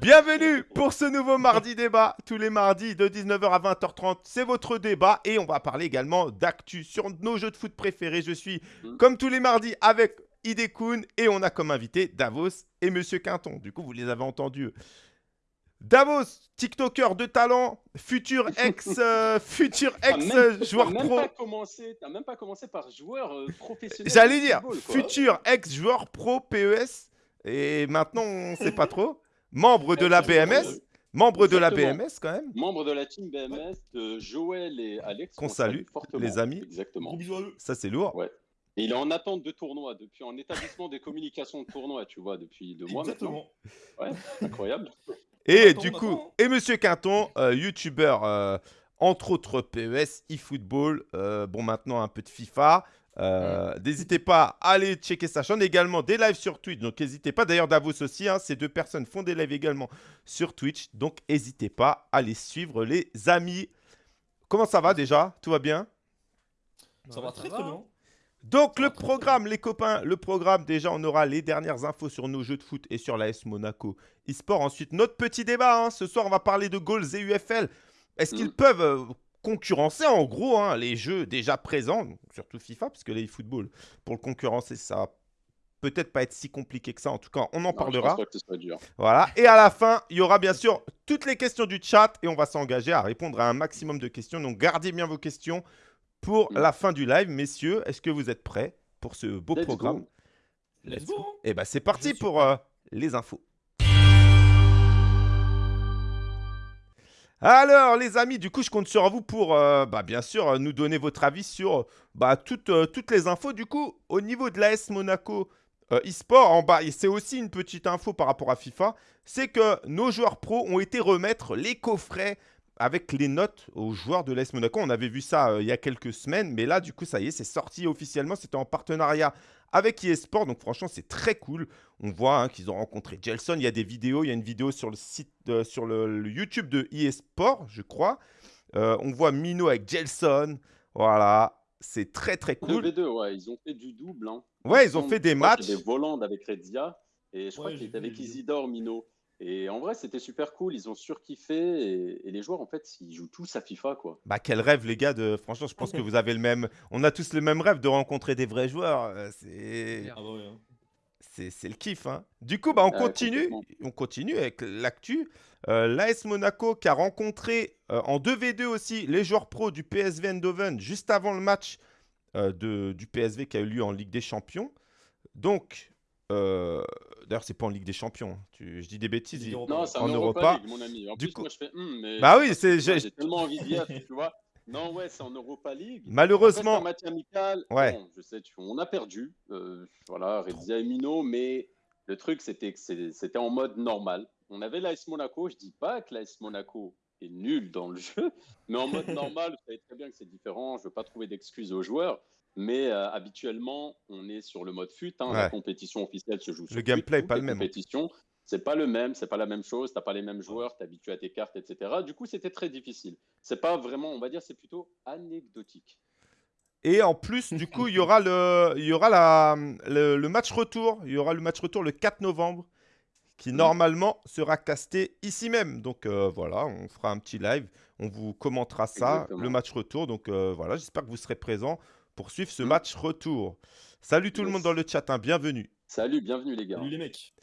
Bienvenue pour ce nouveau mardi débat. Tous les mardis de 19h à 20h30, c'est votre débat et on va parler également d'actu sur nos jeux de foot préférés. Je suis Mm. comme tous les mardis avec Idekun et on a comme invité Davos et Monsieur Quinton. Du coup, vous les avez entendus. Davos, TikToker de talent, futur ex, euh, futur ex même- joueur même pro. Pas commencé, t'as même pas commencé par joueur euh, professionnel. J'allais dire, football, futur ex-joueur pro PES, et maintenant on sait pas trop. Membre de la BMS, membre de la Exactement. BMS quand même. Membre de la team BMS de Joël et Alex. Qu'on salue, fortement. les amis. Exactement. Ça c'est lourd. Ouais. Et il est en attente de tournoi, depuis en établissement des communications de tournoi, tu vois, depuis deux mois maintenant. Exactement. Incroyable. Et Attends, du attends. coup, et Monsieur Quinton, euh, youtubeur, euh, entre autres PES, eFootball, euh, bon maintenant un peu de FIFA. Euh, N'hésitez pas à aller checker sa chaîne. Également des lives sur Twitch. Donc n'hésitez pas. D'ailleurs, Davos aussi, hein, ces deux personnes font des lives également sur Twitch. Donc n'hésitez pas à les suivre, les amis. Comment ça va déjà? Tout va bien? Ça va très très bien. Donc Ça le programme, les copains, le programme, déjà on aura les dernières infos sur nos jeux de foot et sur l'AS Monaco e-sport. Ensuite, notre petit débat, hein. ce soir on va parler de goals et UFL. Est-ce qu'ils Mhm. peuvent euh, concurrencer en gros hein, les jeux déjà présents, surtout FIFA, parce que les football, pour le concurrencer, ça va peut-être pas être si compliqué que ça. En tout cas, on en Non, je parlera. pense pas que ce soit dur. Voilà. Et à la fin, il y aura bien sûr toutes les questions du chat et on va s'engager à répondre à un maximum de questions. Donc gardez bien vos questions pour Mm. la fin du live. Messieurs, est-ce que vous êtes prêts pour ce beau Let's programme? Go. Let's go. hein. Eh ben c'est parti pour euh, les infos. Alors les amis, du coup je compte sur vous pour euh, bah, bien sûr euh, nous donner votre avis sur bah, toutes, euh, toutes les infos. Du coup au niveau de l'AS Monaco e-sport, en bas, et c'est aussi une petite info par rapport à FIFA, c'est que nos joueurs pros ont été remettre les coffrets avec les notes aux joueurs de l'AS Monaco. On avait vu ça il y a quelques semaines, mais là du coup ça y est, c'est sorti officiellement, c'était en partenariat avec eSport. Donc franchement, c'est très cool. On voit hein, qu'ils ont rencontré Gelson. Il y a des vidéos. Il y a une vidéo sur le site, euh, sur le, le YouTube de eSport, je crois. Euh, on voit Mino avec Gelson. Voilà, c'est très très cool. 2v2, ouais, ils ont fait du double. Hein. Ouais, Il ils ont fait des matchs. Des Voland avec Redzia. Et je crois Ouais, qu'il était avec. Isidore Mino. Et en vrai, c'était super cool. Ils ont surkiffé. Et, et les joueurs, en fait, ils jouent tous à FIFA, quoi. Bah quel rêve les gars de franchement je pense que vous avez le même on a tous le même rêve de rencontrer des vrais joueurs Euh, c'est Ah hein. c'est c'est le kiff hein. Du coup bah on Ah, continue on continue avec l'actu Euh, l'AS Monaco qui a rencontré euh, en 2v2 aussi les joueurs pros du PSV Eindhoven juste avant le match euh, de, du PSV qui a eu lieu en Ligue des Champions donc euh, d'ailleurs c'est pas en Ligue des Champions hein. Tu- je dis des bêtises il-. Non, c'est En en Europa. Europa League, mon ami. En Du plus, coup- moi, je fais. mais Bah oui, c'est- j'ai- tellement envie d'y tu vois. Non, ouais, c'est en Europa League. malheureusement Après, c'est un match amical. Ouais. Bon, je sais, tu- on a perdu. euh, voilà, Redzia et Mino, mais le truc, c'était que c'était en mode normal. On avait l'AS Monaco. Je dis pas que l'AS Monaco est nul dans le jeu, mais en mode normal, vous savez très bien que c'est différent. Je veux pas trouver d'excuses aux joueurs. Mais euh, habituellement, on est sur le mode fut. hein, La compétition officielle se joue sur Le fut, gameplay pas le même. compétitions. C'est pas le même, c'est pas la même chose, t'as pas les mêmes joueurs, t'es habitué à tes cartes, etc. Du coup, c'était très difficile. C'est pas vraiment, on va dire, c'est plutôt anecdotique. Et en plus, du coup, il y aura, le, il y aura la, le, le match retour. Il y aura le match retour le 4 novembre qui Mhm. normalement sera casté ici même. Donc euh, voilà, on fera un petit live. On vous commentera ça, Exactement. le match retour. Donc euh, voilà, j'espère que vous serez présents pour suivre ce Mhm. match retour. Salut tout le monde dans le chat, hein, bienvenue. Salut, bienvenue les gars. Salut les mecs.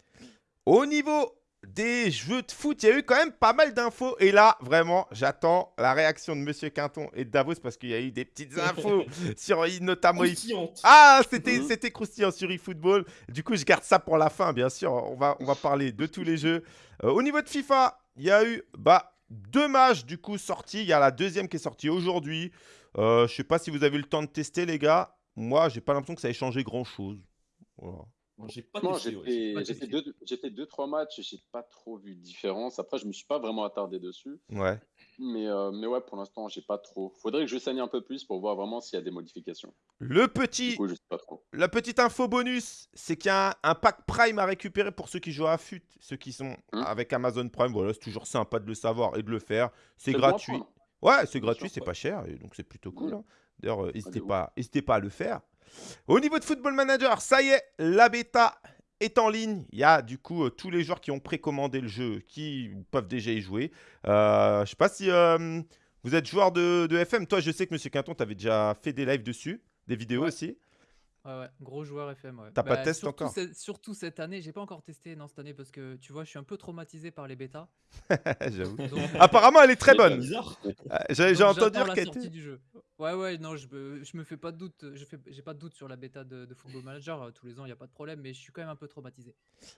Au niveau des jeux de foot, il y a eu quand même pas mal d'infos. Et là, vraiment, j'attends la réaction de Monsieur Quinton et de Davos parce qu'il y a eu des petites infos sur notamment. Ah, c'était Mhm. c'était croustillant sur eFootball. Du coup, je garde ça pour la fin, bien sûr. On va, on va parler de tous les jeux. Euh, au niveau de FIFA, il y a eu bah, deux matchs du coup sortis. Il y a la deuxième qui est sortie aujourd'hui. Euh, je sais pas si vous avez eu le temps de tester, les gars. Moi, j'ai pas l'impression que ça ait changé grand-chose. Voilà. J'ai pas testé. ouais, fait, j'ai deux, j'ai fait deux, trois matchs et j'ai pas trop vu de différence. Après, je me suis pas vraiment attardé dessus. Ouais. Mais, euh, mais ouais, pour l'instant, j'ai pas trop. Faudrait que je saigne un peu plus pour voir vraiment s'il y a des modifications. Le petit, coup, je sais pas trop. la petite info bonus, c'est qu'il y a un, un pack Prime à récupérer pour ceux qui jouent à FUT, ceux qui sont Mhm. avec Amazon Prime. Voilà, c'est toujours sympa de le savoir et de le faire. C'est bon gratuit. Ouais, c'est gratuit, c'est pas cher, et donc c'est plutôt cool. Mhm. hein. D'ailleurs, euh, n'hésitez pas, pas à le faire. Au niveau de Football Manager, ça y est, la bêta est en ligne. Il y a du coup euh, tous les joueurs qui ont précommandé le jeu qui peuvent déjà y jouer. Euh, je sais pas si euh, vous êtes joueur de, de FM. Toi, je sais que Monsieur Quinton, tu avais déjà fait des lives dessus, des vidéos Ouais. aussi. Ouais, ouais, gros joueur FM. Ouais. T'as pas de test surtout encore Surtout cette année, j'ai pas encore testé non cette année parce que tu vois, je suis un peu traumatisé par les bêtas. J'avoue. Donc, Apparemment, elle est très C'est bonne. bizarre. Euh, J'ai j'ai donc entendu j'attends dire la qu'elle sortie était. du jeu. Ouais, ouais, non, je me, je me fais pas de doute. Je fais, j'ai pas de doute sur la bêta de, de Football Manager. euh, Tous les ans, il y a pas de problème, mais je suis quand même un peu traumatisé.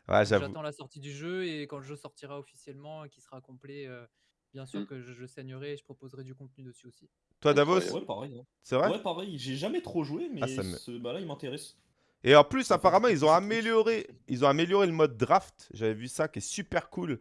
Ouais, Donc, j'avoue. J'attends la sortie du jeu et quand le jeu sortira officiellement, et qu'il sera complet, euh, bien sûr Mm. que je, je saignerai et je proposerai du contenu dessus aussi. Toi, Davos. Ouais, pareil. hein. c'est vrai Ouais, pareil. J'ai jamais trop joué, mais Ah, ça me- ce... bah là, il m'intéresse. Et en plus, apparemment, ils ont amélioré, ils ont amélioré le mode draft. J'avais vu ça, qui est super cool,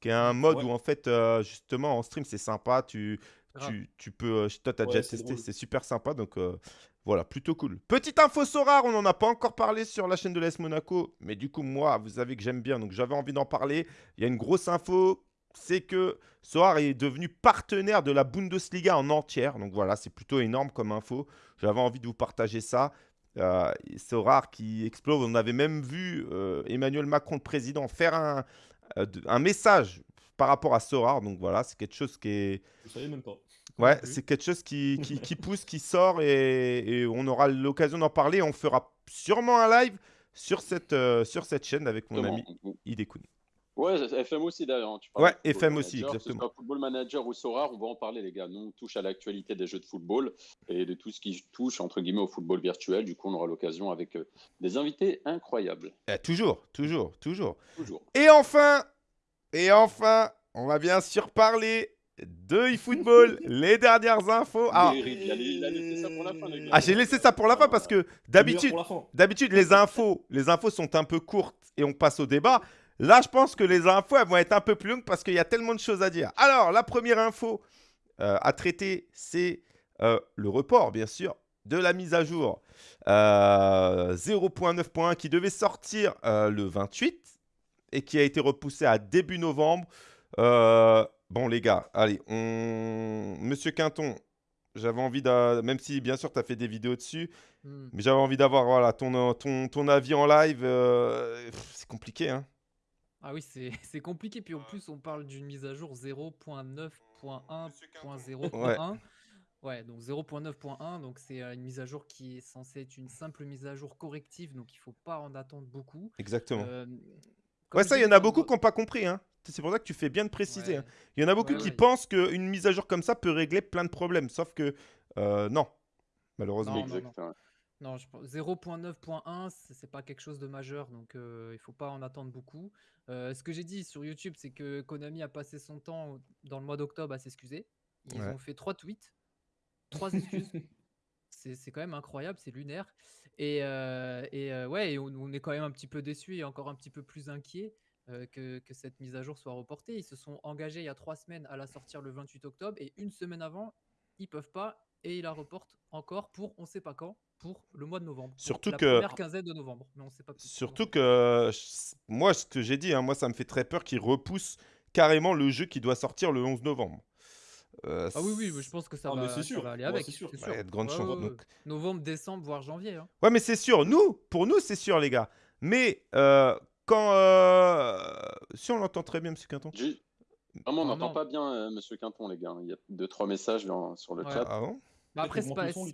qui est un mode Ouais. où en fait, euh, justement, en stream, c'est sympa. Tu, Grave. tu, tu peux, euh, toi, t'as Ouais, déjà c'est testé, drôle. c'est super sympa. Donc euh, voilà, plutôt cool. Petite info Sorare, on n'en a pas encore parlé sur la chaîne de l'AS Monaco, mais du coup, moi, vous savez que j'aime bien, donc j'avais envie d'en parler. Il y a une grosse info, c'est que Sorare est devenu partenaire de la Bundesliga en entière. Donc voilà, c'est plutôt énorme comme info. J'avais envie de vous partager ça. Euh, rare qui explose. On avait même vu euh, Emmanuel Macron, le président, faire un, euh, un message par rapport à Sorare. Donc voilà, c'est quelque chose qui est. Je savais même pas. Ouais, c'est quelque chose qui, qui, qui pousse, qui sort et, et on aura l'occasion d'en parler. On fera sûrement un live sur cette, euh, sur cette chaîne avec mon ami Exactement. Idekun. Ouais, FM aussi d'ailleurs. hein, tu Ouais, FM aussi, Manager, exactement. Que ce soit Football Manager ou Sora, on va en parler, les gars. Nous, on touche à l'actualité des jeux de football et de tout ce qui touche, entre guillemets, au football virtuel. Du coup, on aura l'occasion avec euh, des invités incroyables. Eh, toujours, toujours, toujours. Toujours. Et enfin, et enfin, on va bien sûr parler de eFootball, les dernières infos. Alors, Il, a, il a laissé ça pour la fin, les gars. ah, j'ai laissé ça pour la fin parce que d'habitude, Pour la fin. D'habitude, les infos, les infos sont un peu courtes et on passe au débat. Là, je pense que les infos elles vont être un peu plus longues parce qu'il y a tellement de choses à dire. Alors, la première info euh, à traiter, c'est euh, le report, bien sûr, de la mise à jour euh, 0.9.1 qui devait sortir euh, le 28 et qui a été repoussé à début novembre. Euh, bon, les gars, allez, on... Monsieur Quinton, j'avais envie de... Même si, bien sûr, tu as fait des vidéos dessus, Hmm. mais j'avais envie d'avoir voilà, ton, euh, ton, ton avis en live. euh, c'est compliqué, hein. Ah oui, c'est c'est compliqué. Puis en plus, on parle d'une mise à jour 0.9.1.0.1. Ouais, donc 0.9.1, donc c'est euh, une mise à jour qui est censée être une simple mise à jour corrective, donc il faut pas en attendre beaucoup. Exactement. Euh, ouais, ça, il y en a beaucoup qui n'ont pas compris. Hein. C'est pour ça que tu fais bien de préciser. Ouais. hein. Il y en a beaucoup Ouais, qui ouais. pensent qu'une mise à jour comme ça peut régler plein de problèmes. Sauf que euh, non, malheureusement. Non, non, non. Non, je pense- 0.9.1, c'est pas quelque chose de majeur, donc euh, il faut pas en attendre beaucoup. Euh, ce que j'ai dit sur YouTube, c'est que Konami a passé son temps dans le mois d'octobre à s'excuser. Ils Ouais. ont fait trois tweets, trois excuses. c'est quand même incroyable, c'est lunaire. Et, euh, et euh, ouais, et on, on est quand même un petit peu déçus et encore un petit peu plus inquiets que, que cette mise à jour soit reportée. Ils se sont engagés il y a trois semaines à la sortir le 28 octobre et une semaine avant, ils peuvent pas et ils la reportent encore pour on sait pas quand, pour le mois de novembre. Surtout la que- première quinzaine de novembre, mais on sait pas. plus pour Surtout que moi, ce que j'ai dit, hein, moi, ça me fait très peur qu'ils repoussent carrément le jeu qui doit sortir le 11 novembre. Euh, Ah oui, oui, mais je pense que ça, Ah, va, c'est ça sûr. va aller Ouais, avec. c'est sûr. Ouais, il y a de grandes Ouais, chances, ouais, ouais. donc. Novembre, décembre, voire janvier. hein. Ouais, mais c'est sûr, nous, pour nous, c'est sûr, les gars. Mais euh, quand. euh, Si on l'entend très bien, monsieur Quinton. On Ah, n'entend non. pas bien euh, Monsieur Quinton, les gars. Il y a deux, trois messages dans- sur le Ouais. chat. Ah bon? Bah après, c'est pas, son,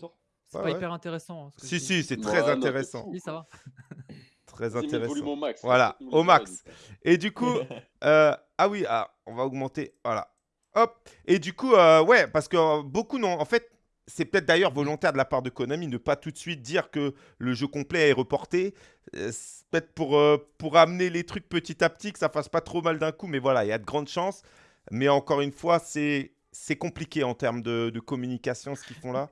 c'est Ouais, pas ouais. hyper intéressant. hein, ce que Si, dis. si, c'est Ouais, très non, t'es intéressant. fou. Oui, ça va. Très le intéressant. volume au max. Voilà, au max. Et du coup, euh, ah oui, ah, on va augmenter. Voilà. Hop. Et du coup, euh, ouais, parce que euh, beaucoup n'ont. En fait, c'est peut-être d'ailleurs volontaire de la part de Konami ne pas tout de suite dire que le jeu complet est reporté. Euh, c'est peut-être pour, euh, pour amener les trucs petit à petit, que ça fasse pas trop mal d'un coup. Mais voilà, il y a de grandes chances. Mais encore une fois, c'est c'est compliqué en termes de, de communication ce qu'ils font là.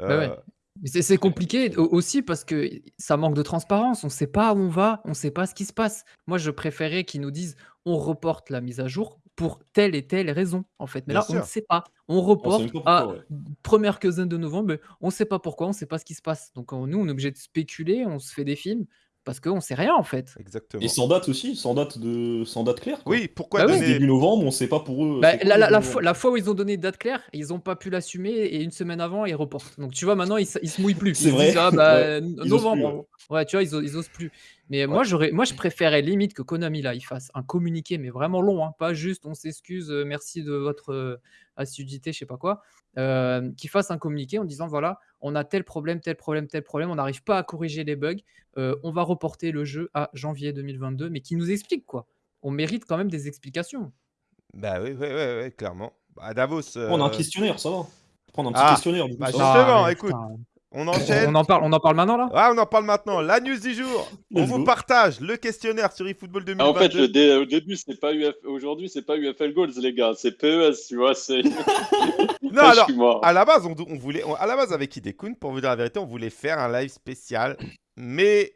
Bah ouais. Euh, Mais C'est compliqué au- aussi parce que ça manque de transparence. On ne sait pas où on va, on ne sait pas ce qui se passe. Moi, je préférais qu'ils nous disent on reporte la mise à jour pour telle et telle raison, en fait. Mais Bien là, on ne sait pas. On reporte à ouais. première quinzaine de novembre, mais on ne sait pas pourquoi, on ne sait pas ce qui se passe. Donc, on- nous, on est obligé de spéculer, on se fait des films parce qu'on ne sait rien, en fait. exactement. Et sans date aussi, sans date de, sans date claire. quoi. Oui, pourquoi Bah donner. Début novembre, on sait pas pour eux. Bah, la, fois, la fois où ils ont donné une date claire, ils n'ont pas pu l'assumer et une semaine avant, ils reportent. Donc tu vois, maintenant, ils, se- ils se mouillent plus. C'est vrai. disent, ah, bah, novembre. plus, ouais. Ouais, tu vois, ils, ils osent plus. Mais moi, j'aurais, moi, je préférais limite que Konami là, il fasse un communiqué, mais vraiment long, hein, pas juste on s'excuse, euh, merci de votre euh, assiduité, je sais pas quoi, euh, qu'il fasse un communiqué en disant voilà, on a tel problème, tel problème, tel problème, on n'arrive pas à corriger les bugs, euh, on va reporter le jeu à janvier 2022, mais qui nous explique quoi. On mérite quand même des explications. Bah oui, oui, oui, oui, clairement. Bah, Davos. Prendre un euh, questionnaire, ça va. Prendre un petit Ah, questionnaire, du coup, bah, ça va. Justement, mais écoute, putain, on enchaîne. on en parle, on en parle maintenant là? Ah, on en parle maintenant. La news du jour. On vous partage le questionnaire sur eFootball Ah, en fait, 2022. le dé- au début, c'est pas UF... aujourd'hui, c'est pas UFL Goals, les gars, c'est PES, tu vois. C'est... non, alors, à la base, on, on voulait, on- à la base avec Hidekun, pour vous dire la vérité, on voulait faire un live spécial, mais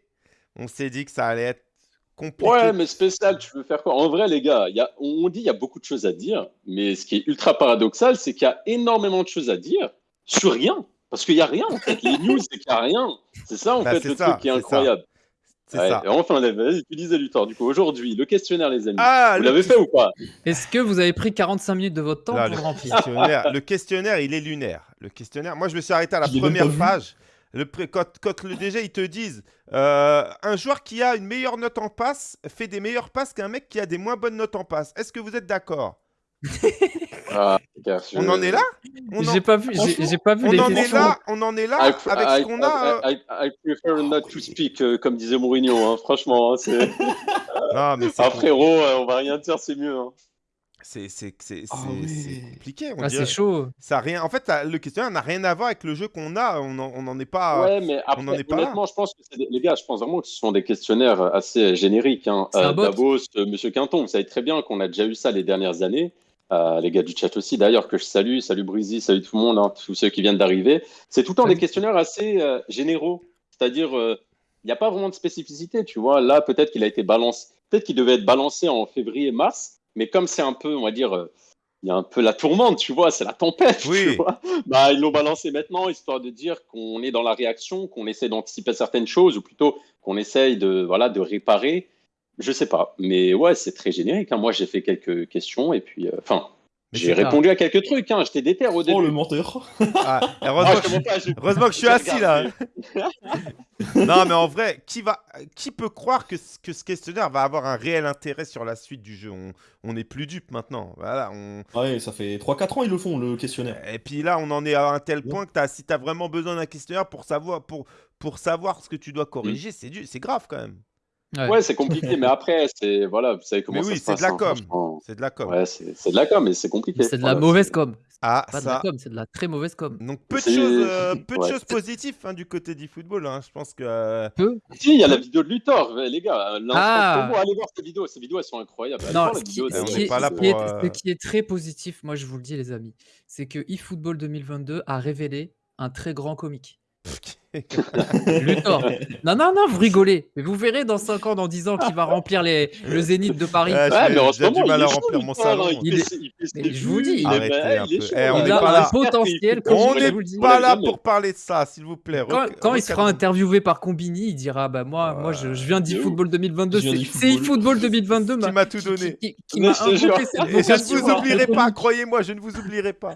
on s'est dit que ça allait être compliqué. Ouais, mais spécial, tu veux faire quoi? En vrai, les gars, il y a... on dit il y a beaucoup de choses à dire, mais ce qui est ultra paradoxal, c'est qu'il y a énormément de choses à dire sur rien. Parce qu'il n'y a rien, en fait. Les news, c'est qu'il n'y a rien. C'est ça, en Bah, fait, c'est le ça, truc qui est incroyable. C'est Ouais, ça. et Enfin, vas-y, tu disais, Luthor. Du coup, aujourd'hui, le questionnaire, les amis. Ah, vous le l'avez fait ou pas? Est-ce que vous avez pris 45 minutes de votre temps Là, pour le remplir? questionnaire, le questionnaire, il est lunaire. Le questionnaire, moi, je me suis arrêté à la première page. Le pré- quand, quand le DG, ils te disent euh, un joueur qui a une meilleure note en passe fait des meilleures passes qu'un mec qui a des moins bonnes notes en passe. Est-ce que vous êtes d'accord? Ah, je- On en est là? On en, J'ai pas vu, j'ai- pas vu on les en est questions. là, on en est là I, avec I- ce qu'on a. euh, I, I- I prefer not to speak, euh, comme disait Mourinho, hein, franchement. hein, c'est... Ah, frérot, euh, on va rien dire, c'est mieux. hein. c'est- Ah compliqué. On Ah, c'est chaud. Ça a rien. En fait, ça- le questionnaire n'a rien à voir avec le jeu qu'on a. On n'en on en est pas. Ouais, mais après, Ah, en est pas là. honnêtement, je pense que des- les gars, je pense vraiment que ce sont des questionnaires assez génériques. Hein. Euh. Davos, euh, Monsieur Quinton, vous savez très bien qu'on a déjà eu ça les dernières années. Euh, les gars du chat aussi, d'ailleurs, que je salue. Salut Breezy, salut tout le monde, hein, tous ceux qui viennent d'arriver. C'est tout le temps des questionnaires assez euh, généraux. C'est-à-dire, euh, il n'y a pas vraiment de spécificité, tu vois. Là, peut-être qu'il a été balancé, peut-être qu'il devait être balancé en février-mars, mais comme c'est un peu, on va dire, euh, il y a un peu la tourmente, tu vois, c'est la tempête, Oui. tu vois. Bah, ils l'ont balancé maintenant, histoire de dire qu'on est dans la réaction, qu'on essaie d'anticiper certaines choses, ou plutôt qu'on essaye de, voilà, de réparer. Je sais pas, mais ouais, c'est très générique. hein. Moi, j'ai fait quelques questions et puis, euh, enfin, Mais j'ai répondu à quelques trucs. Hein. J'étais déter au Oh, début. le menteur. Ah, Ah, heureusement, je que heureusement je suis assis là. non, mais en vrai, qui, va, qui peut croire que, ce- que ce questionnaire va avoir un réel intérêt sur la suite du jeu? On on n'est plus dupe maintenant. Voilà, on... Ouais, ça fait 3-4 ans ils le font, le questionnaire. Et puis là, on en est à un tel Ouais. point que as, si tu as vraiment besoin d'un questionnaire pour savoir, pour, pour savoir ce que tu dois corriger, c'est du- c'est grave quand même. Ouais. Ouais, c'est compliqué, mais après, c'est voilà, vous savez comment Mais ça oui, se c'est passe. de la hein, com. C'est de la com. Ouais, c'est c'est de la com, mais c'est compliqué. C'est de la Voilà, mauvaise c'est- com. Ah, Pas de la ça. com, c'est de la très mauvaise com. Donc peu de C'est- choses, euh, peu de ouais. choses positives hein, du côté du football. hein. Je pense que. euh, Peu. Si, il y a la vidéo de Luthor, les gars. l'instant Ah. promo, allez voir ces vidéos. Ces vidéos, elles sont incroyables. Non, voir ce qui, vidéo de- ce on qui n'est est, pas là ce qui est- pour, euh, ce qui est très positif, moi je vous le dis les amis, c'est que eFootball 2022 a révélé un très grand comique. Luthor. Non, non, non, vous rigolez. Mais vous verrez dans 5 ans, dans 10 ans, qui va remplir les, le Zénith de Paris. Ouais, Ouais, mais en j'ai ce moment, du mal à remplir mon hein, salon. Il, est- il je vous dis, il est- un il est peu. Eh, on il a pas un là. potentiel comme On n'est pas là pour parler de ça, s'il vous plaît. Quand, il sera interviewé par Combini, il dira bah moi, moi je, je viens de d'eFootball 2022, Je viens c'est eFootball 2022 Qui m'a- m'a tout donné. qui, m'a Et je ne vous oublierai pas, croyez-moi, je ne vous oublierai pas.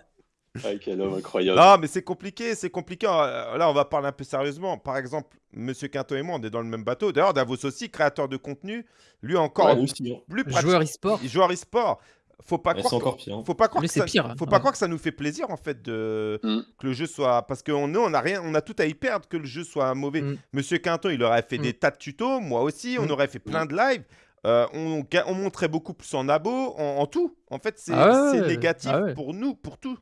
Ah, quel homme incroyable. Non, mais c'est compliqué, c'est compliqué. Euh, Là, on va parler un peu sérieusement. Par exemple, Monsieur Quinto et moi, on est dans le même bateau. D'ailleurs, Davos aussi, créateur de contenu, lui encore Ouais, aussi, hein. plus pratique. Joueur e-sport. Joueur e-sport. Faut pas croire. c'est que- encore pire. hein. Faut pas croire Lui, que ça, pire, hein. faut pas Ouais. croire que ça nous fait plaisir en fait de Mm. que le jeu soit parce que nous on a rien, on a tout à y perdre que le jeu soit mauvais. Mm. Monsieur Quinton, il aurait fait Mm. des tas de tutos, moi aussi, on Mm. aurait fait plein de lives. Euh, on, on montrait beaucoup plus en abo, en, en tout. En fait, c'est Ah ouais, négatif ah ouais. pour nous, pour tout.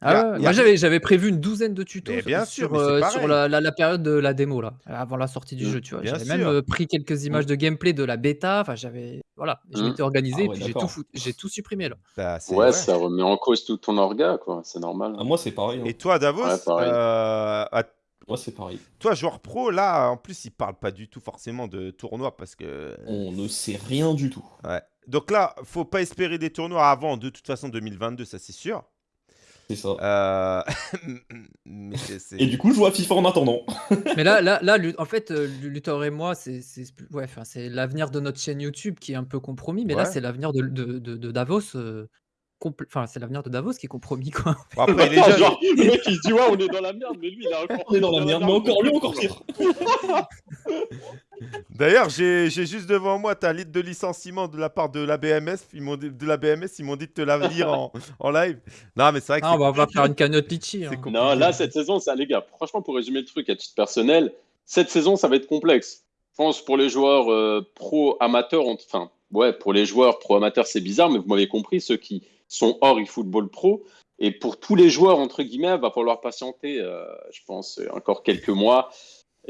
Ah Y a- ouais, y a- Moi j'avais j'avais prévu une douzaine de tutos Mais sur- bien sûr, sur, mais c'est euh, pareil. la, la- la période de la démo là, avant la sortie du Mm. jeu, tu vois. Bien J'avais même sûr. euh, pris quelques images de gameplay de la bêta, enfin j'avais voilà, je Mm. m'étais organisé Ah et ouais, puis j'ai tout d'accord. foutu- j'ai tout supprimé là. Bah, c'est- Ouais, ouais. ça remet en cause tout ton orga, quoi. C'est normal. Ah, moi, c'est pareil. hein. Et toi, Davos, Ouais, pareil. euh, à- Moi, c'est pareil. toi, joueur pro, là, en plus, il parle pas du tout forcément de tournoi parce que. On ne sait rien du tout. Ouais. Donc là, faut pas espérer des tournois avant, de toute façon, 2022, ça c'est sûr. C'est ça. Euh, mais c'est- c'est- Et du coup, je joue à FIFA en attendant. Mais là, là, là, en fait, euh, Lu- Luthor et moi, c'est c'est ouais, enfin, c'est l'avenir de notre chaîne YouTube qui est un peu compromis, mais là, c'est l'avenir de, de, de- de Davos. Enfin, c'est l'avenir de Davos qui est compromis, quoi. Bon, après, genre, le mec il se dit ouais on est dans la merde, mais lui il a encore. On est dans la merde, mais encore lui, encore pire. D'ailleurs, j'ai juste devant moi ta liste de licenciement de la part de la BMS. Ils m'ont dit, de la BMS, ils m'ont dit de te la lire en, en live. Non, mais c'est vrai que Ah, on va, faire une cagnotte litchi. hein. Non, là, cette saison, ça, les gars, franchement, pour résumer le truc à titre personnel, cette saison, ça va être complexe. Je pense pour les joueurs euh, pro-amateurs, enfin, ouais, pour les joueurs pro-amateurs, c'est bizarre, mais vous m'avez compris, ceux qui sont hors eFootball Pro. Et pour tous les joueurs, entre guillemets, il va falloir patienter, euh, je pense, encore quelques mois.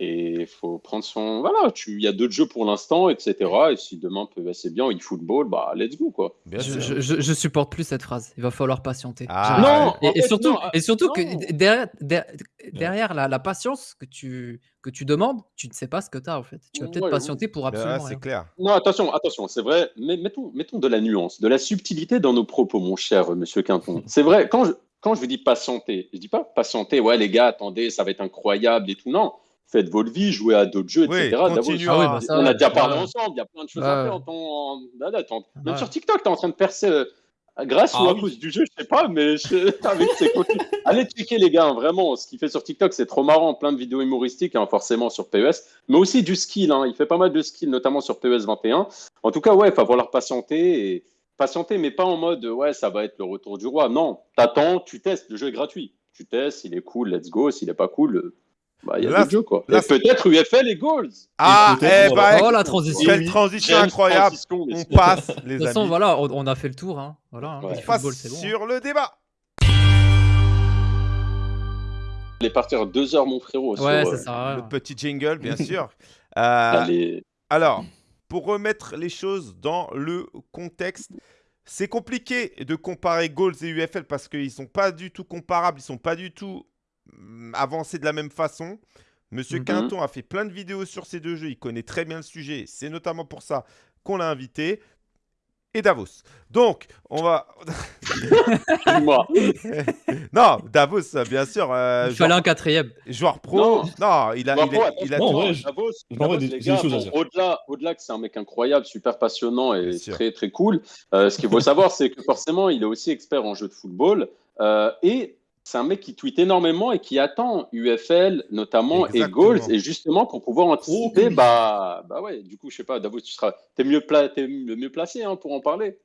Et il faut prendre son. Voilà, tu- il y a d'autres jeux pour l'instant, etc. Et si demain peut assez bien eFootball, bah, let's go, quoi. Je, je, je- je supporte plus cette phrase. Il va falloir patienter. Ah. Non, et, en et fait, surtout, non, et surtout non. que derrière, derrière, derrière la, la patience que tu, que tu demandes, tu ne sais pas ce que tu as en fait. Tu vas peut-être Ouais, patienter pour absolument c'est clair. Non, attention, attention, c'est vrai, mais mettons, mettons de la nuance, de la subtilité dans nos propos, mon cher euh, monsieur Quinton. C'est vrai, quand je, quand je vous dis patienter, je dis pas patienter, ouais, les gars, attendez, ça va être incroyable et tout. Non, faites votre vie, jouez à d'autres jeux, Oui, etc. Continue Ah oui, à- bah ça, on a déjà parlé ouais. ensemble, il y a plein de choses Ouais, à faire en temps. en- là, là, t'en- Même Ouais. sur TikTok, tu es en train de percer euh, grâce Ah ou à oui. cause du jeu, je sais pas, mais je- avec ses. Allez checker, les gars, hein, vraiment, ce qu'il fait sur TikTok, c'est trop marrant. Plein de vidéos humoristiques, hein, forcément, sur PES, mais aussi du skill. hein. Il fait pas mal de skill, notamment sur PES 21. En tout cas, ouais, il va falloir patienter. Et... Patienter, mais pas en mode, ouais, ça va être le retour du roi. Non, t'attends, tu testes, le jeu est gratuit. Tu testes, il est cool, let's go. S'il est pas cool, euh, bah, il y a Là, d'autres jeux, quoi. là, et peut-être UFL et Goals. Ah, eh voilà. bah, Oh la transition. quelle transition incroyable. On passe, les De toute façon, amis. voilà, on, on a fait le tour. Hein. Voilà, hein. Ouais. On passe football, hein. sur le débat. Allez partir deux heures, mon frérot. sur, Ouais, euh, ça sert à Le rien. petit jingle, bien sûr. Euh, allez- Alors, pour remettre les choses dans le contexte, c'est compliqué de comparer Goals et UFL parce qu'ils sont pas du tout comparables, ils sont pas du tout hum, avancés de la même façon. Monsieur Mhm. Quinton a fait plein de vidéos sur ces deux jeux, il connaît très bien le sujet. C'est notamment pour ça qu'on l'a invité. Et Davos. Donc, on va. Dis-moi. non, Davos, bien sûr. euh, Il fallait joueur, un quatrième. joueur pro. Non. Non, il a, Bah, il il a Non, ouais, Davos, les gars, bon. Au-delà, au-delà que c'est un mec incroyable, super passionnant et Bien sûr. très très cool. euh, ce qu'il faut savoir, c'est que forcément, il est aussi expert en jeu de football euh, et c'est un mec qui tweet énormément et qui attend UFL notamment et. Goals et justement pour pouvoir anticiper, bah bah ouais. Du coup, je sais pas, Davos, tu seras, t'es mieux pla- le mieux placé hein, pour en parler.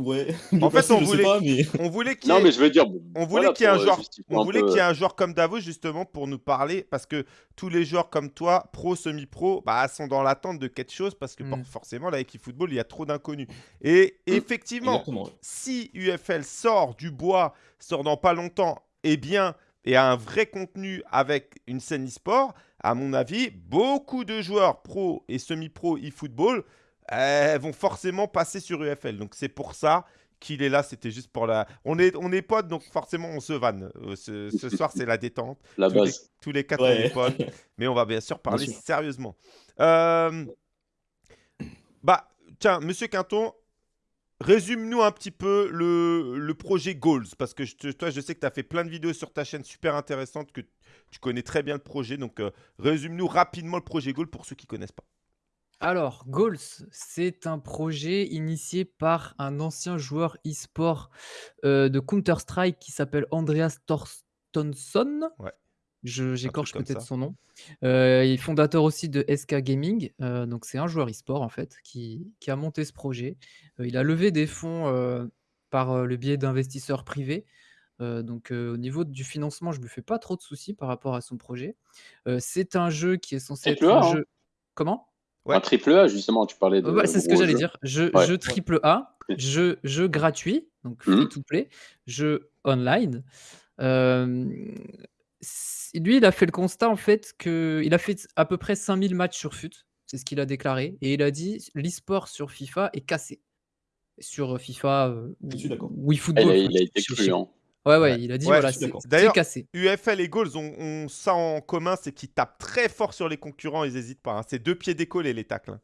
Ouais. En fait, on voulait- sais pas, mais. On voulait qu'il y Non, ait- mais je veux dire, On voulait voilà, qu'il y ait un euh, joueur, on un voulait peu, qu'il y ait un joueur comme Davos justement pour nous parler parce que tous les joueurs comme toi, pro, semi-pro, bah, sont dans l'attente de quelque chose parce que Mm. for- forcément là avec football il y a trop d'inconnus. Et Mm. effectivement, Exactement. si UFL sort du bois, sort dans pas longtemps, et bien et a un vrai contenu avec une scène e-sport, à mon avis, beaucoup de joueurs pro et semi-pro e-football euh, vont forcément passer sur UFL. Donc c'est pour ça qu'il est là, c'était juste pour la... On est, on est potes, donc forcément on se vanne. Euh, ce, ce soir c'est la détente. la Tous les, base. tous les quatre Ouais. on est potes, mais on va bien sûr parler sûr. sérieusement. Euh, Bah, tiens, Monsieur Quinton, résume-nous un petit peu le, le projet Goals, parce que je toi, je sais que tu as fait plein de vidéos sur ta chaîne super intéressantes, que tu connais très bien le projet, donc euh, résume-nous rapidement le projet Goals pour ceux qui connaissent pas. Alors, Goals, c'est un projet initié par un ancien joueur e-sport euh, de Counter-Strike qui s'appelle Andreas Torstensson. Ouais. Je- J'écorche comme peut-être ça. son nom. Euh, il est fondateur aussi de SK Gaming. euh, donc, c'est un joueur e-sport, en fait, qui, qui a monté ce projet. Euh, il a levé des fonds euh, par euh, le biais d'investisseurs privés. Euh, donc, euh, au niveau du financement, je ne me fais pas trop de soucis par rapport à son projet. Euh, c'est un jeu qui est censé être un hein. jeu. Comment? Ouais. Un triple A, justement, tu parlais de. Ouais, c'est ce que j'allais dire. Jeu, Ouais. jeu triple A, jeu, jeu gratuit, donc free Mhm. to play, jeu online. Euh, lui, il a fait le constat en fait que il a fait à peu près 5000 matchs sur FUT, c'est ce qu'il a déclaré, et il a dit l'e-sport sur FIFA est cassé. Sur euh, FIFA euh, ou Il eFootball. a, enfin, il a été je- Ouais, ouais, Ouais. il a dit Ouais, voilà, c'est cassé. UFL et Goals ont, ont ça en commun, c'est qu'ils tapent très fort sur les concurrents, ils n'hésitent pas. hein. C'est deux pieds décollés les tacles. hein.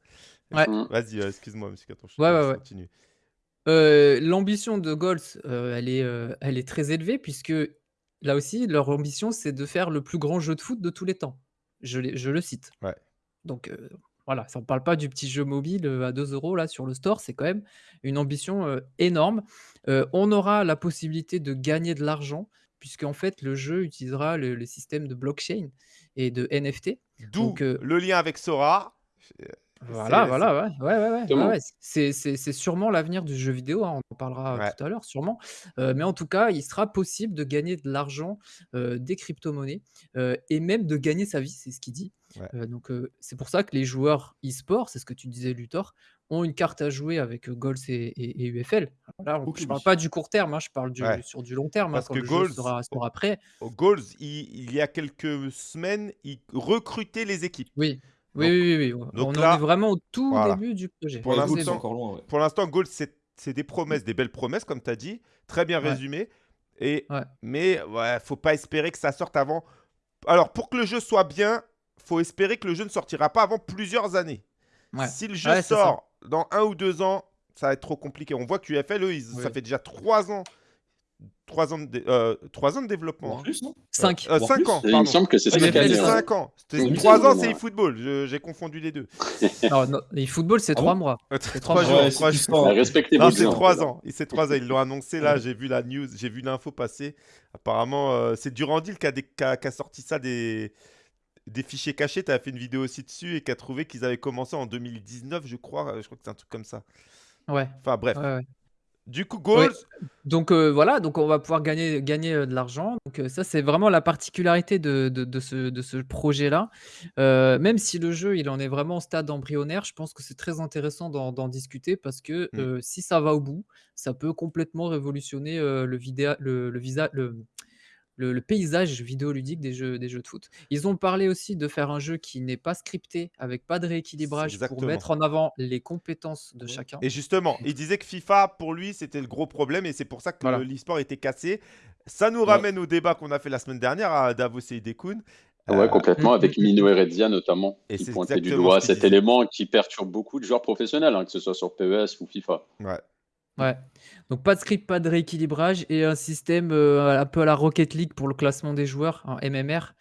Ouais. Mm. Vas-y, euh, excuse-moi, monsieur Quinton. je Ouais, ouais, continuer. Euh, l'ambition de Goals, euh, elle, est, euh, elle est très élevée puisque là aussi, leur ambition, c'est de faire le plus grand jeu de foot de tous les temps. Je, je le cite. Ouais. Donc, euh, Voilà, ça ne parle pas du petit jeu mobile, heu, à 2 euros là sur le store, c'est quand même une ambition, heu, énorme. Heu, on aura la possibilité de gagner de l'argent puisqu'en fait le jeu utilisera le le système de blockchain et de NFT. D'où Donc, le lien avec Sora. Voilà, c'est c'est voilà, ouais. Ouais, ouais, ouais, ouais, Exactement. c'est c'est c'est sûrement l'avenir du jeu vidéo, hein, on en parlera ouais. tout à l'heure sûrement. Heu, mais en tout cas, il sera possible de gagner de l'argent, heu, des cryptomonnaies, et même de gagner sa vie, c'est ce qu'il dit. Ouais. Donc, c'est pour ça que les joueurs e-sport, c'est ce que tu disais Luthor, ont une carte à jouer avec, Golz et et et UFL. Alors là, on je parle oui. pas du court terme, hein, je parle du Ouais. sur du long terme, hein, Parce quand que le jeu Goals, sera au sera prêt. au Goals, il il y a quelques semaines, il recrutait les équipes. Oui. Oui, Donc oui, oui, oui, on donc on en est là, vraiment au tout voilà. début du projet, Pour Ouais, tout Gold, c'est début. l'instant encore loin, ouais. pour l'instant, Goals, c'est c'est des promesses, des belles promesses comme tu as dit, très bien Ouais. résumé et Ouais. mais ouais, faut pas espérer que ça sorte avant alors pour que le jeu soit bien, faut espérer que le jeu ne sortira pas avant plusieurs années. Ouais. Si le jeu sort dans 1 ou 2 ans, ça va être trop compliqué. On voit que UFL, eux, ils ça fait déjà 3 ans 3 ans de heu, 3 ans de développement, En hein. plus, non 5. Heu, Voire 5 plus. ans, Et il me pardon. semble que c'est Oui, cinq mais années. c'est ouais. 5 ans. C'était Oui, 3 ans, c'est eFootball. J'ai confondu les 2. Non, non, eFootball, c'est Ah 3 bon mois. Heu, C'est 3 trois jours, Ouais, 3 c'est jours. plus Bah, respectez Non, vos c'est gens. 3 ans. C'est 3 ans. Ils l'ont annoncé là, j'ai vu la news, j'ai vu l'info passer. Apparemment, heu, c'est Durandil qui a, dé- qui a- qui a sorti ça des, des fichiers cachés. Tu as fait une vidéo aussi dessus et qui a trouvé qu'ils avaient commencé en 2019, je crois. Euh, Je crois que c'est un truc comme ça. Ouais. Enfin bref. Ouais, ouais. Du coup. Goals, Donc, heu, voilà, donc on va pouvoir gagner gagner, heu, de l'argent. Donc, heu, ça, c'est vraiment la particularité de de de ce de ce projet-là. Même si le jeu, il en est vraiment au stade embryonnaire, je pense que c'est très intéressant d'en discuter parce que, Mm. si ça va au bout, ça peut complètement révolutionner, le vidéa le le visa le le le paysage vidéoludique des jeux des jeux de foot. Ils ont parlé aussi de faire un jeu qui n'est pas scripté, avec pas de rééquilibrage pour mettre en avant les compétences de Ouais. chacun. Et justement, il disait que FIFA, pour lui, c'était le gros problème et c'est pour ça que Voilà. l'e-sport était cassé. Ça nous Ouais. ramène au débat qu'on a fait la semaine dernière à Davos et Idekun. Ouais, Euh, complètement, avec Mino. Heredia notamment, Et qui pointait du doigt cet disait. élément qui perturbe beaucoup de joueurs professionnels, hein, que ce soit sur PES ou FIFA. Ouais. Ouais. Donc pas de script, pas de rééquilibrage et un système, heu, un peu à la Rocket League pour le classement des joueurs, en MMR,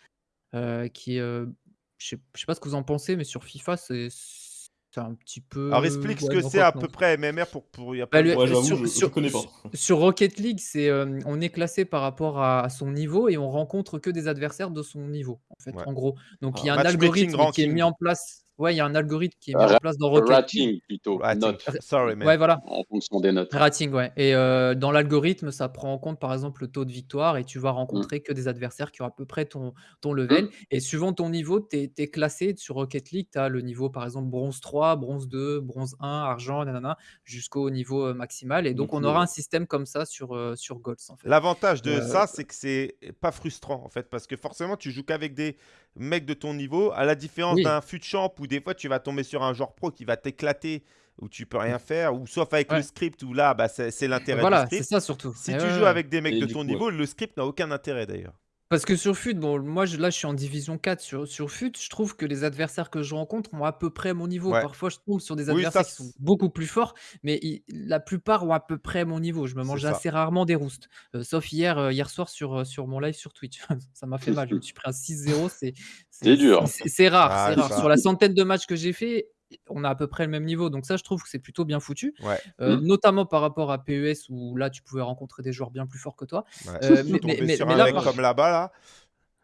heu, qui heu, je sais je sais pas ce que vous en pensez, mais sur FIFA, c'est c'est un petit Alors peu explique ce ouais, que non, c'est à non. peu près MMR pour pour y a Bah, le Ouais, j'avoue, sur je je sur connais pas. su sur Rocket League, c'est, on est classé par rapport à à son niveau et on rencontre que des adversaires de son niveau, en fait, Ouais. en gros. Donc il y Ah. a un Matchmaking algorithme qui est mis en place ouais, il y a un algorithme qui est mis en place dans Rocket League. Rating plutôt, Rating. note, Sorry, man. ouais, voilà. en fonction des notes. Rating, ouais et heu, dans l'algorithme, ça prend en compte, par exemple, le taux de victoire et tu vas Mm. rencontrer que des adversaires qui ont à peu près ton ton Mm. level et suivant ton niveau, tu es classé sur Rocket League. Tu as le niveau, par exemple, bronze 3, bronze 2, bronze 1, argent, nanana, jusqu'au niveau, heu, maximal et donc on aura euh, un système comme ça sur, heu, sur Golds, en fait. L'avantage de ça, c'est que c'est pas frustrant en fait, parce que forcément, tu joues qu'avec des mecs de ton niveau, à la différence oui, d'un fut champ où des fois tu vas tomber sur un joueur pro qui va t'éclater, où tu peux rien faire, ou sauf avec le script où là, bah, c'est l'intérêt du voilà, c'est ça surtout Si et tu ouais, joues ouais. avec des mecs Et de ton coup, ouais. niveau, le script n'a aucun intérêt d'ailleurs. Parce que sur FUT, bon, moi, je là, je suis en division 4 sur sur FUT, je trouve que les adversaires que je rencontre ont à peu près mon niveau. Ouais. Parfois, je tombe sur des Oui, ça, adversaires qui sont beaucoup plus forts, mais ils la plupart ont à peu près mon niveau. Je me c'est mange ça. assez rarement des roustes, heu, sauf hier, heu, hier soir sur, heu, sur mon live sur Twitch. Ça m'a fait mal, je me suis pris un 6-0, c'est C'est c'est dur. c'est c'est rare, c'est Ah, rare. Sur ça. la centaine de matchs que j'ai fait, on a à peu près le même niveau, donc ça, je trouve que c'est plutôt bien foutu, Ouais, heu, Mm. notamment par rapport à PES où là, tu pouvais rencontrer des joueurs bien plus forts que toi, ouais. heu, mais mais Tomber mais sur mais un là, mec par comme là-bas, là.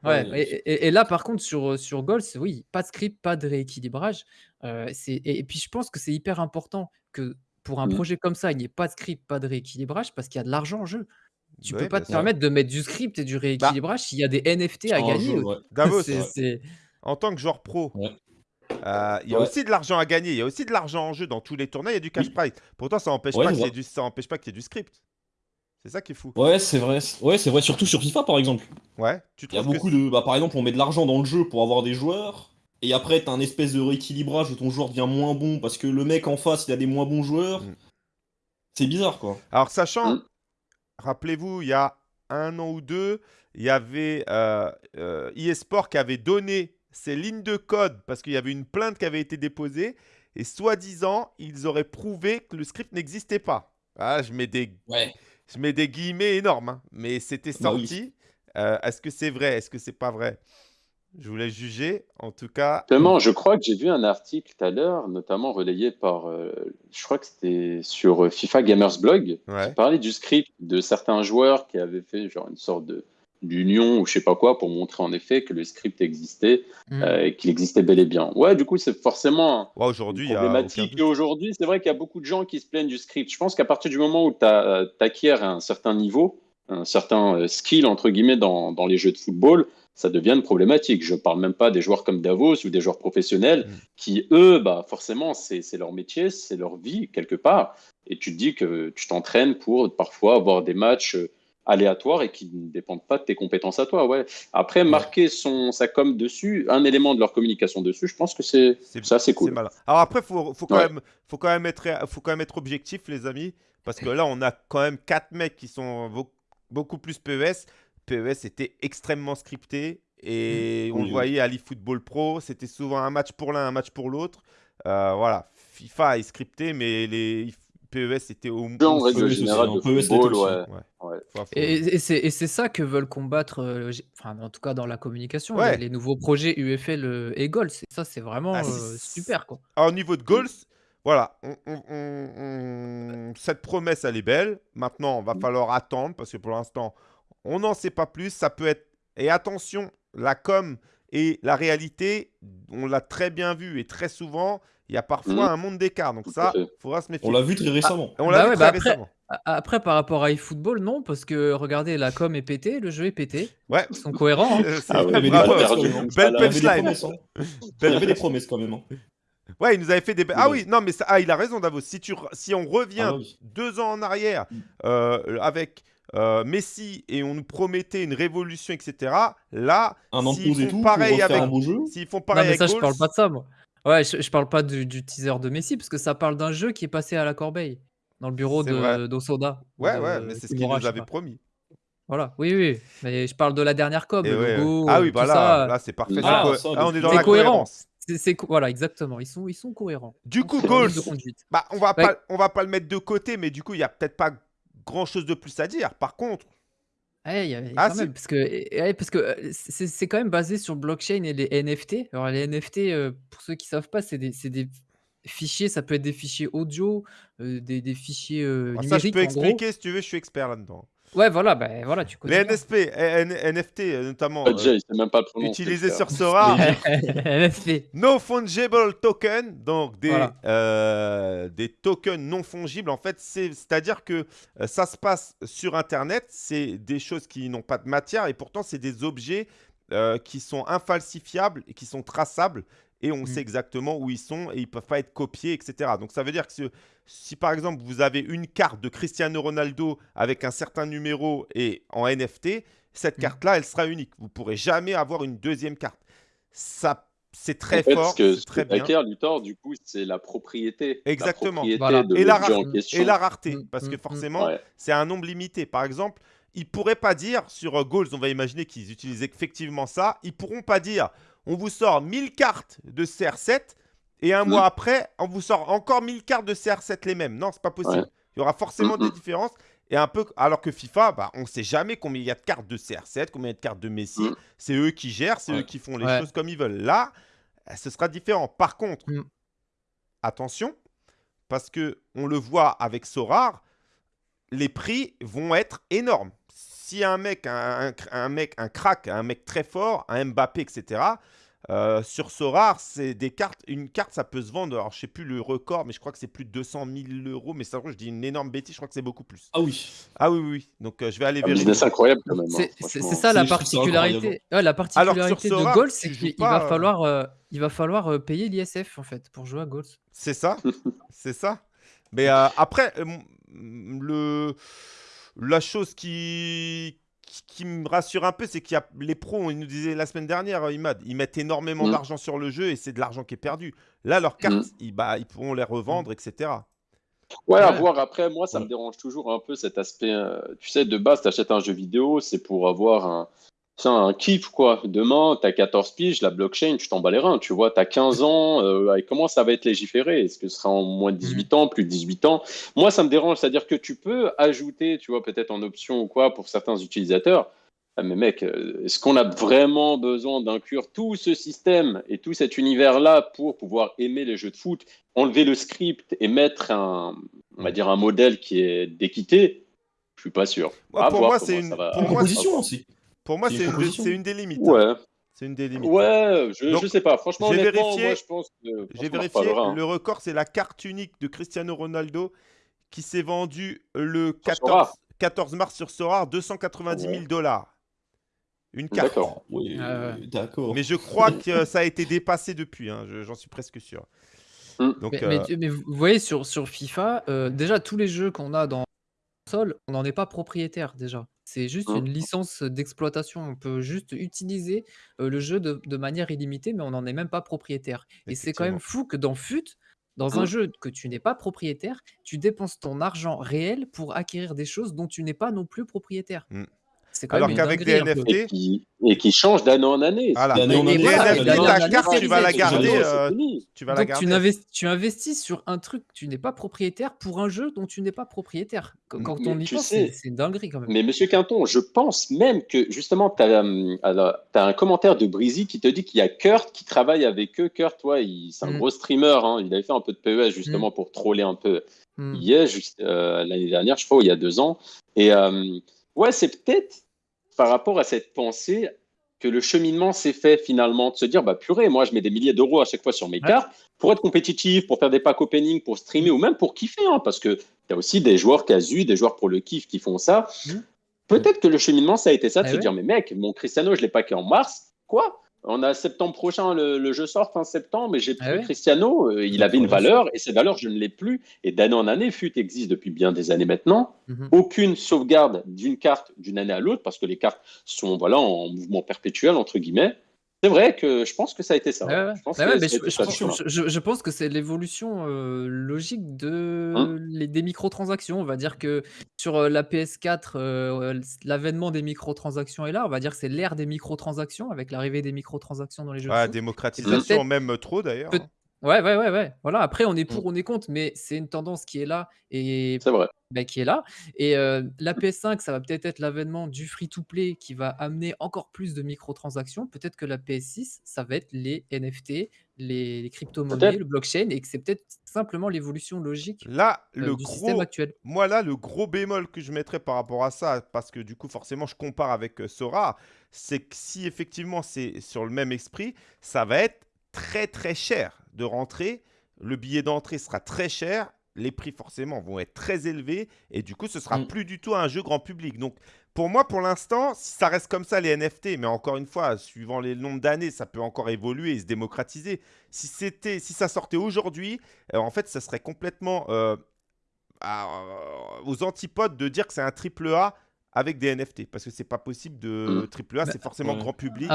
Ouais Ouais, et et et là par contre sur, sur Goals, oui, pas de script, pas de rééquilibrage, c'est et et puis je pense que c'est hyper important que pour un Mm. projet comme ça, il n'y ait pas de script, pas de rééquilibrage parce qu'il y a de l'argent en jeu. Tu peux Oui, pas te ouais. permettre de mettre du script et du Bah, rééquilibrage s'il y a des NFT à gagner, jeu, ouais. En tant que joueur pro, Ouais. Euh, il y a Ouais. aussi de l'argent à gagner, il y a aussi de l'argent en jeu dans tous les tournois, il y a du cash Oui. prize. Pourtant, ça n'empêche Ouais, pas qu'il y ait vrai. du, ça empêche pas qu'il y ait du script. C'est ça qui est fou. Ouais, c'est vrai. Ouais, c'est vrai, surtout sur FIFA par exemple. Ouais, tu Il y a trouves que beaucoup de. Bah, par exemple, on met de l'argent dans le jeu pour avoir des joueurs. Et après, t'as un espèce de rééquilibrage où ton joueur devient moins bon parce que le mec en face, il a des moins bons joueurs. Mm. C'est bizarre, quoi. Alors, sachant, Mm. rappelez-vous, il y a un an ou deux, il y avait euh, euh, eSport qui avait donné ses lignes de code parce qu'il y avait une plainte qui avait été déposée et soi-disant, ils auraient prouvé que le script n'existait pas. Ah, je mets des, Ouais. je mets des guillemets énormes, hein, mais c'était Bah oui. sorti. Euh, Est-ce que c'est vrai? Est-ce que c'est pas vrai? Je voulais juger. En tout cas, Justement, je crois que j'ai vu un article tout à l'heure, notamment relayé par, euh, je crois que c'était sur euh, FIFA Gamers Blog, ouais. qui parlait du script de certains joueurs qui avaient fait genre une sorte de d'union ou je sais pas quoi pour montrer en effet que le script existait, Mm. euh, et qu'il existait bel et bien. Ouais, du coup, c'est forcément Ouais, aujourd'hui, il y a aucun problématique. Et aujourd'hui, c'est vrai qu'il y a beaucoup de gens qui se plaignent du script. Je pense qu'à partir du moment où tu acquiers un certain niveau, un certain euh, skill, entre guillemets, dans, dans les jeux de football, ça devient une problématique. Je parle même pas des joueurs comme Davos ou des joueurs professionnels Mm. qui, eux, bah, forcément, c'est c'est leur métier, c'est leur vie, quelque part. Et tu te dis que tu t'entraînes pour parfois avoir des matchs euh, aléatoires et qui ne dépendent pas de tes compétences à toi. Ouais. Après, marquer son, sa com dessus, un élément de leur communication dessus, je pense que c'est ça, c'est cool. malin. Alors après, faut, faut quand Ouais. même, faut quand même être, faut quand même être objectif, les amis, parce que là, on a quand même quatre mecs qui sont beau- beaucoup plus PES. PES était extrêmement scripté et on le voyait à l'eFootball Pro, c'était souvent un match pour l'un, un match pour l'autre. Euh, voilà, FIFA est scripté, mais les PES étaient au Jeu en règle PES, générale de c'était football, ouais. Ouais. Faut- Et, et c'est et c'est ça que veulent combattre, euh, j'ai- enfin, en tout cas dans la communication, Ouais. les, nouveaux projets UFL euh, et Goal. C'est ça, c'est vraiment Ah, euh, c'est- super quoi. Alors, au niveau de goals, voilà, on- on- on- on- cette promesse, elle est belle. Maintenant, on va falloir attendre parce que pour l'instant, on n'en sait pas plus. Ça peut être. Et attention, la com et la réalité, on l'a très bien vu et très souvent, il y a parfois Mhm. un monde d'écart. Donc, ça, fait. faudra se méfier. On l'a vu très récemment. On l'a Bah vu ouais, très bah après- récemment. A- Après, par rapport à eFootball, non, parce que regardez, la com est pétée, le jeu est pété. Ouais. Ils sont cohérents. hein. C'est Ah ouais, bravo. Belle là. Il y avait des punchline. promesses. hein. Il y avait des promesses quand même. hein. Ouais, il nous avait fait des. Ah oui, non, mais ça... ah, il a raison, Davos. Si, tu... si on revient Ah oui. deux ans en arrière Mm. euh, avec euh, Messi et on nous promettait une révolution, etc., là, s'ils font tout pareil avec- s'ils font mais avec ça, je parle pas de ça, moi. Ouais, je, je parle pas du, du teaser de Messi, parce que ça parle d'un jeu qui est passé à la corbeille, dans le bureau C'est vrai. de- d'Osoda. ou Ouais, de ouais, mais c'est ce qu'il Kimura, nous je sais avait pas. promis. Voilà, oui, oui. Mais je parle de la dernière com, Et le ouais, logo, Ah euh, oui, tout bah là, ça. là c'est parfait. Ah, c'est co- ça, là, on est dans C'est la cohérent. cohérence. c'est- c'est co- voilà, exactement. Ils sont, ils sont cohérents. Du coup, ligne de conduite. bah, on va Ouais. pas, on va pas le mettre de côté, mais du coup, il y a peut-être pas grand-chose de plus à dire. Par contre, Ouais, il y Ah, quand si. même, parce que, et- ouais, parce que c'est c'est quand même basé sur le blockchain et les NFT. Alors, les NFT, pour ceux qui savent pas, c'est des, c'est des fichiers, ça peut être des fichiers audio, des, des fichiers euh, alors ça, je numériques. peux en gros. expliquer si tu veux, je suis expert là-dedans. Ouais, voilà, ben voilà, tu connais. Les bien. NSP, N- NFT notamment, euh, déjà, il sait même pas le prononcer. utilisés le sur. Sora, NFT. No fungible token, donc des, Voilà. euh, des tokens non fongibles. En fait, c'est- c'est-à-dire que euh, ça se passe sur Internet, c'est des choses qui n'ont pas de matière et pourtant c'est des objets euh, qui sont infalsifiables et qui sont traçables et on Mm. sait exactement où ils sont et ils peuvent pas être copiés, etc. Donc ça veut dire que si, si, par exemple vous avez une carte de Cristiano Ronaldo avec un certain numéro et en NFT, cette Mm. carte-là, elle sera unique. Vous pourrez jamais avoir une deuxième carte. Ça, c'est très En fait, fort, ce que, ce très que bien. acquiert Luthor, du coup, c'est la propriété. Exactement. La propriété Voilà. de Et la, et la rareté, Mm, parce que mm, mm. forcément, Ouais. c'est un nombre limité. Par exemple, ils pourraient pas dire sur euh, Goals, on va imaginer qu'ils utilisent effectivement ça, ils pourront pas dire on vous sort 1000 cartes de CR7 et un Mm. mois après, on vous sort encore 1000 cartes de CR7 les mêmes. Non, c'est pas possible. Ouais. Il y aura forcément Mm, des mm. différences. Et un peu, alors que FIFA, bah, on sait jamais combien il y a de cartes de CR7, combien il y a de cartes de Messi. Mm. C'est eux qui gèrent, c'est Ouais. eux qui font les Ouais. choses comme ils veulent. Là, euh, ce sera différent. Par contre, Mm. attention, parce que on le voit avec Sorar, les prix vont être énormes. Si un mec, un, mec, un crack, un mec très fort, un Mbappé, etc. euh, sur Sorar, c'est des cartes. Une carte, ça peut se vendre. Alors, je sais plus le record, mais je crois que c'est plus de 200 000 euros. Mais ça, je dis une énorme bêtise. Je crois que c'est beaucoup plus. Ah oui. Ah oui, oui, oui. Donc, euh, je vais aller Un vérifier. business incroyable quand même. hein, C'est c'est- c'est ça la C'est- particularité. Ouais, la Alors que sur particularité de tu c'est qu'il pas, va euh, falloir, euh, il va falloir euh, payer l'ISF en fait pour jouer à Goals. C'est ça, c'est ça. Mais euh, après, euh, le la chose qui qui, me rassure un peu, c'est qu'il y a les pros. Ils nous disaient la semaine dernière, euh, Imad, ils mettent énormément Mm. d'argent sur le jeu et c'est de l'argent qui est perdu. Là, leurs cartes, Mm. ils, bah, ils pourront les revendre, etc. Ouais, à voir après, moi, ça me dérange toujours un peu cet aspect. euh, tu sais, de base, tu achètes un jeu vidéo, c'est pour avoir un, sais, un kiff, quoi. Demain, tu as 14 piges, la blockchain, tu t'en bats les reins, tu vois. Tu as 15 ans, euh, et comment ça va être légiféré? Est-ce que ce sera en moins de 18 ans, plus de 18 ans? Moi, ça me dérange, c'est-à-dire que tu peux ajouter, tu vois, peut-être en option ou quoi, pour certains utilisateurs, Ah, mais mec, euh, est-ce qu'on a vraiment besoin d'inclure tout ce système et tout cet univers-là pour pouvoir aimer les jeux de foot, enlever le script et mettre un, on va dire un modèle qui est d'équité? Je suis pas sûr. Pour moi, c'est une- Une proposition aussi. Pour moi, C'est une des limites. hein. Ouais, C'est une des limites. ouais, je, Donc, je sais pas. Franchement, j'ai vérifié- moi, je pense que. J'ai vérifié, hein. le record, c'est la carte unique de Cristiano Ronaldo qui s'est vendue le Sur 14, Sora. 14 mars sur Sora, 290 000 dollars. Une carte. D'accord. Oui, d'accord. Mais je crois que ça a été dépassé depuis, hein, je- j'en suis presque sûr. Mm. Donc, Mais, euh, mais tu- mais vous voyez, sur, sur FIFA, euh, déjà, tous les jeux qu'on a dans on n'en est pas propriétaire déjà. C'est juste Mhm. une licence d'exploitation. On peut juste utiliser euh, le jeu de, de manière illimitée, mais on n'en est même pas propriétaire. Et c'est quand même fou que dans FUT, dans un Mhm. jeu que tu n'es pas propriétaire, tu dépenses ton argent réel pour acquérir des choses dont tu n'es pas non plus propriétaire. Mhm. C'est quand Alors qu'avec des. NFT, Et qui, et qui change d'année en année. Voilà. En année, voilà, NFT, ta carte, tu vas la garder. Euh, tu vas la Donc tu, garder. n'investis, tu investis sur un truc tu n'es pas propriétaire pour un jeu dont tu n'es pas propriétaire. Qu- Quand Mais on y pense, c'est une dinguerie quand même. Mais Monsieur Quinton, je pense même que justement, tu as, un commentaire de Breezy qui te dit qu'il y a Kurt qui travaille avec eux. Kurt, toi, il- c'est un Mm. gros streamer. hein. Il avait fait un peu de PES justement pour troller un peu. Il y juste euh, l'année dernière, je crois, ou il y a deux ans. Et euh, ouais, c'est peut-être par rapport à cette pensée que le cheminement s'est fait finalement de se dire bah purée, moi je mets des milliers d'euros à chaque fois sur mes Ouais. cartes pour être compétitif, pour faire des packs opening, pour streamer ou même pour kiffer, hein, parce que tu as aussi des joueurs casu, des joueurs pour le kiff qui font ça. Mhm. Peut-être que le cheminement ça a été ça de Eh se ouais. dire mais mec, mon Cristiano je l'ai packé en mars, quoi? On a septembre prochain, le, le jeu sort fin septembre, et j'ai Ah pris ouais. Cristiano, euh, il avait une valeur, et cette valeur, je ne l'ai plus. Et d'année en année, FUT existe depuis bien des années maintenant. Mhm. Aucune sauvegarde d'une carte d'une année à l'autre, parce que les cartes sont voilà, en mouvement perpétuel, entre guillemets. C'est vrai que je pense que ça a été ça. Ouais, ouais. Je pense Ouais, que ça je, je ça, je- je- pense c'est l'évolution euh, logique de Hein les, des microtransactions. On va dire que sur euh, la PS4, euh, l'avènement des microtransactions est là. On va dire que c'est l'ère des microtransactions avec l'arrivée des microtransactions dans les jeux foot. démocratisation, même trop d'ailleurs. peut- hein. Ouais, ouais, ouais, ouais. Voilà. Après, on est Mm. pour, on est contre, mais c'est une tendance qui est là et C'est vrai. bah, qui est là. Et euh, la PS5, ça va peut-être être l'avènement du free-to-play qui va amener encore plus de microtransactions. Peut-être que la PS6, ça va être les NFT, les, les crypto-monnaies, Peut-être. le blockchain, et que c'est peut-être simplement l'évolution logique Là, euh, le du gros, système actuel. Moi, là, le gros bémol que je mettrais par rapport à ça, parce que du coup, forcément, je compare avec euh, Sora, c'est que si effectivement c'est sur le même esprit, ça va être très très cher de rentrer. Le billet d'entrée sera très cher. Les prix, forcément, vont être très élevés. Et du coup, ce sera Mm. plus du tout un jeu grand public. Donc, pour moi, pour l'instant, si ça reste comme ça, les NFT, mais encore une fois, suivant les nombres d'années, ça peut encore évoluer et se démocratiser. Si, c'était, si ça sortait aujourd'hui, euh, en fait, ça serait complètement euh, à- aux antipodes de dire que c'est un triple A avec des NFT parce que c'est pas possible de Mm. triple A, Bah, c'est forcément grand public.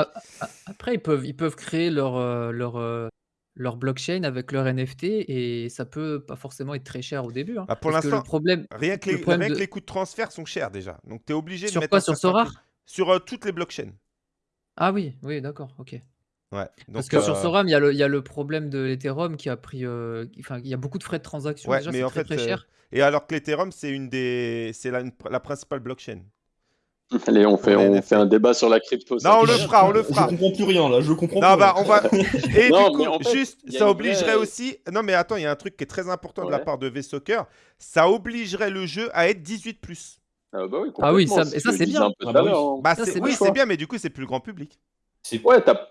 Après, ils peuvent, ils peuvent créer leur, euh, leur, euh, leur blockchain avec leur NFT et ça peut pas forcément être très cher au début. hein. Bah, pour le l'instant, problème, Rien que, le les, problème rien que de- les coûts de transfert sont chers déjà. Donc tu es obligé Sur de mettre quoi, un sur prix. Sur euh, toutes les blockchains. Ah oui, oui, d'accord, ok. Ouais. Parce que sur euh, Sora, il y, a le- il y a le problème de l'Ethereum qui a pris. euh, Enfin, il y a beaucoup de frais de transaction. Ouais, déjà, mais en très, fait, très euh, cher. Et alors que l'Ethereum, c'est une des, c'est la principale blockchain. Allez, on fait, on fait un débat sur la crypto. ça Non, on le fera, on le Je fera. comprends plus rien là, je comprends Non, plus bah rien. on va. Et Non, du coup, en fait, juste, ça obligerait vraie- aussi. Non, mais attends, il y a un truc qui est très important de la part de V-Soccer. Ça obligerait le jeu à être 18. Ah, bah oui, Ah oui, ça- c'est et ça, je bien. un peu Ah tout bah oui. Bah, c'est- oui, bien. c'est bien, mais du coup, c'est plus grand public. Ouais, t'as-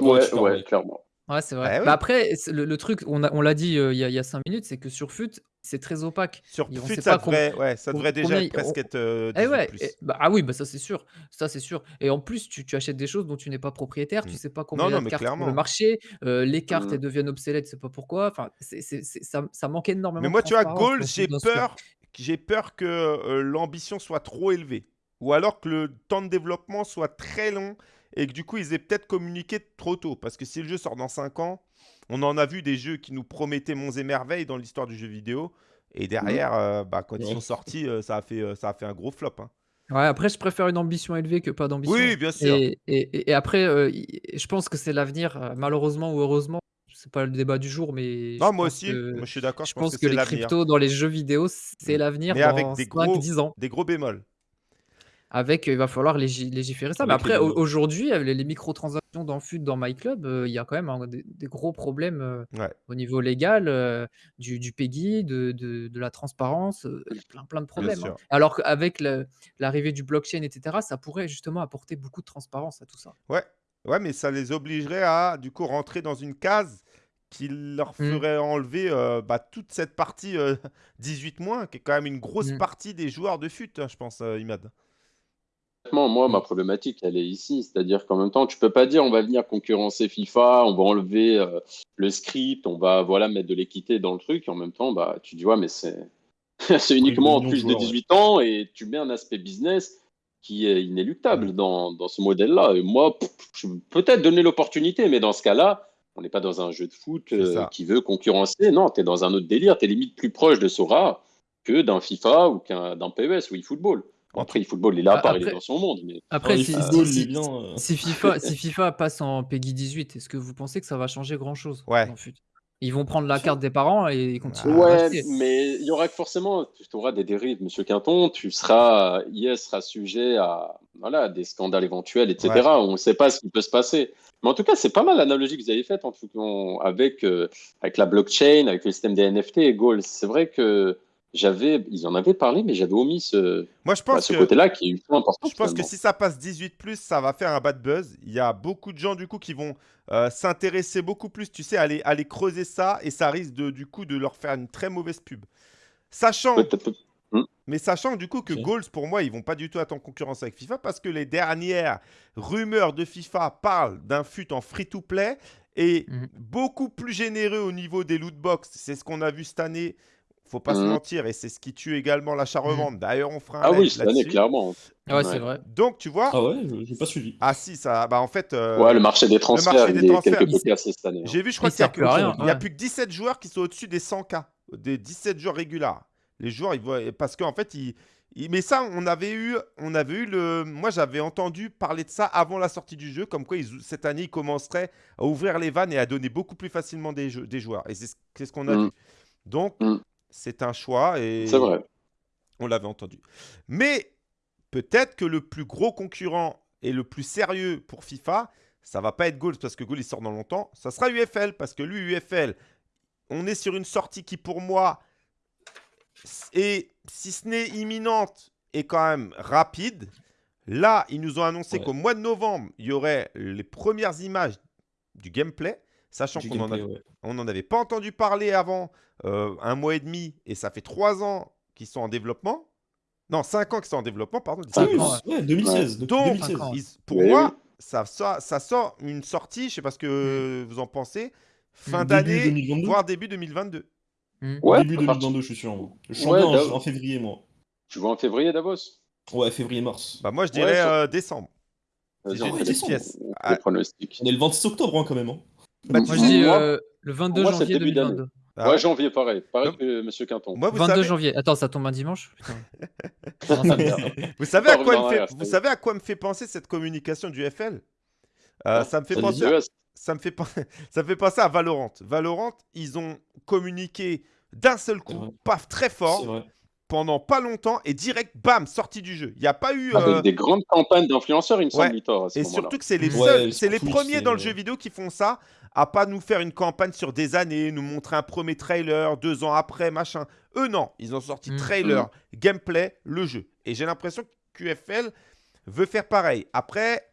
Ouais, ouais, clairement. Ouais, c'est vrai. Bah oui. Bah après, le, le truc, on l'a dit euh, il y, a, il y a cinq minutes, c'est que sur FUT, c'est très opaque. Sur Et on FUT, sait ça pas com- devrait, ouais, ça com- devrait déjà combien presque on- être euh, Eh 18 ouais, plus. et- bah, ah oui, bah ça c'est sûr, ça c'est sûr. Et en plus, tu, tu achètes des choses dont tu n'es pas propriétaire, tu Mm. sais pas combien il y non, a de mais cartes sur clairement. le marché, euh, les cartes Mm. elles deviennent obsolètes, c'est pas pourquoi. Enfin, c'est, c'est- c'est- ça, ça manque énormément. Mais de moi, tu vois, transparence dans- j'ai dans ce- peur, j'ai peur que euh, l'ambition soit trop élevée. Ou alors que le temps de développement soit très long et que du coup, ils aient peut-être communiqué trop tôt. Parce que si le jeu sort dans 5 ans, on en a vu des jeux qui nous promettaient monts et merveilles dans l'histoire du jeu vidéo. Et derrière, euh, bah, quand ils sont sortis, euh, ça, a fait, euh, ça a fait un gros flop. hein. Ouais, après, je préfère une ambition élevée que pas d'ambition. Oui, bien sûr. Et, et- et- et après, je pense que c'est l'avenir, malheureusement ou heureusement. C'est pas le débat du jour, mais Non, moi aussi, que- moi je suis d'accord, je je pense, que, que, les cryptos dans les jeux vidéo, c'est Mm. l'avenir dans avec des gros, 5-10 ans. des gros bémols. Avec, il va falloir légi légiférer ça. Mais après, aujourd'hui, avec les les microtransactions dans FUT, dans MyClub, heu, il y a quand même un des des gros problèmes, Ouais. au niveau légal, du du PEGI, de de de la transparence, plein plein de problèmes, hein. Alors qu'avec l'arrivée du blockchain et cetera, ça pourrait justement apporter beaucoup de transparence à tout ça. Ouais, ouais, mais ça les obligerait à, du coup, rentrer dans une case qui leur Mmh. ferait enlever, bah, toute cette partie, heu, 18 moins, qui est quand même une grosse Mmh. partie des joueurs de FUT, hein, je pense, Imad. Moi, ma Mmh. problématique, elle est ici. C'est-à-dire qu'en même temps, tu peux pas dire on va venir concurrencer FIFA, on va enlever euh, le script, on va voilà, mettre de l'équité dans le truc. Et en même temps, bah, tu dis, ouais, mais c'est uniquement en plus de joueurs, ouais. 18 ans et tu mets un aspect business qui est inéluctable Mm. dans, dans ce modèle-là. Et moi, pff, je peux peut-être donner l'opportunité, mais dans ce cas-là, on n'est pas dans un jeu de foot euh, qui veut concurrencer. Non, tu es dans un autre délire. Tu es limite plus proche de Sora que d'un FIFA ou d'un PES ou eFootball. Bon, Après, eFootball, il est à Ah, part, il est après- dans son monde. Mais Après, Ah, si, si- bien, euh. si FIFA, si FIFA passe en PEGI 18, est-ce que vous pensez que ça va changer grand-chose Ouais. Ils vont prendre la carte des parents et ils continuent à Ouais, acheter. mais il y aura forcément, tu auras des dérives, Monsieur Quinton. Tu seras, IS sera sujet à, voilà, des scandales éventuels, etc. Ouais. On ne sait pas ce qui peut se passer. Mais en tout cas, c'est pas mal l'analogie que vous avez faite en tout cas, avec, euh, avec la blockchain, avec le système des NFT et Goals. C'est vrai que j'avais, ils en avaient parlé, mais j'avais omis ce, Moi, je bah, ce que côté-là qui est ultra important. Je pense que si ça passe 18+, ça va faire un bad buzz. Il y a beaucoup de gens, du coup, qui vont euh, s'intéresser beaucoup plus, tu sais, à aller, aller creuser ça, et ça risque, de, du coup, de leur faire une très mauvaise pub. Sachant, Peut-être- mais sachant, du coup, que Ok. Goals, pour moi, ils vont pas du tout être en concurrence avec FIFA, parce que les dernières rumeurs de FIFA parlent d'un fut en free-to-play, et Mhm. beaucoup plus généreux au niveau des loot box. C'est ce qu'on a vu cette année. Faut pas se Mhm. mentir, et c'est ce qui tue également l'achat-revente. D'ailleurs, on fera un Ah oui, cette année, clairement. Ouais, c'est vrai. Donc, tu vois, Ah ouais, je- j'ai pas suivi. ah si, ça, bah en fait, euh, Ouais, le marché des transferts, marché il des est transferts, quelque cassé cette année. hein. j'ai vu, je crois Il qu'il y a plus à que- rien, il y a ouais. plus que 17 joueurs qui sont au-dessus des 100K, des 17 joueurs réguliers. Les joueurs, ils voient, parce qu'en fait, ils, ils- mais ça, on avait eu, on avait eu le, moi, j'avais entendu parler de ça avant la sortie du jeu, comme quoi ils- cette année, ils commenceraient à ouvrir les vannes et à donner beaucoup plus facilement des, jeux, des joueurs. Et c'est ce, ce qu'on a Mm. vu. Donc, Mm. C'est un choix et C'est vrai. on l'avait entendu. Mais peut-être que le plus gros concurrent et le plus sérieux pour FIFA, ça va pas être Goals parce que Goals il sort dans longtemps. Ça sera UFL parce que lui, UFL, on est sur une sortie qui pour moi est, si ce n'est imminente, est quand même rapide. Là, ils nous ont annoncé Ouais. qu'au mois de novembre, il y aurait les premières images du gameplay, sachant qu'on ouais. n'en avait pas entendu parler avant euh, un mois et demi, et ça fait trois ans qu'ils sont en développement. Non, cinq ans qu'ils sont en développement, pardon. Cinq oui, ans, ouais, 2016. depuis Donc, 2016. cinq ans. ils- pour moi, oui. ça, sort, ça sort une sortie, je sais pas ce que vous en pensez, fin d'année, 2022. voire début 2022. Mmh. Ouais, Début à partir- 2022, je suis sûr. Je suis en février, moi. Tu vois en février, Davos? Ouais, février-mars. Bah, moi, je Ouais, dirais euh, décembre. Pièce. Ah. pronostics. On est le 26 octobre hein, quand même. hein. Bah, tu Moi, je sais, dis Moi- euh, le 22 moi, c'est janvier début d'année. 2022. ah ouais, ouais. janvier, pareil. Pareil Non. que Monsieur Quinton. Moi, vous 22 savez, janvier. Attends, ça tombe un dimanche Putain. Non, ça me vient. vous savez à quoi, me fait, vous ça savez à quoi me fait penser cette communication du FL Euh, Ouais, ça, me fait ça penser à, ça, me fait pen- ça me fait penser à Valorant. Valorant, ils ont communiqué d'un seul coup, paf, très C'est fort, vrai. pendant pas longtemps, et direct, bam, sortie du jeu. Il n'y a pas eu... euh, Avec des grandes campagnes d'influenceurs, il me semble, ouais. Litor, à ce Et moment-là. surtout que c'est les Ouais, seuls, sur c'est les Twitch, premiers c'est- dans le jeu vidéo qui font ça, à pas nous faire une campagne sur des années, nous montrer un premier trailer, deux ans après, machin. Eux, non, ils ont sorti Mm. trailer, gameplay, le jeu. Et j'ai l'impression que QFL veut faire pareil. Après,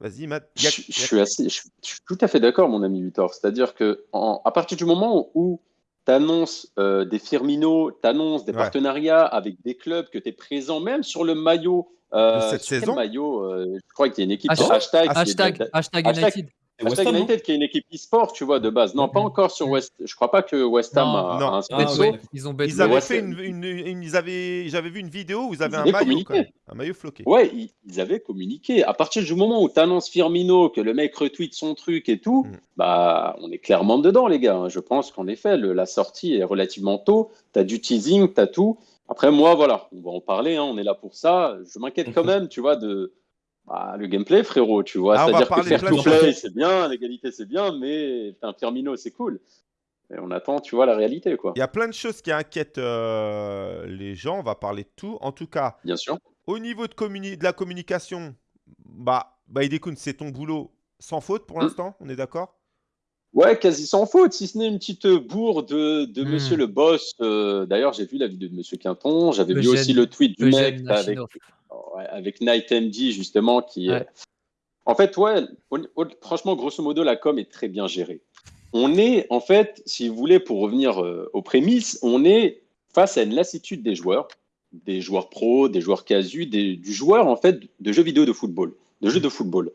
vas-y, Matt. Je, y a- je y a- suis assez, je, suis- je suis tout à fait d'accord, mon ami Luthor. C'est-à-dire que en- à partir du moment où tu annonces des Firmino, tu annonces des Ouais. partenariats avec des clubs, que tu es présent même sur le maillot. euh, De cette saison maillot euh, Je crois qu'il y a une équipe Hashtag- hashtag, Hashtag, hashtag Hashtag- United. West Ham, United qui est une équipe e-sport, tu vois, de base. Non, pas Mhm. encore sur West. Je crois pas que West Ham Non, a, non. un Ah, ouais. Ils ont bête. Ils avaient fait une, une- une- ils avaient, j'avais vu une vidéo où ils avaient un avaient maillot, même, un maillot floqué. Ouais, ils, ils avaient communiqué. À partir du moment où tu annonces Firmino, que le mec retweet son truc et tout, Mm. bah, on est clairement dedans, les gars. Je pense qu'en effet, le- la sortie est relativement tôt. Tu as du teasing, tu as tout. Après, moi, voilà, on va en parler, hein, on est là pour ça. Je m'inquiète quand même, tu vois, de bah, le gameplay, frérot, tu vois. Ah, on va C'est-à-dire que parler faire to play, c'est bien, l'égalité, c'est bien, mais un Firmino, c'est cool. Et on attend, tu vois, la réalité, quoi. Il y a plein de choses qui inquiètent euh, les gens. On va parler de tout. En tout cas, Bien sûr. au niveau de, communi- de la communication, bah, bah Idekun, c'est ton boulot sans faute pour Mm. l'instant, on est d'accord? Ouais, quasi sans faute, si ce n'est une petite bourre de, de Hmm. Monsieur le Boss. Euh, D'ailleurs, j'ai vu la vidéo de Monsieur Quinton, j'avais vu aussi le tweet du mec avec, avec Night MD, justement, qui. Ouais. En fait, ouais, franchement, grosso modo, la com est très bien gérée. On est, en fait, si vous voulez, pour revenir euh, aux prémices, on est face à une lassitude des joueurs, des joueurs pros, des joueurs casus, des- du joueur, en fait, de jeux vidéo de football, de jeux de football.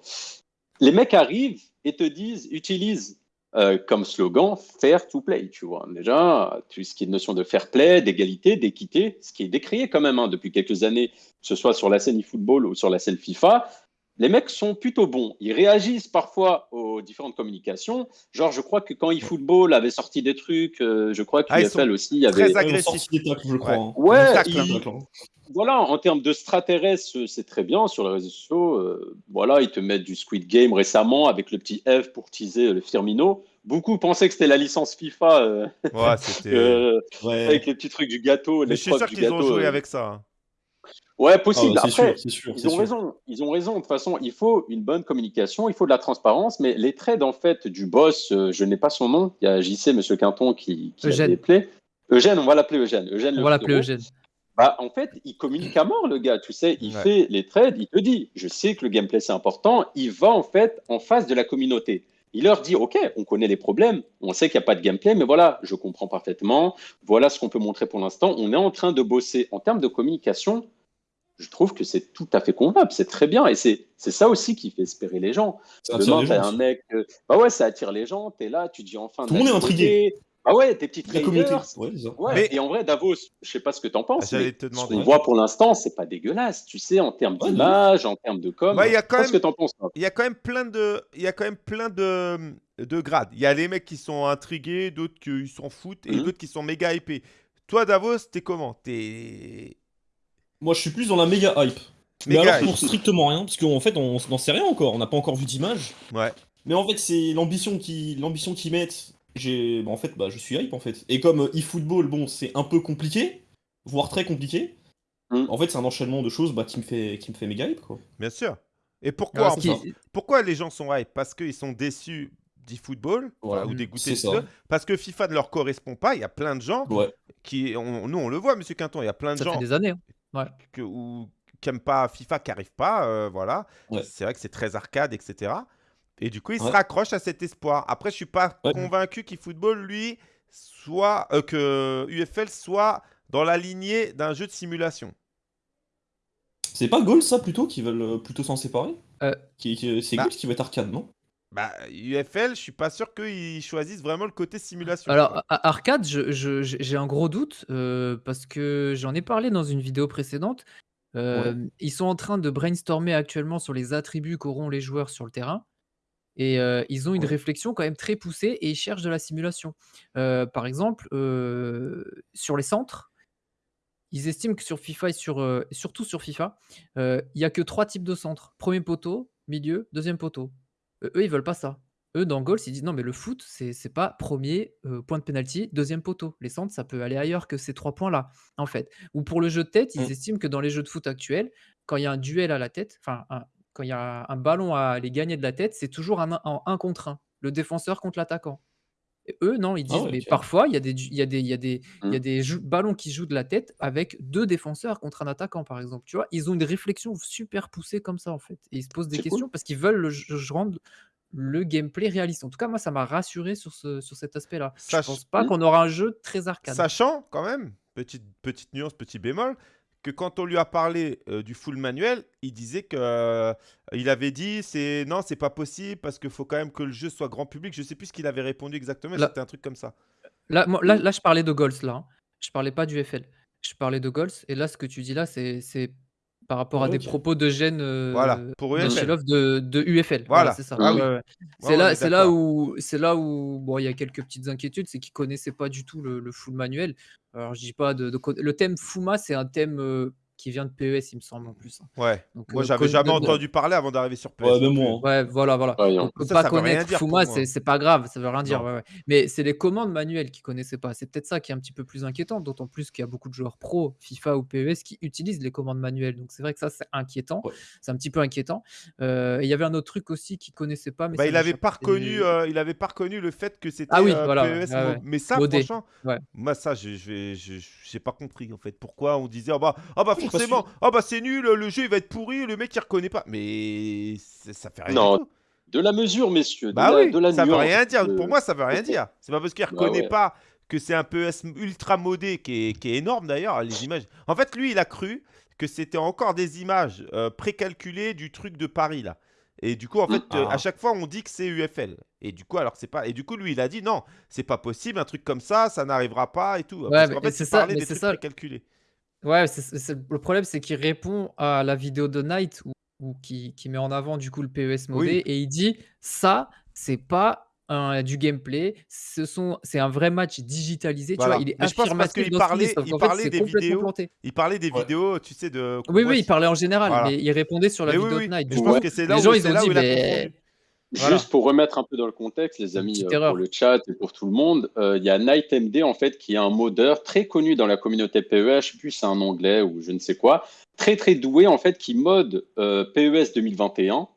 Les mecs arrivent et te disent, utilisent euh, comme slogan fair to play, tu vois. Déjà, tout ce qui est notion de fair play, d'égalité, d'équité, ce qui est décrié quand même hein, depuis quelques années, que ce soit sur la scène e-football ou sur la scène FIFA. Les mecs sont plutôt bons. Ils réagissent parfois aux différentes communications. Genre, je crois que quand eFootball avait sorti des trucs, euh, je crois que Ah, ils UFL sont aussi, il y avait. très agressif. sorti des tacles, je crois. Ouais. hein. Ouais, il- hein. voilà, en termes de extraterrestres, c'est très bien sur les réseaux sociaux. euh, voilà, ils te mettent du Squid Game récemment avec le petit F pour teaser le Firmino. Beaucoup pensaient que c'était la licence FIFA euh, Ouais, c'était. euh, Ouais. avec les petits trucs du gâteau. Mais je suis sûr qu'ils ont joué euh. avec ça. Ouais, Ah, possible. c'est Après, sûr, ils ont sûr. raison. Ils ont raison. De toute façon, il faut une bonne communication, il faut de la transparence. Mais les trades en fait du boss, euh, je n'ai pas son nom. Il y a JC, Monsieur Quinton, qui, qui Eugène. appelé. Eugène, on va l'appeler Eugène. Eugène On va l'appeler. Eugène. Bah, en fait, il communique à mort, le gars. Tu sais, il Ouais. fait les trades, il te dit, je sais que le gameplay c'est important. Il va en fait en face de la communauté. Il leur dit, ok, on connaît les problèmes, on sait qu'il n'y a pas de gameplay, mais voilà, je comprends parfaitement. Voilà ce qu'on peut montrer pour l'instant. On est en train de bosser en termes de communication. Je trouve que c'est tout à fait convenable, c'est très bien, et c'est c'est ça aussi qui fait espérer les gens. Ça attire Demain, les t'as gens un mec, euh, bah ouais, ça attire les gens. T'es là, tu dis enfin. Tout le monde est intrigué. Bah ouais, tes petits La communauté. Ouais, Mais- et en vrai, Davos, je sais pas ce que t'en penses, J'allais mais te ce demander. qu'on voit pour l'instant, c'est pas dégueulasse, tu sais, en termes Ouais, d'image, en termes de com. Y a quand ce même- que t'en penses. Il y a quand même plein de, il y a quand même plein de, de grades. Il y a les mecs qui sont intrigués, d'autres qui s'en foutent, et Mhm. d'autres qui sont méga hypés. Toi, Davos, t'es comment? T'es Moi, je suis plus dans la méga hype. Mais méga alors hype. pour strictement rien, parce qu'en fait, on n'en sait rien encore. On n'a pas encore vu d'image. Ouais. Mais en fait, c'est l'ambition qui, l'ambition qu'ils mettent. J'ai, bah, en fait, bah, je suis hype en fait. Et comme euh, eFootball, bon, c'est un peu compliqué, voire très compliqué. Mm. En fait, c'est un enchaînement de choses bah, qui me fait, qui me fait méga hype quoi. Bien sûr. Et pourquoi, pourquoi les gens sont hype? Parce qu'ils sont déçus d'e-football Voilà. ou dégoûtés. C'est de ça. Parce que FIFA ne leur correspond pas. Il y a plein de gens Ouais. qui, on- nous on le voit, Monsieur Quinton, il y a plein de Ça gens fait des années. hein. Que, ou, qui n'aiment pas FIFA, qui n'arrivent pas. euh, voilà. Ouais. C'est vrai que c'est très arcade, etc. Et du coup, ils se Ouais. raccrochent à cet espoir. Après, je suis pas Ouais. convaincu qu'eFootball, lui, soit euh, que UFL soit dans la lignée d'un jeu de simulation. C'est pas Goal ça plutôt qui veulent euh, plutôt s'en séparer? Euh, C'est bah. Goal qui va être arcade, non? Bah, UFL, je suis pas sûr qu'ils choisissent vraiment le côté simulation. Alors, a- arcade, je- je- j'ai un gros doute euh, parce que j'en ai parlé dans une vidéo précédente. Euh, Ils sont en train de brainstormer actuellement sur les attributs qu'auront les joueurs sur le terrain. Et euh, ils ont une Ouais. réflexion quand même très poussée et ils cherchent de la simulation. Euh, par exemple, euh, sur les centres, ils estiment que sur FIFA et sur, euh, surtout sur FIFA, euh, il y a que trois types de centres. Premier poteau, milieu, deuxième poteau. Eux, ils veulent pas ça. Eux, dans Goals, ils disent non, mais le foot, c'est c'est pas premier euh, point de penalty, deuxième poteau. Les centres, ça peut aller ailleurs que ces trois points-là, en fait. Ou pour le jeu de tête, ils Mm. estiment que dans les jeux de foot actuels, quand il y a un duel à la tête, enfin, un- quand il y a un ballon à aller gagner de la tête, c'est toujours un, un- en un contre un, le défenseur contre l'attaquant. Et eux, non, ils Ah disent, ouais, mais ok. parfois, il y a des, du- il y a des, il y a des, il y a Mm. des jou- ballons qui jouent de la tête avec deux défenseurs contre un attaquant, par exemple. Tu vois, ils ont une réflexion super poussée comme ça, en fait. Et ils se posent des C'est cool. questions parce qu'ils veulent le, je rendre le gameplay réaliste. En tout cas, moi, ça m'a rassuré sur, ce, sur cet aspect-là. Je Sach- pense pas Mm. qu'on aura un jeu très arcade. Sachant quand même, petite, petite nuance, petit bémol, que quand on lui a parlé euh, du full manuel, il disait que euh, il avait dit c'est non, c'est pas possible parce qu'il faut quand même que le jeu soit grand public. Je sais plus ce qu'il avait répondu exactement, c'était un truc comme ça. Là, moi- là, là, je parlais de Goals, là. hein. Je parlais pas du FL. Je parlais de Goals. Et là, ce que tu dis là, c'est c'est par rapport à des propos de gêne euh, Voilà, pour UFL. De, de UFL. Voilà. c'est ça. Ah oui. C'est là, est c'est là où, c'est là où, bon, il y a quelques petites inquiétudes, c'est qu'ils connaissaient pas du tout le, le full manuel. Alors, je dis pas de, de le thème Fuma, c'est un thème euh, qui vient de PES, il me semble en plus. hein. Ouais. Donc, Moi, j'avais jamais de- entendu parler avant d'arriver sur PS. Ouais, même moi. Ouais, voilà, voilà. Voyons. Donc, Ça, pas ça connaître Fuma, c'est pas grave, ça veut rien dire. Ouais, ouais. Mais c'est les commandes manuelles qu'ils connaissaient pas. C'est peut-être ça qui est un petit peu plus inquiétant, d'autant plus qu'il y a beaucoup de joueurs pro, FIFA ou PES, qui utilisent les commandes manuelles. Donc c'est vrai que ça, c'est inquiétant. Ouais. C'est un petit peu inquiétant. Euh, et il y avait un autre truc aussi qu'ils connaissaient pas. Mais Bah, il avait pas reconnu, euh, il avait pas reconnu le fait que c'était Ah oui, euh, voilà, PES. ouais, ouais. Mais ça, franchement, Ouais. moi ça, je je vais, je- j'ai pas compris en fait. Pourquoi on disait, ah bah, ah bah forcément, ah bah c'est nul, le jeu il va être pourri, le mec il reconnaît pas. Mais ça fait rien Non, du tout. De la mesure, messieurs. De Bah la, oui, de la ça veut nuance, rien dire. de- Pour moi, ça veut rien dire. C'est pas parce qu'il Bah reconnaît ouais. pas que c'est un PES ultra modé qui est, qui est énorme d'ailleurs, les images. En fait, lui, il a cru que c'était encore des images euh, précalculées du truc de Paris là. Et du coup, en fait, euh, Ah. à chaque fois, on dit que c'est UFL. Et du coup, alors c'est pas. Et du coup, lui, il a dit non, c'est pas possible, un truc comme ça, ça n'arrivera pas et tout. Parce mais qu'en fait, c'est ça, parlait mais des c'est trucs ça. précalculés. Ouais, c'est- c'est- c'est- le problème, c'est qu'il répond à la vidéo de Knight ou, ou qui, qui met en avant du coup le PES modé Oui. et il dit ça, c'est pas un- du gameplay, ce sont, c'est un vrai match digitalisé. Voilà. Tu vois, il est Mais je pense parce affirmatif qu'il dans parlait- sauf il qu'en fait, parlait c'est des complètement vidéos. planté. Il parlait des Ouais. vidéos, tu sais, de. Oui, oui, il parlait en général, Voilà. mais il répondait sur la Mais oui, vidéo oui. de Knight. Je du pense coup. que c'est là les où, gens, ils c'est ont là dit, où il a mais confondu. Voilà. Juste pour remettre un peu dans le contexte, les amis, euh, pour le chat et pour tout le monde, euh, il y a Night MD en fait qui est un modeur très connu dans la communauté PES, je sais plus si c'est un anglais ou je ne sais quoi, très très doué en fait qui mode euh, PES 2021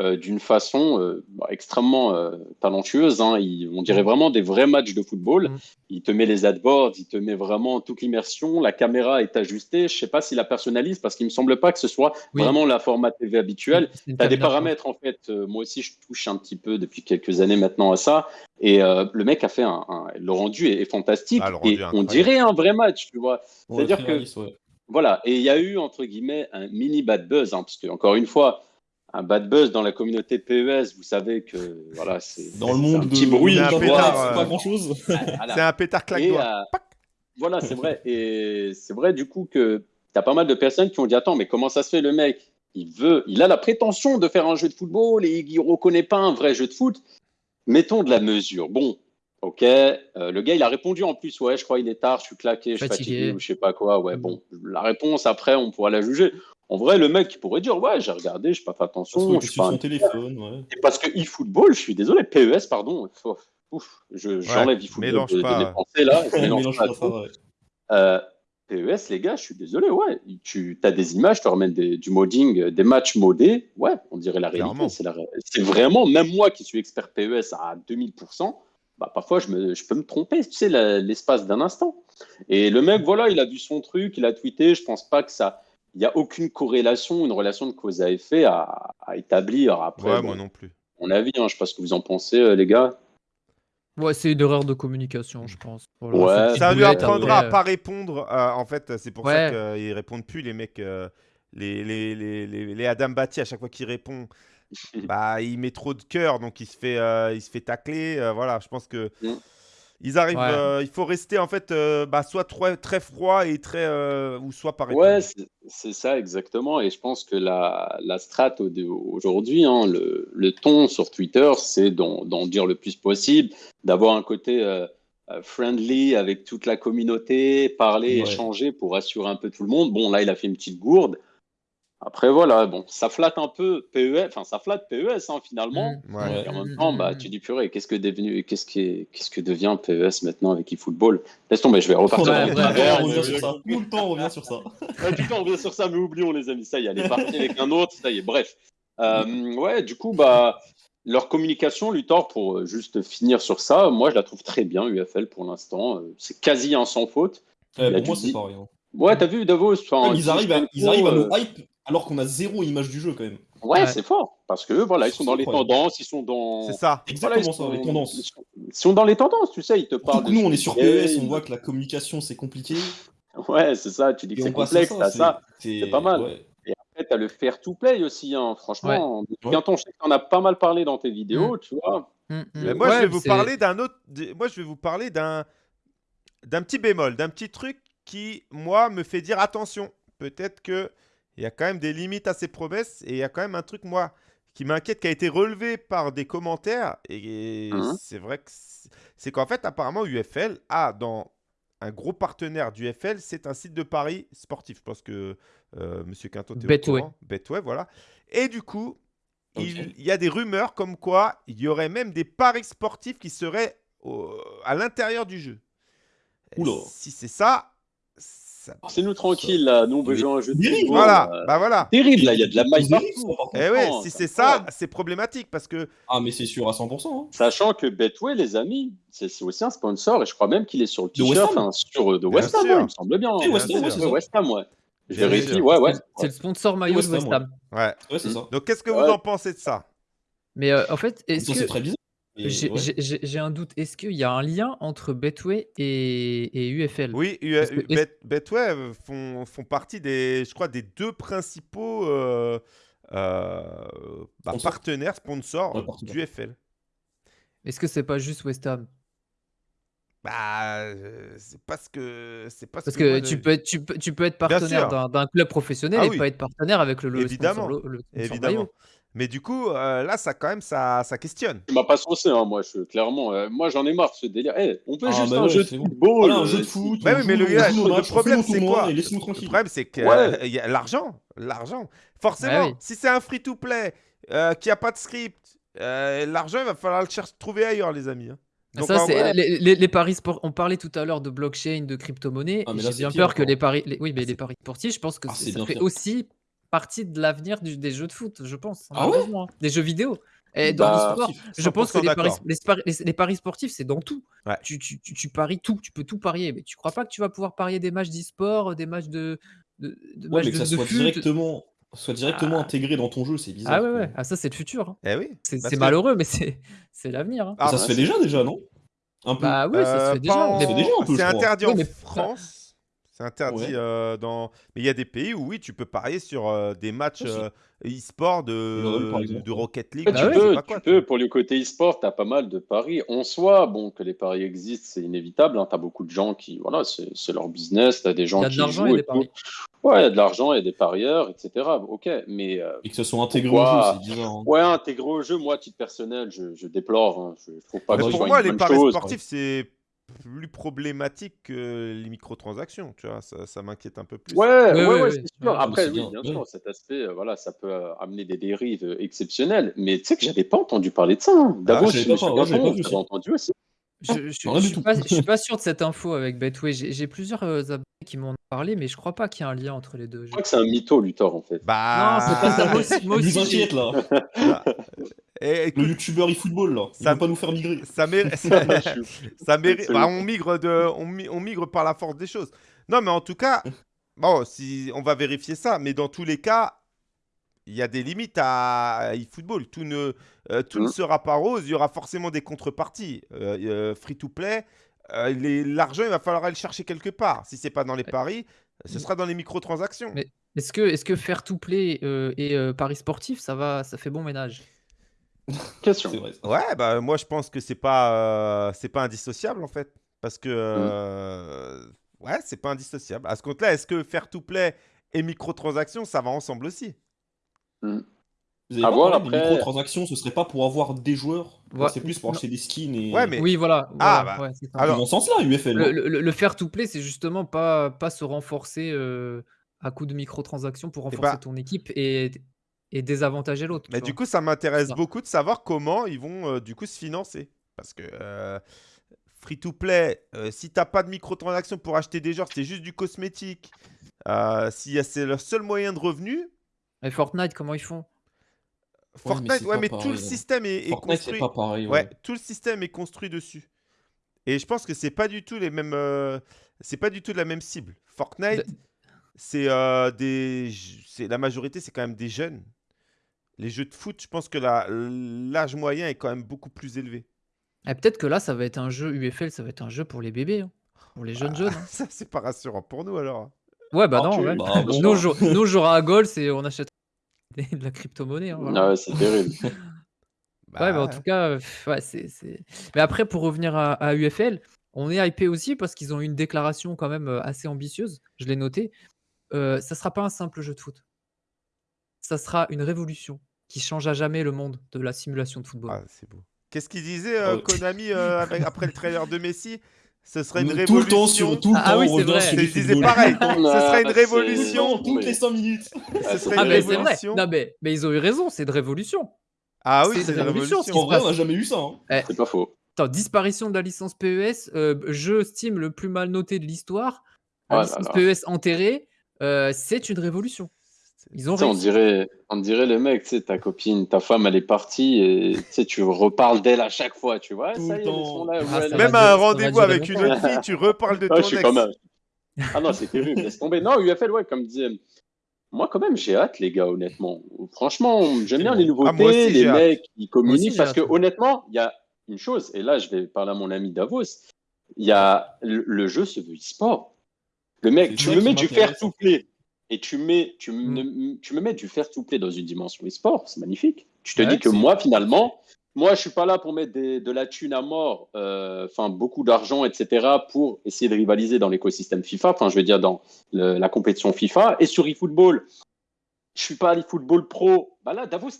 euh, d'une façon euh, extrêmement euh, talentueuse. hein. Il- on dirait vraiment des vrais matchs de football. Mm. Il te met les adboards, il te met vraiment toute l'immersion. La caméra est ajustée. Je sais pas s'il la personnalise parce qu'il me semble pas que ce soit Oui. vraiment la format TV habituelle. Tu as des paramètres en fait. moi aussi, je touche un petit peu depuis quelques années maintenant à ça. Et euh, le mec a fait un, un- le rendu est, est fantastique. Ah, rendu et on dirait un vrai match, tu vois. C'est-à-dire que- ouais. Voilà. Et il y a eu entre guillemets un mini bad buzz, hein, parce que encore une fois, un bad buzz dans la communauté PES, vous savez que voilà, c'est Dans le monde un de petit bruit. De- vois. c'est euh, pas grand chose. Voilà. C'est un pétard Et, claque-doigt. euh, voilà, c'est vrai. Et c'est vrai du coup que tu as pas mal de personnes qui ont dit Attends, mais comment ça se fait le mec? Il veut, il a la prétention de faire un jeu de football et il reconnaît pas un vrai jeu de foot. Mettons de la mesure. Bon, ok. euh, le gars, il a répondu en plus Ouais, je crois il est tard, je suis claqué, je suis Fatigué. fatigué ou je sais pas quoi. Ouais, Mm. bon, la réponse après, on pourra la juger. En vrai, le mec, pourrait dire Ouais, j'ai regardé, je n'ai pas fait Parce attention. qu'il Je suis sur pas un- téléphone, ouais. et Parce que eFootball, je suis désolé, PES, pardon. Ouf, ouf, je- j'enlève eFootball mélange de, de pas. mes pensées là. je mélange Mélange pas pas ouais. Euh, PES, les gars, je suis désolé, ouais. Tu as des images, tu remets des- du modding, euh, des matchs modés, ouais, on dirait la réalité. C'est la vraiment, même moi qui suis expert PES à 2000%, bah, parfois je, me, je peux me tromper, tu sais, l'espace d'un instant. Et le mec, voilà, il a vu son truc, il a tweeté, je pense pas que ça. Il n'y a aucune corrélation, une relation de cause à effet à, à établir après. Ouais, bon, moi non plus. mon avis, hein, je sais pas ce que vous en pensez, euh, les gars. Ouais, c'est une erreur de communication, je pense. Voilà, Ouais. Ça lui apprendra à pas répondre. euh, en fait, c'est pour Ouais. ça qu'ils répondent plus, les mecs. euh, les, les, les, les, les Adam Batti, à chaque fois qu'il répond, bah, il met trop de cœur, donc il se fait, euh, il se fait tacler. euh, voilà, je pense que. Mm. Ils arrivent, Ouais. euh, il faut rester en fait euh, bah, soit très, très froid et très euh, ou soit répondre. Ouais, c'est ça exactement. Et je pense que la, la strat au- aujourd'hui, hein, le, le ton sur Twitter, c'est d'en dire le plus possible, d'avoir un côté friendly avec toute la communauté, parler, Ouais. échanger pour rassurer un peu tout le monde. Bon, là, il a fait une petite gourde. Après, voilà, bon, ça flatte un peu PES, enfin, ça flatte PES hein, finalement. Mm. Ouais. Et en même Mm, temps, bah, mm. tu dis purée, qu'est-ce que devenu, qu'est-ce qui, qu'est-ce que devient PES maintenant avec eFootball? Laisse tomber, je vais repartir Ouais, dans ouais, le Tout le travers. temps, on revient sur ça. Tout le temps, on revient sur ça. Ouais, du coup, on revient sur ça, mais oublions les amis. Ça y est, elle est partie avec un autre. Ça y est, bref. Euh, ouais, du coup, bah, leur communication, Luthor, pour euh, juste finir sur ça, moi, je la trouve très bien, UFL, pour l'instant. Euh, C'est quasi un sans faute. Pour moi, c'est dire- pareil. hein. Ouais, t'as vu, Davos enfin, ils si arrivent, à, ils arrivent à le nous hype alors qu'on a zéro image du jeu quand même. Ouais, Ouais. c'est fort. Parce que, voilà, ils sont dans les tendances, ils sont dans. C'est ça. Voilà, Exactement ils ça, sont- les tendances. Ils sont, ils sont dans les tendances, tu sais, ils te parlent. Nous, on est sur PES, on voit que la communication c'est compliqué. Ouais, c'est ça, tu dis que c'est complexe, t'as c'est- ça. c'est pas mal. ouais. Et après, tu as le fair to play aussi, hein. franchement. Ouais. Bientôt, je sais en as pas mal parlé dans tes vidéos, tu vois. Mm, mm. Mais moi, Ouais, je vais vous parler d'un autre. Moi, je vais vous parler d'un d'un petit bémol, d'un petit truc qui, moi, me fait dire attention. Peut-être que il y a quand même des limites à ces promesses et il y a quand même un truc, moi, qui m'inquiète, qui a été relevé par des commentaires. Et Mhm. c'est vrai que c'est qu'en fait, apparemment, UFL a dans un gros partenaire du FL, c'est un site de paris sportif. Je pense que euh, Monsieur Quinton est au Betway. courant. Betway, voilà. Et du coup, il, il y a des rumeurs comme quoi il y aurait même des paris sportifs qui seraient au- à l'intérieur du jeu. Oula. Si c'est ça, ça- C'est nous tranquille là, nous on veut Mais- jouer à un jeu de Dérive, football, voilà, euh, bah voilà. Terrible là, il y a de la maille partout. par contre. Eh ouais, comprends, si c'est ça, c'est problématique parce que Ah, mais c'est sûr à 100%. hein. Sachant que Betway, les amis, c'est aussi un sponsor et je crois même qu'il est sur le t-shirt, sur euh, de West Ham, sûr. ouais, il me semble bien. Oui, West Ham, Ouais. West Ham, ouais. Je vérifie, ouais, ouais. C'est- le sponsor maillot de West Ham, ouais. Ouais, c'est ça. Donc qu'est-ce que vous en pensez de ça? Mais euh, en fait, est-ce que c'est très j'ai ouais. j'ai- j'ai- j'ai un doute Est-ce qu'il y a un lien entre Betway et, et UFL Oui, U- Parce que U- est-ce- Bet- Betway euh, font, font partie des, je crois, des deux principaux euh, euh, bah, Sponsors. partenaires sponsors Ouais, partenaires. du FL. Est-ce que c'est pas juste West Ham? Bah, euh, c'est pas ce que c'est pas ce Parce que, tu peux être, tu peux, tu peux être Bien partenaire sûr. d'un d'un club professionnel Ah et oui. pas être partenaire avec le, le Évidemment. sponsor, lo- le sponsor évidemment. maillot. Mais du coup, euh, là, ça quand même, ça, ça questionne. Tu m'as pas saucé, hein, moi, je, clairement. euh, moi, j'en ai marre de ce délire. Eh, on peut Ah, juste bah un ouais, jeu de c'est bon. football. Voilà, un euh, jeu de foot. Ouais, on oui, mais joue- le gars, joue le matchs, on problème, c'est quoi Le problème, c'est que Ouais. euh, il y a l'argent, l'argent. Forcément, Ah oui. si c'est un free-to-play euh, qui a pas de script, euh, l'argent, il va falloir le chercher, trouver ailleurs, les amis. hein. Ah, Donc, ça, c'est vrai- les, les- les paris sport. On parlait tout à l'heure de blockchain, de crypto-monnaie. Ah, mais J'ai bien pire peur que les paris. les- oui, mais Ah, les paris sportifs, je pense que Ah, ça fait pire. aussi partie de l'avenir des jeux de foot, je pense. Ah ouais malheureusement, hein. Des jeux vidéo. Et dans Bah, le sport, je 100% pense que les paris, d'accord. les, spar- les- les paris sportifs, c'est dans tout. Ouais. Tu, tu- tu- tu paries tout, tu peux tout parier. Mais tu crois pas que tu vas pouvoir parier des matchs d'e-sport, des matchs de, de, de Ouais, matchs mais que de, ça de soit directement, soit directement Ah. intégré dans ton jeu, c'est bizarre. Ah ouais. Ah, ça, c'est le futur. hein. Eh oui. C'est parce c'est que- malheureux, mais c'est c'est l'avenir. hein. Ah, ça bah, se fait déjà, déjà, non? Un peu. Bah oui, ça se Euh, fait déjà. Ça se fait C'est interdit Oui, en France. C'est interdit Ouais. euh, dans. Mais il y a des pays où oui, tu peux parier sur euh, des matchs euh, e-sport de, de Rocket League. Bah tu je peux, pas tu quoi, peux. Pour le côté e-sport, tu as pas mal de paris. En soi, bon, que les paris existent, c'est inévitable. Tu as beaucoup de gens qui, voilà, c'est c'est leur business. Tu as des gens Il y a de qui l'argent jouent et des paris. Ouais, il y a de l'argent et des parieurs, etc. Ok, mais euh, Et que ça soit intégré au jeu, c'est bizarre. hein. ouais, intégrer au jeu, moi, à titre personnel, je, je déplore. hein. Je trouve pas Ah que ce pour moi, les paris chose. sportifs, c'est plus problématique que les microtransactions. Tu vois, ça, ça m'inquiète un peu plus. Ouais, Ouais, ouais, ouais, c'est sûr. Après, oui, bien, sûr, cet aspect, euh, voilà, ça peut euh, amener des dérives euh, exceptionnelles. Mais tu sais que j'avais pas entendu parler de ça. Hein. D'abord, j'avais je j'avais aussi. entendu aussi. Je, je, je du suis pas, je suis pas sûr de cette info avec Betway. J'ai plusieurs euh, abonnés qui m'en ont parlé, mais je crois pas qu'il y ait un lien entre les deux. Je crois que c'est un mytho, Luthor, en fait. Bah. Non, c'est pas ça. Moi aussi, là. Eh, écoute, Le youtubeur eFootball là. Il Ça- va pas nous faire migrer. ça mérite. ça, ça mérite- Absolument. bah, on migre de, on, mi- on migre par la force des choses. Non, mais en tout cas, bon, si on va vérifier ça, mais dans tous les cas, il y a des limites à eFootball. Tout ne, euh, tout ne Mhm. sera pas rose. Il y aura forcément des contreparties. Euh, euh, free to play, euh, les- l'argent, il va falloir aller le chercher quelque part. Si c'est pas dans les paris, ce sera dans les microtransactions. Mais- Est-ce que, est-ce que faire to play euh, et euh, paris sportif, ça va, ça fait bon ménage? Question. Vrai. Ouais, bah moi je pense que c'est pas euh, c'est pas indissociable en fait parce que euh, ouais, c'est pas indissociable. À ce compte-là, est-ce que faire to play et microtransactions ça va ensemble aussi? Vous avez À pas voir après. microtransactions, ce serait pas pour avoir des joueurs? Ouais. C'est plus pour acheter des skins et. Ouais, mais Oui, voilà. Ah, voilà, bah, ouais, c'est ça. alors- Dans ce sens-là, UFL. le, le, le faire to play, c'est justement pas, pas se renforcer euh, à coup de microtransactions pour renforcer bah- ton équipe et, et désavantager l'autre. Mais du vois. coup, ça m'intéresse beaucoup de savoir comment ils vont euh, du coup se financer parce que free to play, si t'as pas de microtransactions pour acheter des joueurs, c'est juste du cosmétique. euh, si y a- c'est leur seul moyen de revenu, Et Fortnite, comment ils font? Fortnite, ouais, mais tout le pareil, hein. système est, est Fortnite, c'est construit. pas pareil. Ouais, Ouais. tout le système est construit dessus. Et je pense que c'est pas du tout les mêmes. euh, c'est pas du tout la même cible. Fortnite, De- c'est euh, des. C'est la majorité, c'est quand même des jeunes. Les jeux de foot, je pense que l'âge moyen est quand même beaucoup plus élevé. Et peut-être que là, ça va être un jeu UFL, ça va être un jeu pour les bébés, hein, pour les jeunes jeunes. hein. Ça, c'est pas rassurant pour nous alors. Ouais, bah Ah, non. tu- ouais. bah, bon. nous, jou- jouera à Goals et on achète de la crypto-monnaie. hein, voilà. Ah ouais, c'est terrible. Ouais, mais en tout cas, ouais, c'est, c'est- Mais après, pour revenir à, à UFL, on est hypé aussi parce qu'ils ont eu une déclaration quand même euh, assez ambitieuse. Je l'ai noté. Euh, ça sera pas un simple jeu de foot. Ça sera une révolution qui change à jamais le monde de la simulation de football. Ah, c'est beau. Qu'est-ce qu'il disait euh, Oh. Konami euh, avec- après le trailer de Messi? Ce serait une Tout révolution. le temps sur tout le Ah temps, oui, on c'est revient vrai. sur Je disais pareil. Ah, Ce serait une révolution. Toutes les 5 minutes. Ce serait Ah une mais c'est vrai. révolution. Non mais, mais ils ont eu raison, c'est de révolution. Ah oui, c'est une révolution, révolution. En vrai, on n'a jamais eu ça. hein. C'est pas faux. Attends, disparition de la licence PES, euh, jeu Steam le plus mal noté de l'histoire, la là licence là. PES enterrée, euh, c'est une révolution. Ils ont on dirait, on dirait le mec, tu sais, ta copine, ta femme, elle est partie et tu sais, tu reparles d'elle à chaque fois, tu vois. Tout ça le y est, elles temps. sont là, Ah, ouais, va Même à un rendez-vous avec une autre fille, tu reparles de Ah, ton je suis ex. quand même. Ah non, c'est terrible, laisse tomber. Non, UFL, ouais, comme disait. Moi, quand même, j'ai hâte, les gars, honnêtement. Franchement, j'aime bien les nouveautés, Ah, moi aussi, les mecs qui aussi, communiquent. Parce que, honnêtement, il y a une chose, et là, je vais parler à mon ami Davos. Il y a le, le jeu se veut e-sport. Le mec, tu me mets du m'intéresse, fair et tu, mets, tu, Mm. me, tu me mets du fair to play dans une dimension e-sport, c'est magnifique. Tu te Ouais, dis que moi, finalement, moi, je suis pas là pour mettre des- de la thune à mort, euh, enfin beaucoup d'argent, etc., pour essayer de rivaliser dans l'écosystème FIFA. Enfin, je veux dire dans le- la compétition FIFA et sur eFootball. Je suis pas eFootball Pro. Bah là, Davos,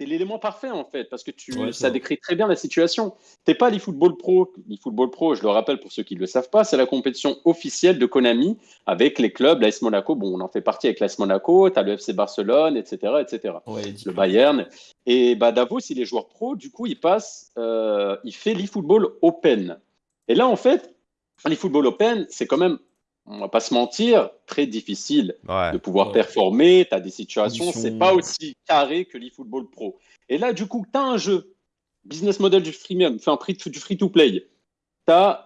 t'es es, l'élément parfait en fait parce que tu, Ouais, ça décrit très bien la situation. T'es pas l'eFootball Pro. l'eFootball Pro, je le rappelle pour ceux qui ne le savent pas, c'est la compétition officielle de Konami avec les clubs, l'AS Monaco. Bon, on en fait partie avec l'AS Monaco. T'as le FC Barcelone, etc., etc Ouais, le Bayern. Et bah, Davos, il est joueur pro, du coup, il passe, euh, il fait l'eFootball Open. Et là, en fait, l'eFootball Open, c'est quand même, on va pas se mentir, très difficile Ouais. de pouvoir Ouais. performer. Tu as des situations, c'est pas aussi carré que l'eFootball Pro. Et là, du coup, tu as un jeu, business model du freemium, enfin, free- du free-to-play. Tu as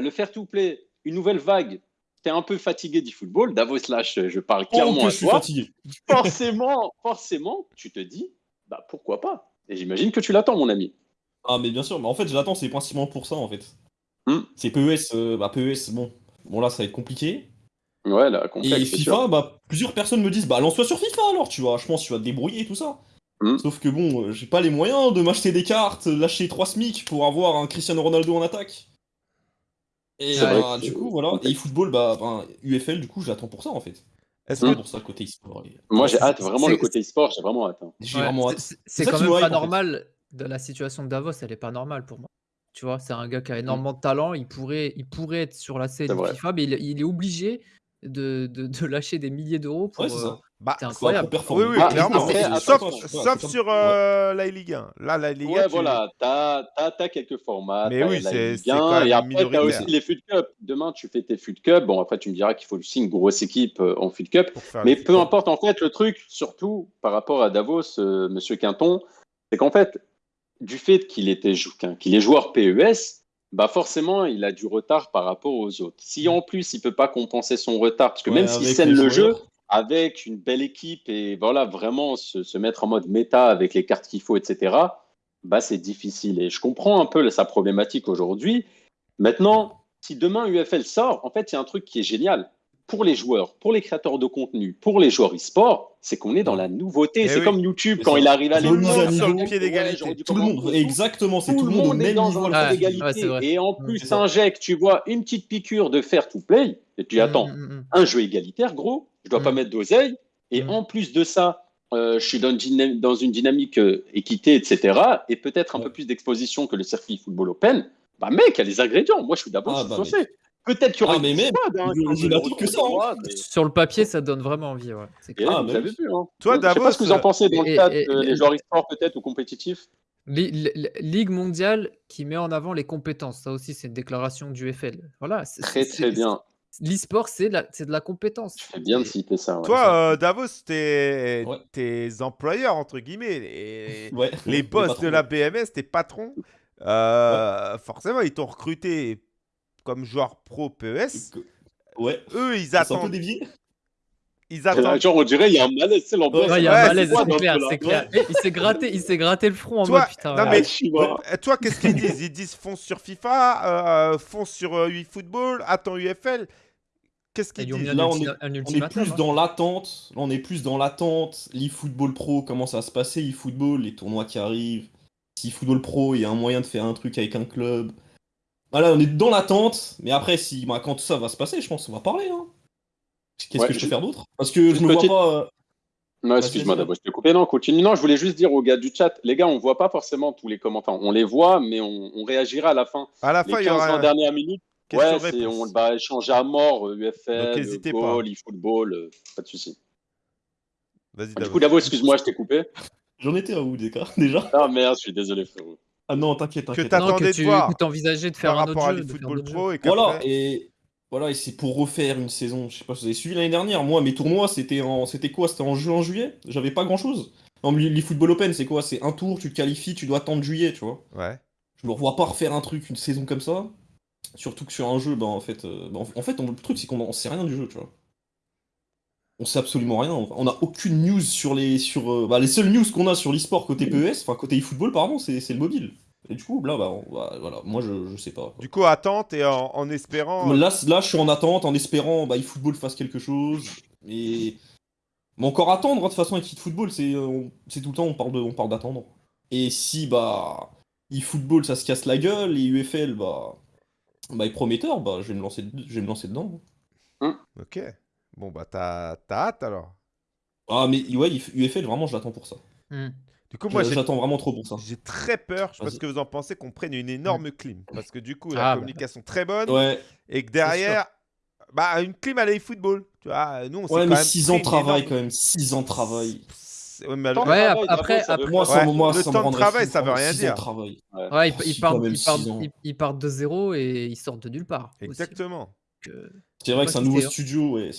le fair-to-play, une nouvelle vague. Tu es un peu fatigué d'eFootball. Davos, là, je, je parle Oh, clairement à je suis toi fatigué. forcément, forcément, tu te dis, bah pourquoi pas? Et j'imagine que tu l'attends, mon ami. Ah, mais bien sûr, mais en fait, je l'attends, c'est principalement pour ça, en fait. Hmm. C'est PES, euh, bah PES, bon. Bon, là, ça va être compliqué. Ouais, là, complexe, Et FIFA, sûr. bah, plusieurs personnes me disent, bah, lance-toi sur FIFA alors, tu vois. Je pense que tu vas te débrouiller et tout ça. Hmm. Sauf que bon, euh, j'ai pas les moyens de m'acheter des cartes, lâcher 3 SMIC pour avoir un Cristiano Ronaldo en attaque. Et bah, que du coup, voilà. complexe. Et eFootball, bah, ben, UFL, du coup, j'attends pour ça, en fait. Est-ce C'est que Hmm. pour ça, côté e-sport. et- Moi, j'ai hâte, vraiment, le côté e-sport, j'ai vraiment hâte. hein. J'ai Ouais, vraiment c'est- hâte. c'est- C'est C'est ça quand même me pas hype, en fait. normal. De la situation de Davos, elle est pas normale pour moi. Tu vois, c'est un gars qui a énormément de talent. Il pourrait, il pourrait être sur la scène. FIFA, mais il, il est obligé de, de- de lâcher des milliers d'euros pour. Ouais, c'est euh. Bah, incroyable. Oui, oui, Ah, clairement. après, sauf attends, sur euh, la Ligue 1. Là, la Ligue 1. Ouais, tu- voilà, t'as as, quelques formats. Mais oui, c'est- Ligue c'est 1, quand même Et après, t'as aussi les Foot Cup. Demain, tu fais tes Foot Cup. Bon, après, tu me diras qu'il faut aussi une grosse équipe euh, en Foot Cup. Mais peu importe, en fait, le truc, surtout par rapport à Davos, euh, Monsieur Quinton, c'est qu'en fait, du fait qu'il était qu'il est joueur PES, bah forcément, il a du retard par rapport aux autres. Si en plus, il peut pas compenser son retard, parce que Ouais, même s'il scène le jeu avec une belle équipe et voilà, vraiment se, se mettre en mode méta avec les cartes qu'il faut, etc., bah c'est difficile. Et je comprends un peu sa problématique aujourd'hui. Maintenant, si demain UFL sort, en fait, il y a un truc qui est génial pour les joueurs, pour les créateurs de contenu, pour les joueurs e-sport, c'est qu'on est dans la nouveauté. Eh c'est oui. comme YouTube quand il arrive à à sur le pied d'égalité. Tout le monde, tout. exactement, c'est tout, le monde au est dans niveau. un pied. Ouais, d'égalité. et en plus, t'injectes, tu vois, une petite piqûre de fair to play, et tu dis, attends, Mm, mm, mm. un jeu égalitaire, gros, je dois pas mettre d'oseille, et Mm. en plus de ça, euh, je suis dans une, dynam- dans une dynamique euh, équité, etc., et peut-être un Ouais. peu plus d'exposition que le circuit football open, bah mec, il y a les ingrédients. Moi, je suis d'abord Ah, bah. Peut-être qu'il y aura Ah, mais même, hein, que ça, de hein. Mais- Sur le papier, ça donne vraiment envie. Ouais. C'est clair. Ah, vous vu. Hein. Toi, je sais pas Davos, ce que vous en pensez dans le et- euh, et- les joueurs e-sport peut-être ou compétitifs. Li- li- Ligue mondiale qui met en avant les compétences. Ça aussi, c'est une déclaration du FL. Voilà. c'est- Très, c'est- très bien. L'e-sport, c'est de, la- c'est de la compétence. Tu fais bien de citer ça. ouais. Toi, euh, Davos, tes, Ouais. employeurs, entre guillemets, les, Ouais. les boss de la BMS, tes patrons, euh, forcément, ils t'ont recruté comme joueur pro PES. Ouais. Eux, ils C'est un peu attendent. dévié. Ils attendent. Euh, Genre, on dirait il y a un malaise, c'est l'ambiance. Ouais, il y a Ouais, un malaise, c'est clair, c'est clair. Et Il s'est gratté, il s'est gratté le front en Toi- mode putain. non, ouais. mais- Ah. Euh, Toi, qu'est-ce qu'ils disent? Ils disent fonce sur FIFA, euh, fonce sur euh, eFootball, attends UFL. Qu'est-ce qu'ils disent? Là, on est- On plus hein. dans l'attente. On est plus dans l'attente. L'eFootball Pro, comment ça va se passer eFootball, les tournois qui arrivent. Si eFootball Pro, il y a un moyen de faire un truc avec un club. Voilà, on est dans l'attente. Mais après, si, bah, quand tout ça va se passer, je pense qu'on va parler. Hein. Qu'est-ce Ouais, que je peux faire d'autre? Parce que je me vois pas. euh, Non, excuse-moi d'abord, je t'ai coupé. Non, continue. Non, je voulais juste dire aux gars du chat, les gars, on voit pas forcément tous les commentaires. On les voit, mais on, on réagira à la fin. À la Les fin, il y 15 aura. 20 dernières minutes, Question Ouais, on va échanger à mort, euh, UFL, n'hésitez pas. goal, eFootball, euh, pas de souci. Vas-y, Du coup, Davo, excuse-moi, je t'ai coupé. J'en étais à où, déjà? Ah merde, je suis désolé, frérot. Ah non, t'inquiète, Que t'inquiète. Non, T'attendais que de voir que t'envisageais de faire par un autre rapport à jeu, d'autres Pro et. Voilà, et voilà, et c'est pour refaire une saison. Je sais pas si vous avez suivi l'année dernière. Moi, mes tournois, c'était en, c'était quoi? C'était en juin, juillet? J'avais pas grand chose. Non, mais l'eFootball Open, c'est quoi? C'est un tour, tu te qualifies, tu dois attendre juillet, tu vois. Ouais. Je me revois pas refaire un truc, une saison comme ça. Surtout que sur un jeu, bah en fait, euh, bah, en fait, on- le truc c'est qu'on en sait rien du jeu, tu vois. On sait absolument rien. On a aucune news sur les, sur, euh, bah, les seules news qu'on a sur l'e-sport côté PES, enfin côté eFootball, pardon, c'est c'est le mobile. Et du coup, là, bah, on- bah, voilà, moi je, je sais pas. Du coup, attente et en, en espérant... Là, c- là, je suis en attente, en espérant bah, eFootball fasse quelque chose. Et... Mais encore attendre, hein, de toute façon, avec eFootball, c'est euh, c'est tout le temps, on parle de- on parle d'attendre. Et si, bah, eFootball, ça se casse la gueule, et UFL, bah, bah est prometteur, bah, je vais me lancer, je vais me lancer dedans. Ok. Bon, bah, t'as t'as hâte, alors. Ah, mais ouais, UFL, vraiment, je l'attends pour ça. Hmm. Du coup, moi, J'attends vraiment trop pour ça. j'ai très peur, je sais pas ce que vous en pensez, qu'on prenne une énorme clim. Parce que du coup, la Ah, bah. communication très bonne, Ouais, et que derrière... Bah, une clim à l'e-football. Tu vois, nous, on ouais quand mais même 6 pris ans de travail énorme- quand même, 6 ans de travail. Ouais, mais Ouais, après- après- veut Moi, Ouais, moi, le temps de travail, ça veut rien dire. de travail. Ouais. Ouais, ils, Oh, ils partent, ils, ils- de zéro et ils sortent de nulle part. Exactement. Euh, C'est vrai que c'est un nouveau hein. studio, ouais.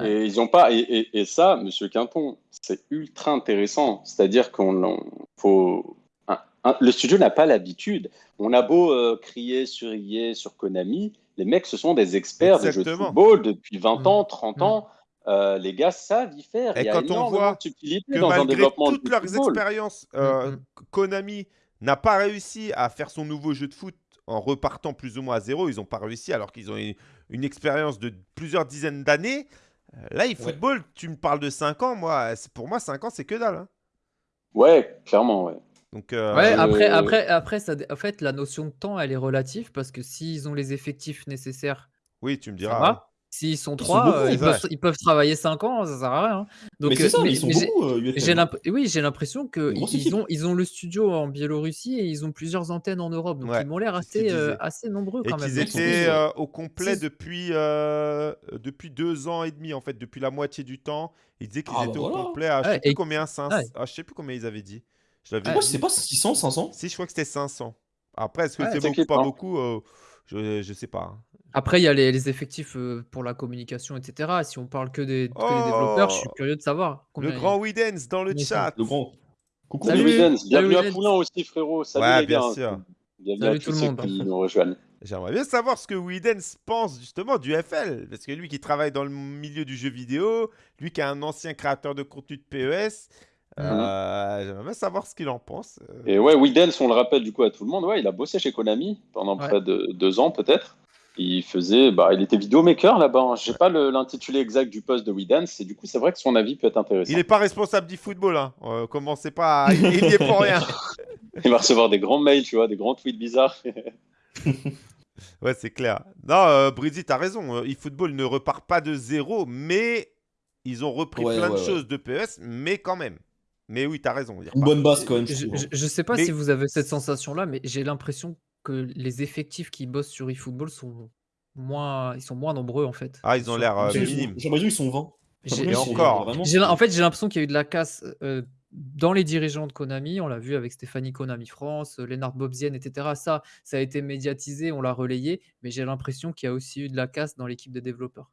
Ouais. Et ils ont pas. Et, et- et ça, Monsieur Quinton, c'est ultra intéressant. C'est-à-dire qu'on on- faut. un- un- le studio n'a pas l'habitude. On a beau euh, crier sur sur Konami, les mecs, ce sont des experts de jeux de Exactement. football depuis 20 Mm. ans, 30 Mm. ans. Euh, les gars savent y faire. Et Il y a quand on voit que dans un malgré développement toutes leurs football. expériences, euh, Mm, Konami n'a pas réussi à faire son nouveau jeu de foot en repartant plus ou moins à zéro. Ils n'ont pas réussi alors qu'ils ont une, une expérience de plusieurs dizaines d'années. Euh, Là, eFootball, tu me parles de 5 ans. Moi, c'est- pour moi, 5 ans, c'est que dalle. hein. Ouais, clairement, ouais. Donc, euh, Ouais, après, après, après ça, en fait, la notion de temps, elle est relative parce que s'ils ont les effectifs nécessaires, oui, tu me ça diras. va. S'ils sont Ils sont trois, beaucoup, euh, ils, peuvent, ils peuvent travailler 5 ans, ça sert à rien. hein. Donc, mais c'est euh, ça, mais ils sont beaucoup, euh. J'ai oui, j'ai l'impression que Une grosse ils équipe. ont, ils ont le studio en Biélorussie et ils ont plusieurs antennes en Europe. Donc Ouais, ils m'ont l'air qu'ils assez, euh, nombreux Et quand même. qu'ils ils étaient euh, au complet depuis, euh, depuis deux ans et demi, en fait, depuis la moitié du temps. Ils disaient qu'ils Ah, bah étaient voilà. au complet à je sais plus combien, 500 ouais. ah, je sais plus combien ils avaient dit. Je l'avais Moi, dit. c'est pas 600, 500 Si, je crois que c'était 500. Après, est-ce que Ouais, c'est beaucoup, pas flippant. beaucoup je, je sais pas. Après, il y a les, les effectifs euh, pour la communication, etc. Si on parle que des, que des développeurs, je suis Oh curieux de savoir combien. Le grand Widens dans le combien ils sont. chat. Le grand. Coucou. Salut, Salut, Widens. salut, Bienvenue à Widens. Poulain aussi, frérot. Salut Ouais, les bien gars. sûr. Bienvenue Salut à tout tous le ceux monde. qui nous rejoignent. J'aimerais bien savoir ce que Widens pense justement du FL. Parce que lui qui travaille dans le milieu du jeu vidéo, lui qui est un ancien créateur de contenu de PES, euh, j'aimerais bien savoir ce qu'il en pense. Euh, Et ouais, Widens, on le rappelle du coup à tout le monde, ouais, il a bossé chez Konami pendant Ouais. près de deux ans peut-être. Il faisait, bah, il était vidéomaker là-bas. hein. Je sais pas le- l'intitulé exact du poste de Widens, et du coup, c'est vrai que son avis peut être intéressant. Il n'est pas responsable du football. Hein. Euh, commencez pas à... Il il y est pour rien. Il va recevoir des grands mails, tu vois, des grands tweets bizarres. Ouais, c'est clair. Non, euh, Brizzy, t'as raison. Euh, eFootball ne repart pas de zéro, mais ils ont repris Ouais, plein de ouais, ouais. choses de PES, mais quand même. Mais oui, t'as raison. Une bonne base quand même. Je, je je, je sais pas Mais- si vous avez cette sensation-là, mais j'ai l'impression que les effectifs qui bossent sur eFootball sont moins, ils sont moins nombreux en fait. Ah, ils ont l'air euh, minimes. J'ai l'impression qu'ils sont 20. J'ai J'ai- Et l'impression qu'ils sont encore. 20, vraiment, J'ai- c'est- en fait, j'ai l'impression qu'il y a eu de la casse euh, dans les dirigeants de Konami. On l'a vu avec Stéphanie Konami France, euh, Lennart Bobzien, etc. Ça, ça a été médiatisé, on l'a relayé, mais j'ai l'impression qu'il y a aussi eu de la casse dans l'équipe de développeurs.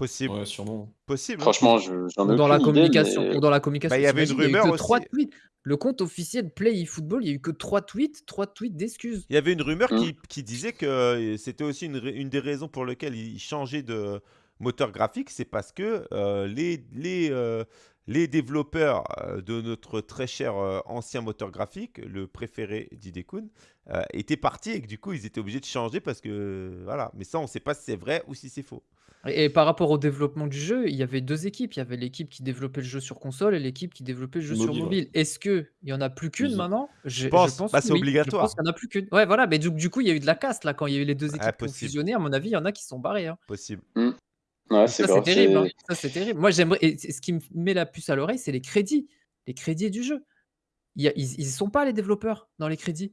Possible. Ouais, sûrement. Possible. hein. Franchement, je- j'en ai dans la idée, communication. mais- dans la communication. Bah, il y avait une il rumeur que trois aussi. tweets. Le compte officiel Play eFootball, il y a eu que trois tweets, trois tweets d'excuses. Il y avait une rumeur qui, qui disait que euh, c'était aussi une, une des raisons pour lesquelles ils changeaient de moteur graphique, c'est parce que euh, les, les, euh, les développeurs de notre très cher euh, ancien moteur graphique, le préféré d'Idekun, euh, étaient partis et que du coup ils étaient obligés de changer parce que voilà. Mais ça, on ne sait pas si c'est vrai ou si c'est faux. Et, et par rapport au développement du jeu, il y avait deux équipes. Il y avait l'équipe qui développait le jeu sur console et l'équipe qui développait le jeu sur Mobile, ouais. mobile. Est-ce qu'il y en a plus qu'une Ils ont- maintenant? Je, je pense. pense Bah, que c'est oui. obligatoire. Je pense qu'il n'y en a plus qu'une. Ouais, voilà. Mais du, du coup, il y a eu de la casse là quand il y a eu les deux équipes Ouais, qui ont possible. fusionné. À mon avis, il y en a qui sont barrés. hein. Possible. Ouais, c'est Ça, c'est grave. terrible. hein. c'est- Ça, c'est terrible. Moi, j'aimerais. Et ce qui me met la puce à l'oreille, c'est les crédits. Les crédits du jeu. Il y a- ils ne sont pas les développeurs dans les crédits.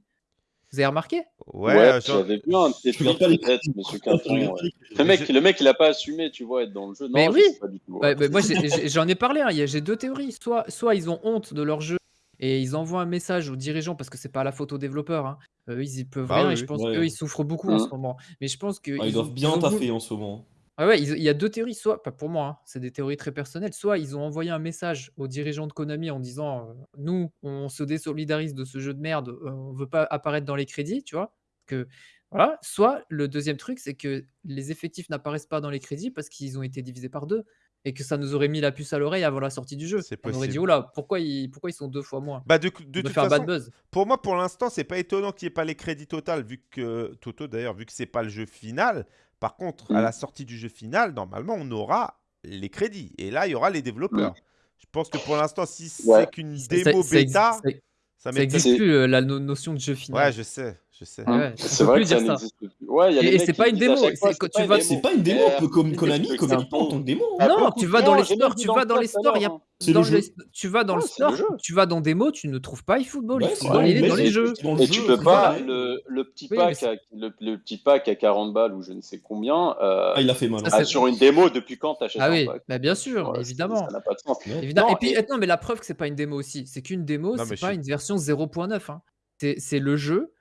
Vous avez remarqué? Ouais, Ouais, euh, genre- j'avais vu un de tes tweets, peut-être, monsieur Quinton. ouais. Le mec, le mec, il a pas assumé, tu vois, être dans le jeu. Non, Mais je oui. sais pas du tout. Ouais, bah, moi, j'en ai parlé. hein, il y a- J'ai deux théories. Soit, soit ils ont honte de leur jeu et ils envoient un message aux dirigeants parce que c'est pas la faute aux développeurs. hein. Eux, ils y peuvent Bah rien oui, et je pense Ouais. qu'eux, ils souffrent beaucoup en Mm. ce moment. Mais je pense que Ah, ils doivent bien taffer en ce moment. Ouais, ouais, ils- il y a deux théories. Soit, pas pour moi, hein, c'est des théories très personnelles. Soit ils ont envoyé un message aux dirigeants de Konami en disant euh, Nous, on se désolidarise de ce jeu de merde, euh, on veut pas apparaître dans les crédits, tu vois. Que, voilà. Soit le deuxième truc, c'est que les effectifs n'apparaissent pas dans les crédits parce qu'ils ont été divisés par deux et que ça nous aurait mis la puce à l'oreille avant la sortie du jeu. C'est On aurait dit possible. Oh là, pourquoi ils, pourquoi ils sont deux fois moins? Bah, de, de On doit toute faire un façon, bad buzz. pour moi, pour l'instant, c'est pas étonnant qu'il n'y ait pas les crédits total, vu que Toto, d'ailleurs, vu que c'est pas le jeu final. Par contre, à Mm. la sortie du jeu final, normalement, on aura les crédits. Et là, il y aura les développeurs. Je pense que pour l'instant, si c'est qu'une démo ça bêta, ça- ça n'existe plus la no- notion de jeu final. Ouais, je sais, je sais. Ouais, ouais, C'est vrai plus que ça dire ça. n'existe plus. Ouais, il y a Et- c'est pas une démo, c'est pas vas- une une démo, un peu comme Konami, Konami ça. pas en tant que démo. Ah, Non, tu vas dans les stores, tu vas le dans les stores, il y a dans le les- tu vas dans le Ouais, le store, jeu. tu vas dans démo, tu ne trouves pas eFootball. Ouais, dans il est le dans les jeux. dans le Et jeu, tu peux pas, le, le petit Oui, pack, à, le, le petit pack à 40 balles ou je ne sais combien, euh, Ah, il a fait mal. Ça, hein. ah, c'est- sur une démo, depuis quand t'achètes Ah un oui, pack? bah bien sûr, Ouais, évidemment. Ça n'a pas de sens. Évidemment. Non, et puis, et- non, mais la preuve que c'est pas une démo aussi, c'est qu'une démo, c'est je pas une version 0.9. hein. C'est c'est le jeu,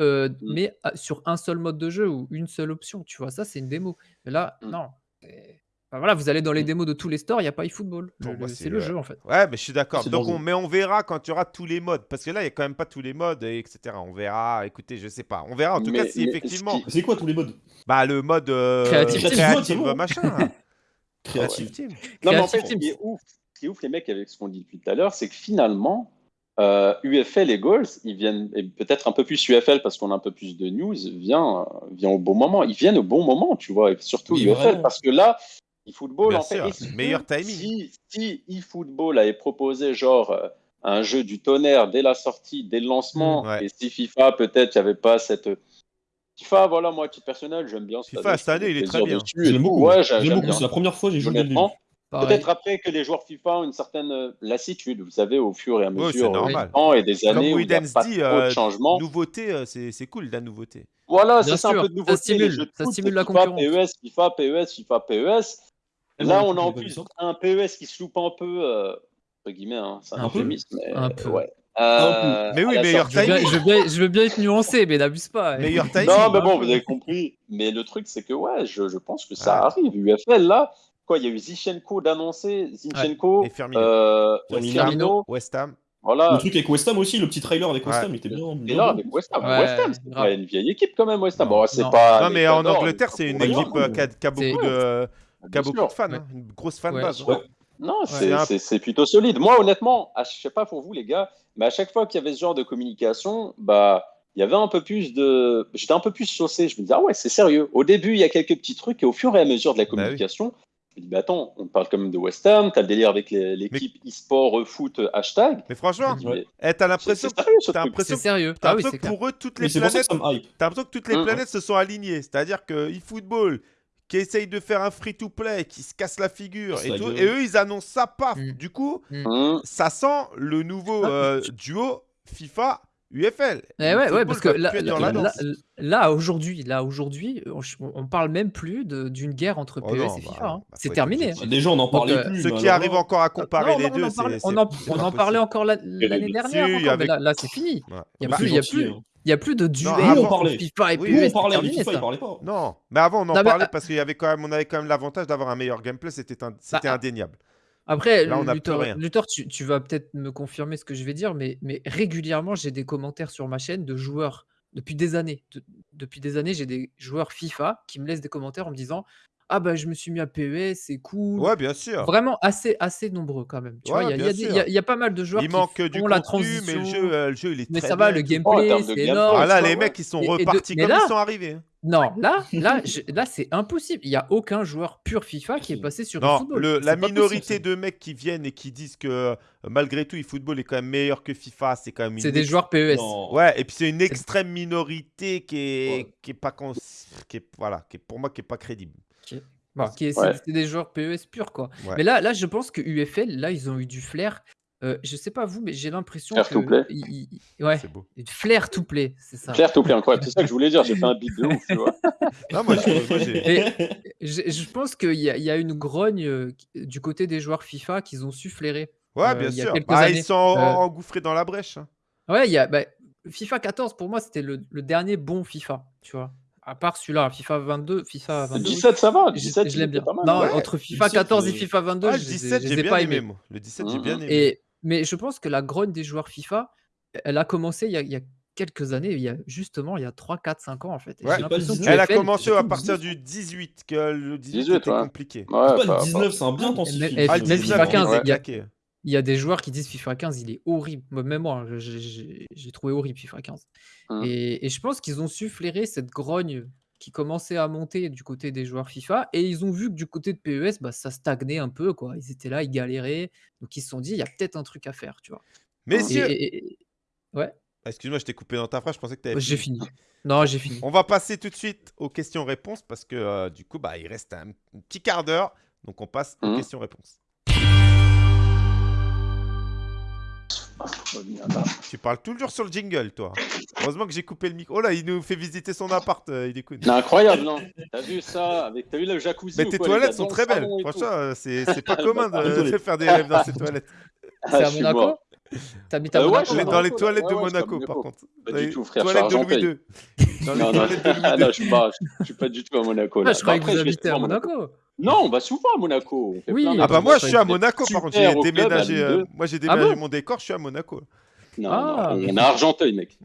euh, Mm. mais à- sur un seul mode de jeu ou une seule option. Tu vois, ça, c'est une démo. Mais là, Mm. non. c'est- Enfin, voilà, vous allez dans les Mm. démos de tous les stores, il n'y a pas eFootball. Pour Le- moi, le- c'est C'est le le- jeu, en fait. Ouais, mais je suis d'accord. C'est dans Donc, on, mais on verra quand il y aura tous les modes. Parce que là, il n'y a quand même pas tous les modes, et etc. On verra. Écoutez, je sais pas. On verra. En tout Mais- cas, si mais ce effectivement. qui- C'est quoi tous les modes? Bah, le mode euh, Creative Team. créative, Creative, machin. là. Créatif. Team. Non, mais en Creative fait, ce Teams. qui est ouf, ce qui est ouf, les mecs, avec ce qu'on dit depuis tout à l'heure, c'est que finalement, euh, UFL et Goals, ils viennent, et peut-être un peu plus UFL parce qu'on a un peu plus de news, vient, euh, vient au bon moment. Ils viennent au bon moment, tu vois, et surtout Oui, UFL, vraiment. parce que là, eFootball, Bien en fait, meilleur timing. Si, si eFootball avait proposé genre euh, un jeu du tonnerre dès la sortie, dès le lancement, Mm, ouais. et si FIFA, peut-être, il n'y avait pas cette. FIFA, voilà, moi, à titre personnel, j'aime bien. FIFA, cette année, il est très bien. J'aime beaucoup. Ouais, j'ai- J'aime j'aime beaucoup. bien. C'est la première fois que j'ai joué le. Peut-être après que les joueurs FIFA ont une certaine euh, lassitude, vous savez, au fur et à Ouais, mesure c'est euh, normal. du temps et des Comme années où il n'y a pas dit, trop euh, de changements. Nouveauté, euh, c'est c'est cool, la nouveauté. Voilà, c'est ça un peu de ça nouveauté. stimule, jeux de ça foot, stimule la FIFA, concurrence. PES, FIFA, PES, FIFA, PES. Eh, Là, on a en plus ça. un PES qui se loupe un peu, euh, entre guillemets, hein, c'est un, Un peu euphémisme, mais Un peu. ouais. Euh, Mais oui, meilleur sortie- Je veux, bien, timing. je, veux bien, je veux bien être nuancé, mais n'abuse pas. Meilleur timing. Non, mais un bon, vous avez compris. Mais le truc, c'est que ouais, je, je pense que ça Ouais. arrive. UFL, là, quoi, il y a eu Zichenko d'annoncer, Zinchenko, Et Firmino. euh, Firmino. Firmino, West Ham. voilà. Le truc avec West Ham aussi, le petit trailer avec West Ouais. Ham, il était bien. Et bien là, bon. avec West Ham, Ouais, West Ham, c'est pas une vieille équipe quand même, West Ham. Non. Bon, c'est Non. pas. non, mais en Angleterre, c'est une équipe euh, qui a, beaucoup de, qui a beaucoup de fans. Ouais. hein. Une grosse fan Ouais. base. Ouais. Non, C'est plutôt solide. Moi, honnêtement, à- je sais pas pour vous, les gars, mais à chaque fois qu'il y avait ce genre de communication, bah, il y avait un peu plus de. J'étais un peu plus saucé. Je me disais, ah ouais, c'est sérieux. Au début, il y a quelques petits trucs, et au fur et à mesure de la Bah oui. Je dis, bah attends, on parle quand même de West Ham, t'as le délire avec l'équipe e-sport euh, foot hashtag. Mais franchement, Ouais. eh, t'as C'est l'impression ce t'as truc. l'impression C'est sérieux. t'as Ah oui, que pour eux, toutes les planètes, que t'as l'impression que toutes les Mhm. planètes se sont alignées. C'est-à-dire que eFootball, qui essaye de faire un free-to-play, qui se casse la figure et tout, et eux, ils annoncent ça, paf. Mhm. Du coup, Hum, ça sent le nouveau euh, duo FIFA UFL. Eh ouais, parce que là, là, aujourd'hui, là aujourd'hui, on, on parle même plus de- d'une guerre entre Oh PES non, et bah, FIFA. hein. bah, c'est terminé. objectif. Déjà, on n'en parlait euh, plus. Ceux mais qui alors arrivent encore à comparer Non, les non, deux, on en, on en- parlait encore la- l'année dernière. Encore, avec- là, là, c'est fini. Ouais. Il n'y a, Bah, a gentil, plus- hein. il y a plus de duel entre on parlait. FIFA et PES. On parlait, FIFA, pas. Non, mais avant on en parlait euh, parce qu'il y avait quand même, on avait quand même l'avantage d'avoir un meilleur gameplay, c'était un- c'était ah, indéniable. Après, Là, on n'a plus Luthor, rien. Luthor, tu, tu vas peut-être me confirmer ce que je vais dire, mais, mais régulièrement, j'ai des commentaires sur ma chaîne de joueurs depuis des années. De- depuis des années, j'ai des joueurs FIFA qui me laissent des commentaires en me disant Ah, bah, je me suis mis à PES, c'est cool. Ouais, bien sûr. Vraiment assez, assez nombreux quand même. Tu vois, Ouais, il y a- il y, bien a des- sûr. il y a- il y a pas mal de joueurs Il qui manque du font la contenu, transition. mais le jeu, euh, le jeu, il est mais très ça va, bien le et tout. Oh, en gameplay, termes de c'est gameplay, énorme. Ah là, les ouais. mecs, ils sont Et- et de- repartis mais comme là- ils sont arrivés. hein. Non, là, là, je- là c'est impossible. Il n'y a aucun joueur pur FIFA qui est passé sur Non, le- C'est la pas possible, minorité ça. de mecs qui viennent et qui disent que euh, malgré tout, eFootball est quand même meilleur que FIFA, c'est quand même une C'est des ex- joueurs PES. Non. Ouais, et puis c'est une extrême minorité qui est, Ouais. qui est pas cons- qui est, voilà, qui est pour moi qui est pas crédible. Bon, c'est Ouais. c'est des joueurs PES purs, quoi. Ouais. Mais là, là, je pense que UFL, là, ils ont eu du flair Euh, je sais pas vous, mais j'ai l'impression Flair que to play. il- il- ouais, C'est beau. flair to play, c'est ça. Claire, tout plaît, incroyable. C'est ça que je voulais dire. J'ai fait un beat de ouf, tu vois. Non, moi, je- moi, j'ai- je, je pense qu'il y, a- il y a une grogne euh, qui- du côté des joueurs FIFA qu'ils ont su flairer. Ouais, euh, bien il y a sûr. quelques Ah, années. ils sont en- Euh, engouffrés dans la brèche. hein. Ouais, il y a bah, FIFA 14 pour moi c'était le, le dernier bon FIFA, tu vois. À part celui-là, FIFA 22, FIFA 22. oui. 17, ça va. Je, 17, je l'aime bien. était pas mal. Non, Ouais, entre FIFA 17, 14 et euh, FIFA 22, Ah, je le les ai- 17, je j'ai les ai bien pas aimé, aimés. moi. Le 17, j'ai Mhm. bien aimé. Et, mais je pense que la grogne des joueurs FIFA, elle a commencé il y a, il y a quelques années, il y a justement il y a 3, 4, 5 ans en fait. Et Ouais. j'ai C'est pas le l'impression que 19, Elle a commencé à partir 19, du 18, que le 18, 18, était ouais. compliqué. Ouais, C'est pas pas- le 19, c'est un bien et Ah, même 19, FIFA 15, ouais, il y a- claqué. Il y a des joueurs qui disent FIFA 15, il est horrible. Même moi, j'ai j'ai trouvé horrible FIFA 15. Hum. Et, et je pense qu'ils ont su flairer cette grogne qui commençait à monter du côté des joueurs FIFA. Et ils ont vu que du côté de PES, bah, ça stagnait un peu. Quoi. Ils étaient là, ils galéraient. Donc ils se sont dit, il y a peut-être un truc à faire. Tu vois. Messieurs, et- et- ouais, Ah, excuse-moi, je t'ai coupé dans ta phrase, je pensais que tu avais j'ai fini. Non, j'ai fini. On va passer tout de suite aux questions-réponses parce que euh, du coup, bah, il reste un, petit quart d'heure. Donc on passe aux Mhm. questions-réponses. Tu parles toujours sur le jingle, toi. Heureusement que j'ai coupé le micro. Oh là, il nous fait visiter son appart, euh, il écoute. C'est incroyable, non? T'as vu ça avec... T'as vu le jacuzzi Mais tes quoi, toilettes sont très belles. Franchement, euh, c'est pas commun de, faire des rêves dans ces toilettes. Ah, C'est à Monaco. T'habites à Euh, ouais, Monaco maintenant dans les toilettes de ouais, ouais, Monaco, par contre. Pas du tout, frère, Toilettes de Louis. II. Dans les Non, non, toilettes de Louis ah, II. non, je suis pas, je suis pas du tout à Monaco. Ah. Je croyais Bah, que vous habitez à Monaco. Non, on va souvent à Monaco. on fait Oui. plein de Ah bah moi je suis à Monaco par contre, j'ai déménagé, euh, moi j'ai Ah déménagé bon mon décor, je suis à Monaco. Non, Ah. non, on est à Argenteuil, mec.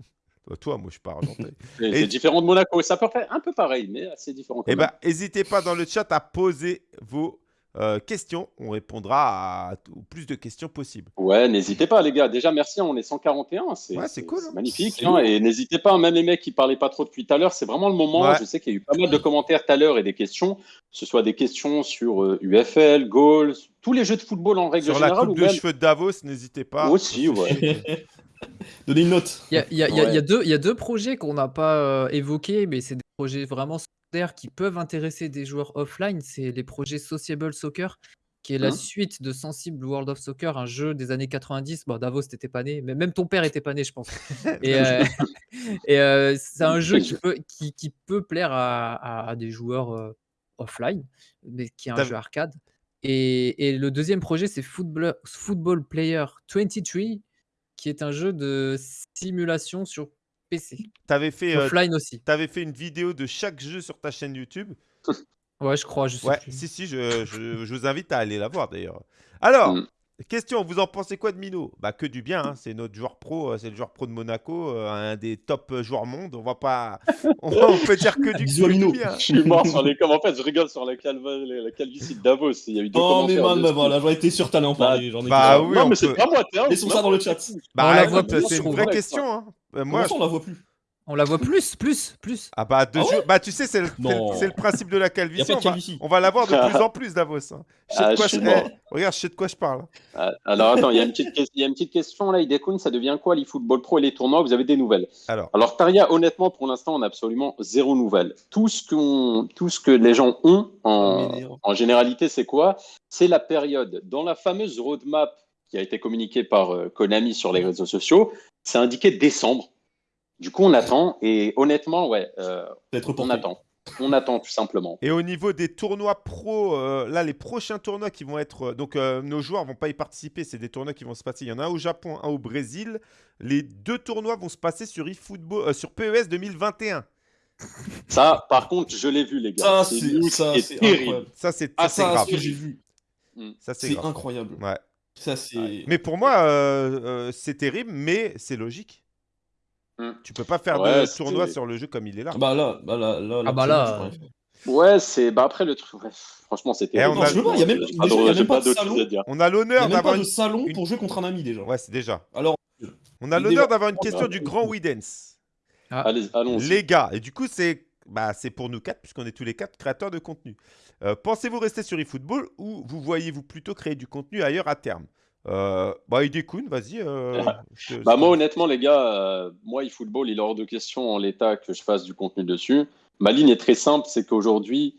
Euh, Toi, moi je suis pas argentin. C'est Et- c'est différent de Monaco. C'est à peu près un peu pareil, mais assez différent. Eh ben, n'hésitez pas dans le chat à poser vos euh, questions. On répondra à au plus de questions possibles. Ouais, n'hésitez pas, les gars. Déjà, merci. On est 141. C'est Ouais, c'est cool, hein. magnifique. Hein, et n'hésitez pas, même les mecs qui parlaient pas trop depuis tout à l'heure, c'est vraiment le moment. Ouais. Je sais qu'il y a eu pas mal de commentaires tout à l'heure et des questions. Que ce soit des questions sur euh, UFL, goals, tous les jeux de football en règle Sur la générale. coupe ou de cheveux de Davos, n'hésitez pas. Aussi, ouais. Donnez une note. Y y y il y a deux projets qu'on n'a pas euh, évoqués, mais c'est des projets vraiment secondaires qui peuvent intéresser des joueurs offline. C'est les projets Sociable Soccer, qui est la Mhm. suite de Sensible World of Soccer, un jeu des années 90. Bon, Davos, t'étais pas né, mais même ton père était pas né, je pense. Et, euh, et, euh, c'est un jeu qui peut, qui, qui peut plaire à, à- à des joueurs euh, offline, mais qui est un jeu arcade. Et, et le deuxième projet, c'est Football, Football Player 23, qui est un jeu de simulation sur PC. T'avais fait, euh, Offline aussi. t'avais fait une vidéo de chaque jeu sur ta chaîne YouTube. Ouais, je crois, je sais Ouais, plus. si, si, je, je- je vous invite à aller la voir d'ailleurs. Alors, Mm. Question, vous en pensez quoi de Mino? Bah que du bien, hein, c'est notre joueur pro, euh, c'est le joueur pro de Monaco, euh, un des top euh, joueurs monde. On va pas, on, on peut dire que du, que Mino. bien. Je suis mort sur les commentaires. En fait, je rigole sur la, calva- la calvitie de Davos. Il y a eu deux Oh, mais man, bah voilà, j'aurais été. J'en ai Bah que- oui, non, on mais c'est peut- pas moi, t'es un- Laissons ça dans le chat. Bah plus, c'est une vraie question. hein. Comment moi, on la voit plus On la voit plus, plus, plus. ah bah deux Ah ouais bah tu sais, c'est le, principe de la calvitie. On va, on va l'avoir de plus en plus, Davos. hein. Je sais de Ah, quoi je eh, regarde, je sais de quoi je parle. Ah, Alors attends, il y, a une petite ques- il y a une petite question là, Idekun, ça devient quoi l'eFootball Pro et les tournois Vous avez des nouvelles? Alors, Alors Taria, honnêtement, pour l'instant, on a absolument zéro nouvelle. Tout ce, qu'on- tout ce que les gens ont en, en généralité, c'est quoi? C'est la période. Dans la fameuse roadmap qui a été communiquée par euh, Konami sur les réseaux sociaux, c'est indiqué décembre. Du coup, on attend et honnêtement, ouais, euh, Peut-être on attend. On attend tout simplement. Et au niveau des tournois pro, euh, là, les prochains tournois qui vont être. euh, donc, euh, nos joueurs vont pas y participer. C'est des tournois qui vont se passer. Il y en a un au Japon, un au Brésil. Les deux tournois vont se passer sur eFootball, euh, sur PES 2021. Ça, par contre, je l'ai vu, les gars. Ça, C'est terrible. Ça, c'est Ah, ça, c'est Ça, grave. ce que j'ai vu, Ça, c'est incroyable. Ouais. Ça, c'est. Mais pour moi, euh, euh, c'est terrible, mais c'est logique. Hmm. Tu peux pas faire Ouais, de c'était- tournoi sur le jeu comme il est là. Bah là, bah là, là, Ah bah là, faire. Ouais, c'est. Bah après, le truc. ouais, franchement, c'est terrible. on a- Non, je veux pas, il y a même- J'ai pas déjà, il y a d'autre- même j'ai pas pas de d'autre salon. chose à dire. On a Il y a l'honneur même d'avoir pas de une... salon pour jouer contre un ami déjà. Ouais, c'est déjà. Alors, On a l'honneur d'avoir une question du grand Widens. Allez, allons-y. Les gars, et du coup, c'est bah, c'est pour nous quatre, puisqu'on est tous les quatre créateurs de contenu. Euh, Pensez-vous rester sur eFootball ou vous voyez-vous plutôt créer du contenu ailleurs à terme? Euh, Bah, Idekun, vas-y. euh, Bah moi honnêtement les gars, euh, moi eFootball il est hors de question en l'état que je fasse du contenu dessus. Ma ligne est très simple, c'est qu'aujourd'hui,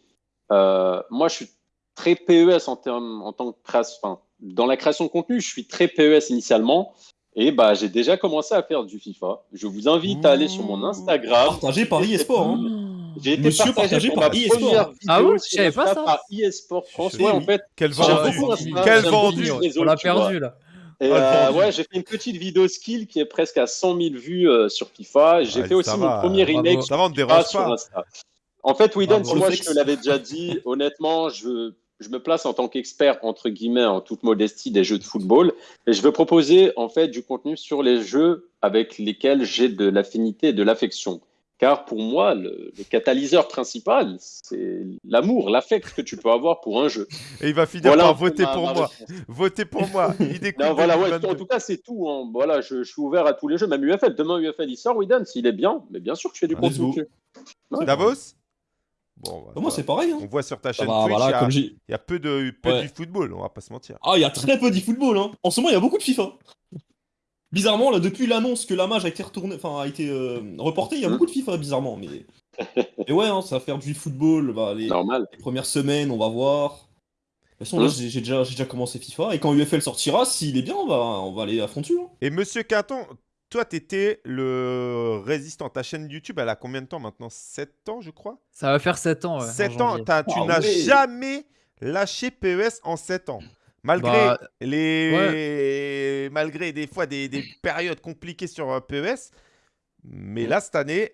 euh, moi je suis très PES en, termes, en tant que création, enfin, dans la création de contenu, je suis très PES initialement. Et bah, j'ai déjà commencé à faire du FIFA. Je vous invite à aller sur mon Instagram. Partagé par eSport. Hein. J'ai été Monsieur partagé, par première vidéo Ah ouais, je sur savais pas ça. par eSport France. Ouais, en fait, Quel vendu Quel vendu On l'a perdu là. Et Ah, euh, ouais, j'ai fait une petite vidéo skill qui est presque à 100 000 vues euh, sur FIFA. J'ai Ouais, fait aussi mon premier remake te FIFA sur. Insta. En fait, Bravo. moi, je te l'avais déjà dit, honnêtement, je, je me place en tant qu'expert, entre guillemets, en toute modestie, des jeux de football. Et je veux proposer, en fait, du contenu sur les jeux avec lesquels j'ai de l'affinité et de l'affection. Car pour moi, le, le catalyseur principal, c'est l'amour, l'affect que tu peux avoir pour un jeu. Et il va finir Voilà par voter ma- pour ma moi. réponse. Votez pour moi. Il Non, voilà, ouais, 2022. en tout cas, c'est tout. hein. Voilà, je, je suis ouvert à tous les jeux, même UFL. Demain, UFL, il sort, Widan, s'il est bien, mais bien sûr que je fais du Ah, contenu. dessus. Davos? Bon, bah, Bah, moi, ça- c'est pareil. Hein. on voit sur ta chaîne Twitch, voilà, il y a- comme il j'ai. y, a peu de peu Ouais. du football, on va pas se mentir. Ah, il y a très peu d'e-football. Hein. En ce moment, il y a beaucoup de FIFA. Bizarrement, là, depuis l'annonce que la mage a été retournée, enfin, a été euh, reportée, il y a Hmm. beaucoup de FIFA, bizarrement. Mais, mais ouais, hein, ça va faire du football. Bah, les, Normal. les premières semaines, on va voir. De toute façon, là, Hmm. j'ai déjà, j'ai déjà commencé FIFA. Et quand UFL sortira, s'il est bien, on va, on va aller à fond dessus. hein. Et Monsieur Quinton, toi, t'étais le résistant. Ta chaîne YouTube, elle a combien de temps maintenant? 7 ans, je crois? Ça va faire 7 ans. ouais, en 7 ans. tu Ah n'as ouais. jamais lâché PES en 7 ans. Malgré Bah, les malgré des fois des, des périodes compliquées sur euh, PES. Mais là, cette année,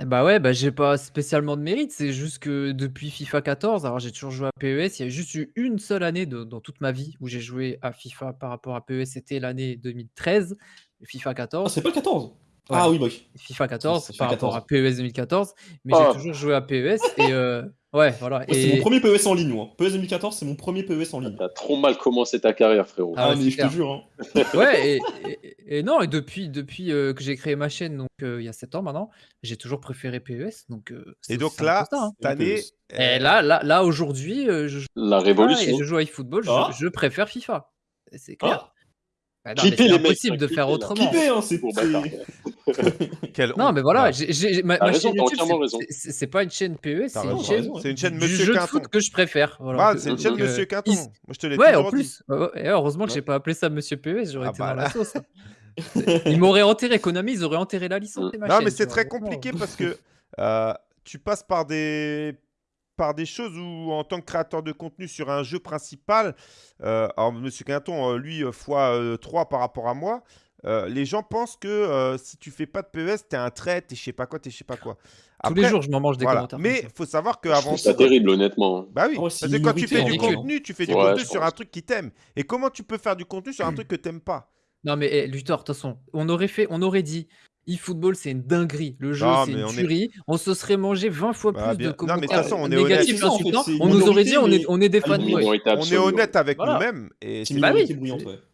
Eh Bah ouais, bah j'ai pas spécialement de mérite, c'est juste que depuis FIFA 14, alors j'ai toujours joué à PES, il y a juste eu une seule année de- dans toute ma vie où j'ai joué à FIFA par rapport à PES, c'était l'année 2013, FIFA Ah, 14. c'est pas le 14 Ouais. Ah oui, bah oui. FIFA 14 Ça fait par rapport 14. à PES 2014, mais Oh. j'ai toujours joué à PES et euh, ouais, voilà. Ouais, C'est et... mon premier PES en ligne, moi. PES 2014, c'est mon premier PES en ligne. T'as trop mal commencé ta carrière, frérot. Ah Ah, ouais, mais c'est je te jure. Hein. Ouais, et, et- et non, et depuis, depuis euh, que j'ai créé ma chaîne, donc euh, il y a 7 ans maintenant, j'ai toujours préféré PES. Donc, euh, c'est et donc là, hein. cette année, PES. euh, Et là, là, là aujourd'hui, euh, je joue La à- révolution. et je joue à eFootball, je, Ah. je préfère FIFA. C'est clair. Bah Clippez mais c'est les mecs, impossible hein, de faire autrement. Hein, c'est. Pour Non, honte. mais voilà, Ouais. j'ai- j'ai- ma, T'as ma raison, chaîne t'as YouTube, entièrement c'est- raison. c'est c'est pas une chaîne PE, c'est raison, une t'as chaîne raison. C'est une chaîne du Monsieur jeu de Quinton. foot que je préfère. Voilà. Ah, c'est une chaîne. Monsieur euh, Quinton. Moi, je te l'ai Ouais, en dit. plus. Ouais, ouais, et heureusement que Ouais. j'ai pas appelé ça Monsieur PES, j'aurais Ah été bah dans là. la sauce. Ils m'auraient enterré, Konami, ils auraient enterré la licence Non, chaîne, mais tu c'est vois, très vraiment. compliqué parce que euh, tu passes par des par des choses où, en tant que créateur de contenu sur un jeu principal, euh, alors Monsieur Quinton, euh, lui, euh, fois euh, 3 par rapport à moi, euh, les gens pensent que euh, si tu fais pas de PES, t'es un trait, t'es je sais pas quoi, t'es je sais pas quoi. Tous les jours, je m'en mange des voilà. commentaires. Mais faut savoir Je qu'avant trouve ça terrible, honnêtement. Bah oui, c'est parce que quand tu fais du contenu, tu fais du Ouais, contenu sur un truc qui t'aime. Et comment tu peux faire du contenu sur un truc que t'aimes pas? Non, mais eh, Luthor, de toute façon, on aurait fait, on aurait dit eFootball, c'est une dinguerie. Le jeu, c'est une on est-. On se serait mangé 20 fois Bah, plus bien- de commentaires on négatifs. C'est insultants. c'est On nous aurait dit, on est, mais on est des à fanboys. On est honnête avec Voilà. nous-mêmes. Et C'est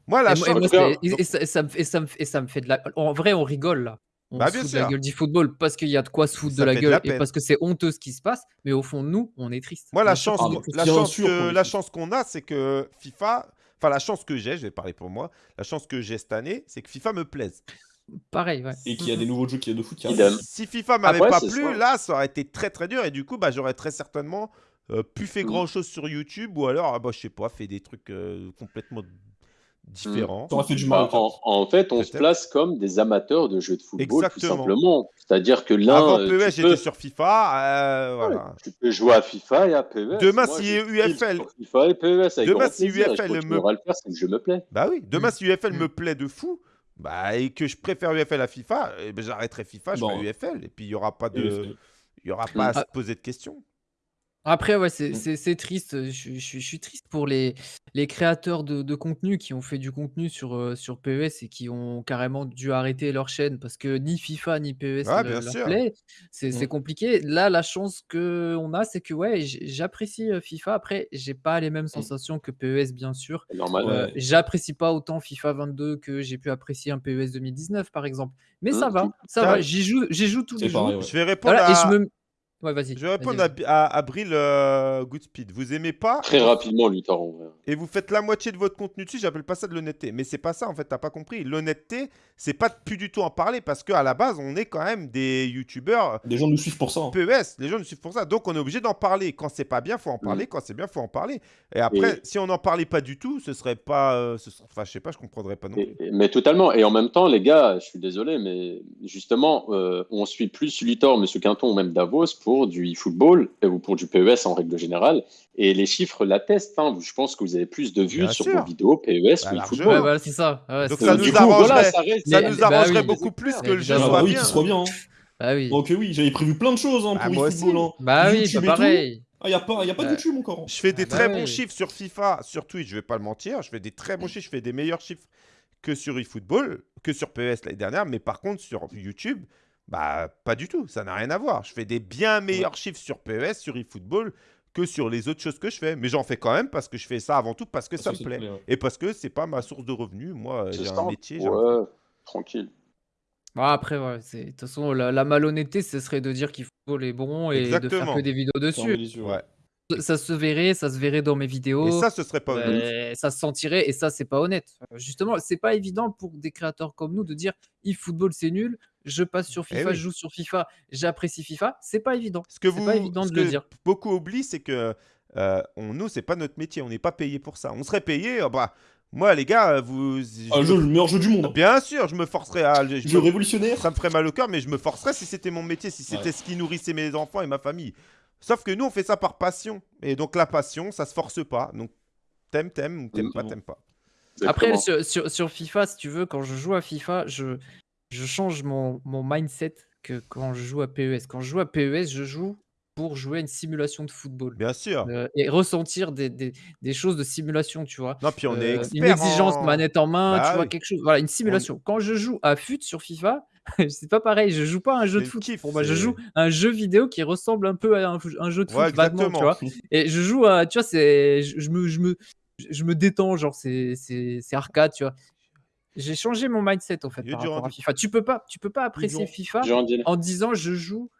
ouais. moi la Et moi- et chance. moi, et- et ça, et ça me, et ça me- et ça me fait de la. En vrai, on rigole là. On Bah, se fout de la gueule du football parce qu'il y a de quoi se foutre Ça de la fait de gueule la et parce que c'est honteux ce qui se passe. Mais au fond, nous, on est triste. Moi, la chance, Ah, la chance, que- la chance qu'on a, c'est que FIFA, enfin la chance que j'ai, je vais parler pour moi, la chance que j'ai cette année, c'est que FIFA me plaise. Pareil, ouais. Et qu'il y a des nouveaux jeux qui de foot qui. Si FIFA m'avait Après, pas c'est plu, ça. là, ça aurait été très très dur et du coup, bah, j'aurais très certainement euh, pu faire Mhm. grand chose sur YouTube ou alors, ah, bah, je sais pas, fait des trucs euh, complètement différents. T'aurais fait du mal. Bah, en, en fait, on se place comme des amateurs de jeux de football, Exactement. tout simplement. C'est-à-dire que l'un, Avant euh, PES, tu j'étais peux- sur FIFA. euh, voilà. Tu peux jouer à FIFA et à PES. Demain, Moi, si UFL sur FIFA et PES avec Demain, si UFL je me- le faire, c'est que je me plais. Bah oui, demain, Mm. si UFL Mm. me plaît de fou, bah, et que je préfère UFL à FIFA, eh ben, j'arrêterai FIFA, je Bon. ferai UFL. Et puis, il n'y aura pas de. Il y aura pas à Ah. se poser de questions. Après, ouais, c'est Mm. c'est- c'est triste. Je, suis- je suis- je suis triste pour les, les créateurs de, de contenu qui ont fait du contenu sur, euh, sur PES et qui ont carrément dû arrêter leur chaîne parce que ni FIFA ni PES le- bien leur sûr. plaît. C'est c'est compliqué. Là, la chance qu'on a, c'est que ouais, j- j'apprécie euh, FIFA. Après, j'ai pas les mêmes sensations que PES, bien sûr. C'est normal. Ouais. Euh, J'apprécie pas autant FIFA 22 que j'ai pu apprécier un PES 2019, par exemple. Mais ça Mm, va, ça va. J'y joue, j'y joue tous C'est les jours. pareil, ouais. Je vais répondre Voilà, et à. je me. Ouais, vas-y. Je vais répondre à, à, à Bril euh, Goodspeed. Vous aimez pas Très rapidement, Luthor, en vrai. et vous faites la moitié de votre contenu dessus, j'appelle pas ça de l'honnêteté. Mais c'est pas ça en fait, t'as pas compris. L'honnêteté, c'est pas de plus du tout en parler parce qu'à la base, on est quand même des youtubeurs Des gens nous suivent pour ça. hein. PES. Les gens nous suivent pour ça. Donc on est obligé d'en parler. Quand c'est pas bien, faut en parler. Quand c'est bien, faut en parler. Et après, Et- si on n'en parlait pas du tout, ce serait pas. euh, ce serait- Enfin, je sais pas, je comprendrais pas non plus. Et- et- mais totalement. Et en même temps, les gars, je suis désolé, mais justement, euh, on suit plus Luthor, Monsieur Quinton ou même Davos pour du e-football ou pour du PES en règle générale. Et les chiffres l'attestent. Hein. Je pense que vous avez plus de vues Bien sur sûr. vos vidéos PES Bah, ou e-football. Ouais, voilà, c'est ça. Ouais, Donc c'est- ça du nous coup, arrangerait. voilà, ça reste- Ça Mais- nous bah arrangerait oui. beaucoup plus que le jeu. Ah soit bah oui, bien. soit bien. hein. Bah oui. Donc euh, oui, j'avais prévu plein de choses hein, Ah, pour eFootball. Hein. Bah oui, bah tout. pareil. Ah, y a pas, y a pas de YouTube encore. hein. Je fais des Ah bah très bons chiffres sur FIFA, sur Twitch, je vais pas le mentir. Je fais des très bons chiffres, je fais des meilleurs chiffres que sur eFootball, que sur PES l'année dernière. Mais par contre, sur YouTube, bah pas du tout. Ça n'a rien à voir. Je fais des bien meilleurs chiffres sur PES, sur eFootball, que sur les autres choses que je fais. Mais j'en fais quand même parce que je fais ça avant tout parce que ça me plaît. ouais. Et parce que c'est pas ma source de revenus. Moi, C'est j'ai un métier. Ouais, tranquille. Bon, après, ouais, de toute façon, la, la malhonnêteté, ce serait de dire qu'il faut les bons et de faire que des vidéos dessus. Ouais. Ça se verrait, ça se verrait dans mes vidéos. Et ça, ce serait pas honnête. euh, ça se sentirait et ça, c'est pas honnête. Euh, Justement, c'est pas évident pour des créateurs comme nous de dire e-football c'est nul, je passe sur Eh FIFA, oui. je joue sur FIFA, j'apprécie FIFA. C'est pas évident. Ce que vous, pas évident ce de le dire. beaucoup oublient, c'est que euh, on, nous, c'est pas notre métier. On n'est pas payé pour ça. On serait payé. euh, bah, moi, les gars, vous. je Ah, jeu, le meilleur jeu du monde. hein. Bien sûr, je me forcerais à. je- je me- révolutionnaire. Ça me ferait mal au cœur, mais je me forcerais si c'était mon métier, si c'était Ouais. ce qui nourrissait mes enfants et ma famille. Sauf que nous, on fait ça par passion. Et donc, la passion, ça se force pas. Donc, t'aimes, t'aimes, ou t'aimes pas, t'aimes pas. Après, sur, sur- sur FIFA, si tu veux, quand je joue à FIFA, je, je change mon, mon mindset que quand je joue à PES. Quand je joue à PES, je joue pour jouer à une simulation de football. Bien sûr. Euh, et ressentir des, des- des choses de simulation, tu vois. Non, puis on est Euh, expert une exigence en- manette en main, Bah tu vois, oui. quelque chose. Voilà, une simulation. Quand je joue à FUT sur FIFA, c'est pas pareil. Je joue pas un jeu de foot. kiff, Pour moi, je joue un jeu vidéo qui ressemble un peu à un, un jeu de foot Ouais, vaguement, tu vois. Et je joue à, tu vois, c'est, je, je me, je me, je me détends, genre c'est, c'est, c'est arcade, tu vois. J'ai changé mon mindset en fait par du rapport à. FIFA. Tu peux pas, tu peux pas apprécier. FIFA en disant je joue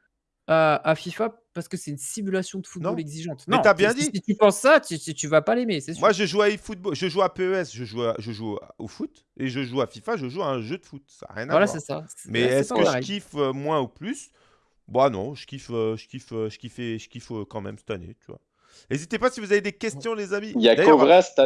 à, à FIFA parce que c'est une simulation de football Non. exigeante. Mais non, t'as bien si, dit. Si tu penses ça, tu, tu, tu vas pas l'aimer, c'est sûr. Moi, je joue à eFootball, je joue à PES, je joue, à- je joue au foot, et je joue à FIFA, je joue à un jeu de foot. Ça n'a rien à voilà, voir. c'est ça. Mais est-ce que je kiffe euh, moins ou plus? Bah non, je kiffe, euh, je kiffe, euh, je kiffe, je kiffe quand même cette année, tu vois. N'hésitez pas si vous avez des questions, les amis. Il y a à il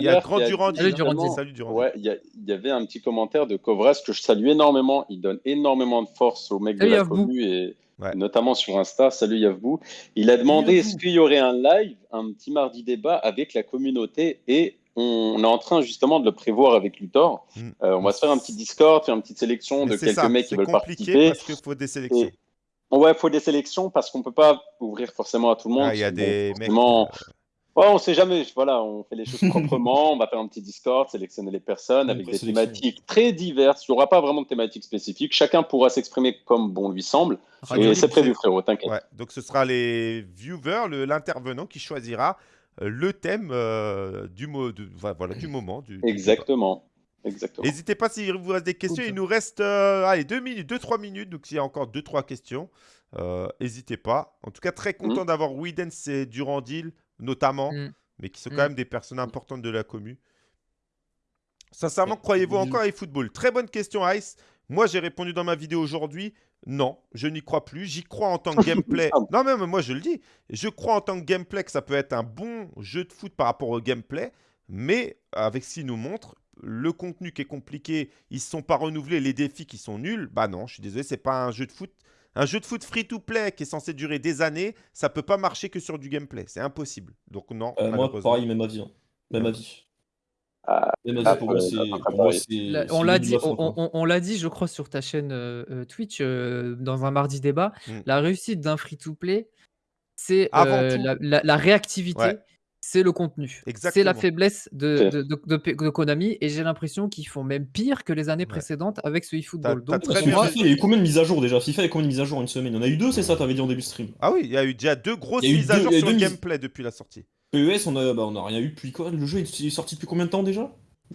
y a. Grand qui a Durand. dit Salut, Durand. justement- Salut Durand. Ouais, il y, a- il y avait un petit commentaire de Kovras que je salue énormément. Il donne énormément de force aux mecs Salut, de la Yavbou. commu et Ouais. notamment sur Insta. Salut Yavbou. Il a demandé est-ce qu'il y aurait un live, un petit mardi débat avec la communauté et on est en train justement de le prévoir avec Luthor. Mm. Euh, on va se faire un petit Discord, faire une petite sélection Mais de quelques ça, mecs qui c'est veulent compliqué participer. parce qu'il faut des sélections. Et- Ouais, il faut des sélections parce qu'on peut pas ouvrir forcément à tout le monde. Ah, Il y a Bon, des mecs. forcément, euh, Ouais, on sait jamais. Voilà, on fait les choses proprement. on va faire un petit Discord, sélectionner les personnes avec des thématiques très diverses. Il n'y aura pas vraiment de thématique spécifique. Chacun pourra s'exprimer comme bon lui semble. Radio Et c'est prévu, frérot, t'inquiète. Ouais, donc ce sera les viewers, l'intervenant qui choisira euh, le thème euh, du, mo- de- enfin, voilà, du moment. Du, du débat. Exactement. N'hésitez pas s'il vous reste des questions. Il nous reste euh, allez, 2 minutes, 2-3 minutes. Donc s'il y a encore 2-3 questions, euh, n'hésitez pas. En tout cas, très content d'avoir Widens et Durandil, notamment, Mm. mais qui sont Mm. quand même des personnes importantes de la commu. Sincèrement, Ouais, croyez-vous encore à eFootball? Très bonne question, Ice. Moi, j'ai répondu dans ma vidéo aujourd'hui. Non, je n'y crois plus. J'y crois en tant que gameplay. non, même moi, je le dis. Je crois en tant que gameplay que ça peut être un bon jeu de foot par rapport au gameplay. Mais avec ce qu'il nous montre, le contenu qui est compliqué, ils ne sont pas renouvelés, les défis qui sont nuls, bah non, je suis désolé, c'est pas un jeu de foot. Un jeu de foot free-to-play qui est censé durer des années, ça peut pas marcher que sur du gameplay. C'est impossible. Donc non, Euh, moi, pareil, même avis. hein. Même avis. Ah, ah, pour moi, euh, Là, on l'a dit, de la fin, on, quoi. on- on l'a dit, je crois, sur ta chaîne euh, euh, Twitch euh, dans un mardi débat. Mm. La réussite d'un free-to-play, c'est Avant euh, tout. la, la- la réactivité, Ouais. C'est le contenu. C'est la faiblesse de, Ok. de, de- de- de Konami et j'ai l'impression qu'ils font même pire que les années Ouais. précédentes avec ce eFootball. Donc, très bien FIFA, il y a eu combien de mises à jour déjà? FIFA, il y a combien de mises à jour en une semaine? Il y en a eu deux, c'est ça T'avais dit en début de stream. Ah oui, il y a eu déjà deux grosses Il y a eu mises à jour il sur le gameplay depuis la sortie. PES, on a, bah, on a rien eu depuis quoi? Le jeu il est sorti depuis combien de temps déjà?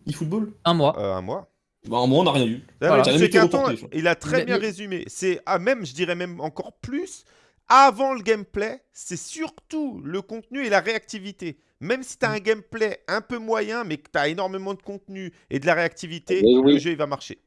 eFootball? Un mois. Euh, un mois. Bah, un mois, on n'a rien eu. Ça a reporté, il a très Mais- bien mais- résumé. C'est ah, même, je dirais même encore plus, avant le gameplay, c'est surtout le contenu et la réactivité. Même si tu as Mm. un gameplay un peu moyen, mais que tu as énormément de contenu et de la réactivité, Oui, oui. le jeu il va marcher.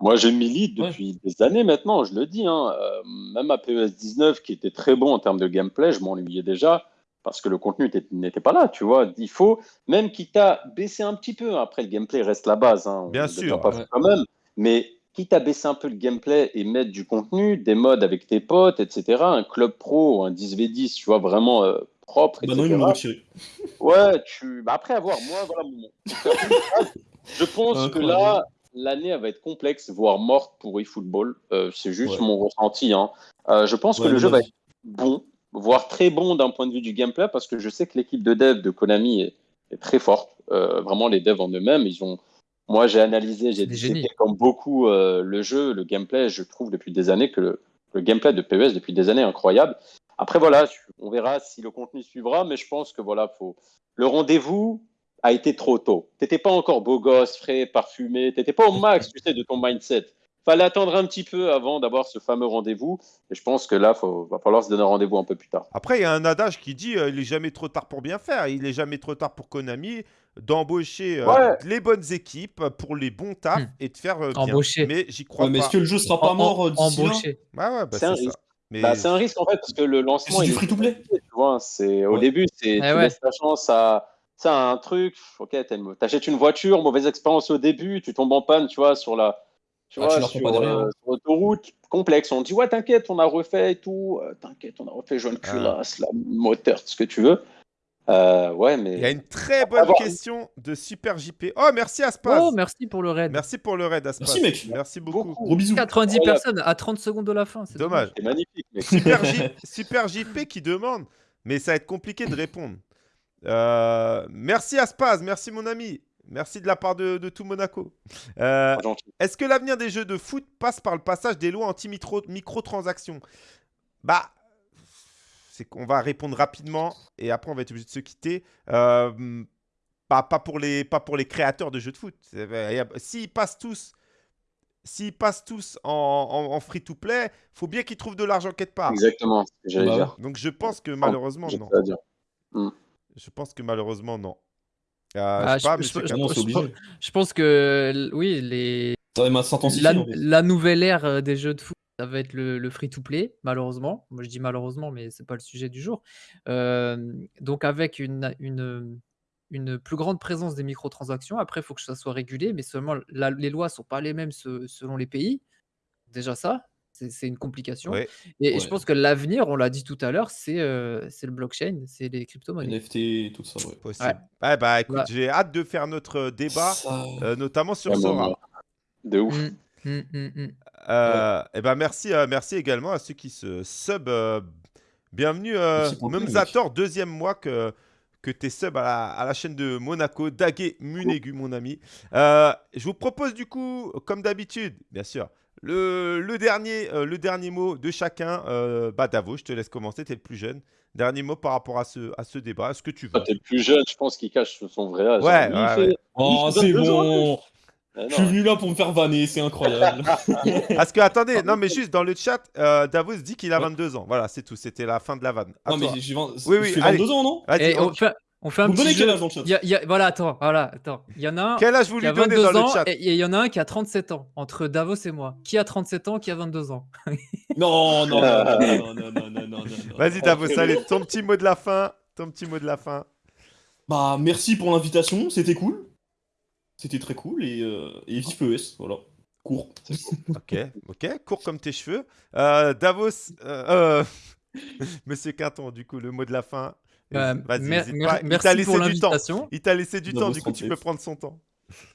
Moi, je milite Ouais. depuis des années maintenant, je le dis. hein. Euh, même à PES 19, qui était très bon en termes de gameplay, je m'ennuyais déjà parce que le contenu était- n'était pas là, tu vois. Il faut, même quitte à baisser un petit peu, après le gameplay reste la base, hein, on Bien ne sûr, pas ouais. quand même, mais quitte à baisser un peu le gameplay et mettre du contenu, des modes avec tes potes, etc., un club pro, un 10v10, tu vois, vraiment euh, propre, Bah non, ils m'ont retiré. Ouais, tu. Bah après avoir, moi, voilà mon. Je pense que là, l'année elle va être complexe, voire morte pour eFootball. Euh, c'est juste Ouais. mon ressenti. Hein. Euh, je pense Ouais, que le jeu va être bon, voire très bon d'un point de vue du gameplay, parce que je sais que l'équipe de dev de Konami est, est très forte. Euh, vraiment, les devs en eux-mêmes, ils ont. Moi, j'ai analysé, j'ai disséqué comme beaucoup euh, le jeu, le gameplay. Je trouve depuis des années que le, le gameplay de PES depuis des années est incroyable. Après, voilà, on verra si le contenu suivra, mais je pense que voilà, faut... le rendez-vous a été trop tôt. T'étais pas encore beau gosse, frais, parfumé, t'étais pas au max, tu sais, de ton mindset. Fallait attendre un petit peu avant d'avoir ce fameux rendez-vous. Et je pense que là, il va falloir se donner un rendez-vous un peu plus tard. Après, il y a un adage qui dit euh, il est jamais trop tard pour bien faire. Il est jamais trop tard pour Konami d'embaucher euh, Ouais. les bonnes équipes pour les bons tafs Hmm. et de faire euh, bien. Embaucher. Mais j'y crois Ouais, mais pas. est-ce que le jeu sera pas En- mort d'ici. Ouais, ouais, bah, C'est un ça. risque. Mais Bah, c'est un risque en fait parce que le lancement C'est du free-to-play. vois, c'est au Ouais. début c'est Eh tu ouais. laisses ta chance à ça un truc, ok, t'achètes une voiture, mauvaise expérience au début, tu tombes en panne, tu vois, sur la tu Ah, vois, tu sur, euh, hein. sur l'autoroute, complexe. On dit ouais, t'inquiète, on a refait et tout, euh, t'inquiète, on a refait jaune Ah. culasse, la moteur, tout ce que tu veux. Euh, ouais, mais il y a une très bonne avoir- question de Super JP. Oh, merci Aspaz. Oh, merci pour le raid. Merci pour le raid, Aspaz. Merci, mec. Merci beaucoup. beaucoup. Gros bisous. 90 Incroyable. personnes à 30 secondes de la fin. c'est Dommage. c'est magnifique. mec. Super, J- Super JP qui demande, mais ça va être compliqué de répondre. Euh, merci Aspaz, merci mon ami. Merci de la part de, de tout Monaco. Euh. Est-ce que l'avenir des jeux de foot passe par le passage des lois anti-microtransactions Bah, c'est qu'on va répondre rapidement et après on va être obligé de se quitter. Euh, pas, pas, pour les, pas pour les créateurs de jeux de foot. S'ils passent tous, s'ils passent tous en, en- en free-to-play, faut bien qu'ils trouvent de l'argent quelque part. Exactement, ce que j'allais Bah dire. Donc je pense que malheureusement non. dire. Je pense que malheureusement non. Ah, je sais pas, obligé. Pense que l- oui, les... Ça la, en fait. la nouvelle ère euh, des jeux de foot, ça va être le, le free-to-play, malheureusement. Moi, je dis malheureusement, mais c'est pas le sujet du jour. Euh, donc, avec une, une, une plus grande présence des microtransactions, après, il faut que ça soit régulé, mais seulement la- les lois sont pas les mêmes se- selon les pays. Déjà, ça, c'est une complication. Ouais. Et, et je pense que l'avenir, on l'a dit tout à l'heure, c'est euh, c'est le blockchain, c'est les crypto-monnaies. NFT, tout ça, ouais. Possible. Ouais, bah écoute, Ouais. j'ai hâte de faire notre euh, débat, Ça- euh, notamment sur Sora. De ouf. Mm, mm, mm, mm. Euh, Et ben merci, euh, merci également à ceux qui se sub. euh, bienvenue, euh, Merci Memzator, deuxième mois que, que tu es sub à la, à la chaîne de Monaco, Daguet Munegu, mon ami. Euh, je vous propose du coup, comme d'habitude, bien sûr, le, le dernier, euh, le dernier mot de chacun. Euh, bah, Davo, je te laisse commencer, tu es le plus jeune. Dernier mot par rapport à ce, à ce débat, est-ce que tu veux Toi, t'es le plus jeune, je pense qu'il cache son vrai âge. Ouais, fait- ouais. Oh, c'est 22 ans, bon. Je suis venu là pour me faire vanner, c'est incroyable. Parce que, attendez, non, mais juste dans le chat, euh, Davos dit qu'il a Ouais. 22 ans. Voilà, c'est tout. C'était la fin de la vanne. À non, mais toi. j'ai- j'ai 20... Oui, oui, je fais allez. 22 ans, non? Vas-y, Et on- on fait, on fait un vous petit. Donnez jeu. quel âge dans le chat Voilà, attends, voilà, attends. Il y en a un. Quel âge vous lui a donnez dans le chat il y en a un qui a 37 ans, entre Davos et moi. Qui a 37 ans, qui a 22 ans? Non, non, non, non, non, non, non, non Vas-y, Davos, allez, ton petit mot de la fin. Ton petit mot de la fin. Bah, merci pour l'invitation, c'était cool. C'était très cool et, euh, et vive PES, voilà. Court. ok, ok, court comme tes cheveux. Euh, Davos, euh, euh, Monsieur Quinton, du coup, le mot de la fin. Euh, Vas-y, mer- hésite mer- pas. Il t'a Merci laissé pour du temps. l'invitation. Il t'a laissé du temps, du coup, tu 37. peux prendre son temps.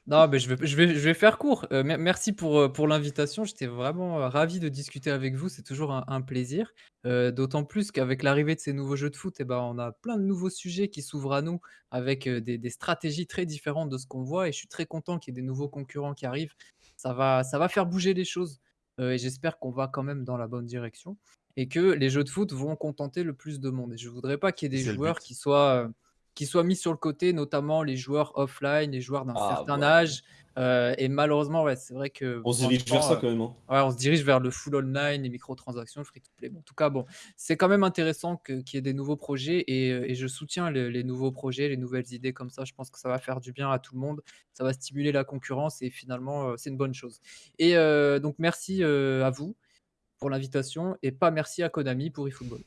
Non, mais je vais, je vais, je vais faire court. Euh, mer- merci pour, euh, pour l'invitation. J'étais vraiment euh, ravi de discuter avec vous. C'est toujours un, un plaisir. Euh, D'autant plus qu'avec l'arrivée de ces nouveaux jeux de foot, eh ben, on a plein de nouveaux sujets qui s'ouvrent à nous avec des, des stratégies très différentes de ce qu'on voit. Et je suis très content qu'il y ait des nouveaux concurrents qui arrivent. Ça va, ça va faire bouger les choses. Euh, et j'espère qu'on va quand même dans la bonne direction. Et que les jeux de foot vont contenter le plus de monde. Et je voudrais pas qu'il y ait des joueurs qui soient. euh, qui soient mis sur le côté, notamment les joueurs offline, les joueurs d'un Ah, certain ouais. âge. Euh, et malheureusement, ouais, c'est vrai que. On se dirige vers ça quand même. hein. Ouais, on se dirige vers le full online, les microtransactions, le free-to-play. Bon, en tout cas, bon, c'est quand même intéressant qu'il y ait des nouveaux projets et, euh, et je soutiens le- les nouveaux projets, les nouvelles idées comme ça. Je pense que ça va faire du bien à tout le monde, ça va stimuler la concurrence et finalement, euh, c'est une bonne chose. Et euh, donc, merci euh, à vous pour l'invitation et pas merci à Konami pour eFootball.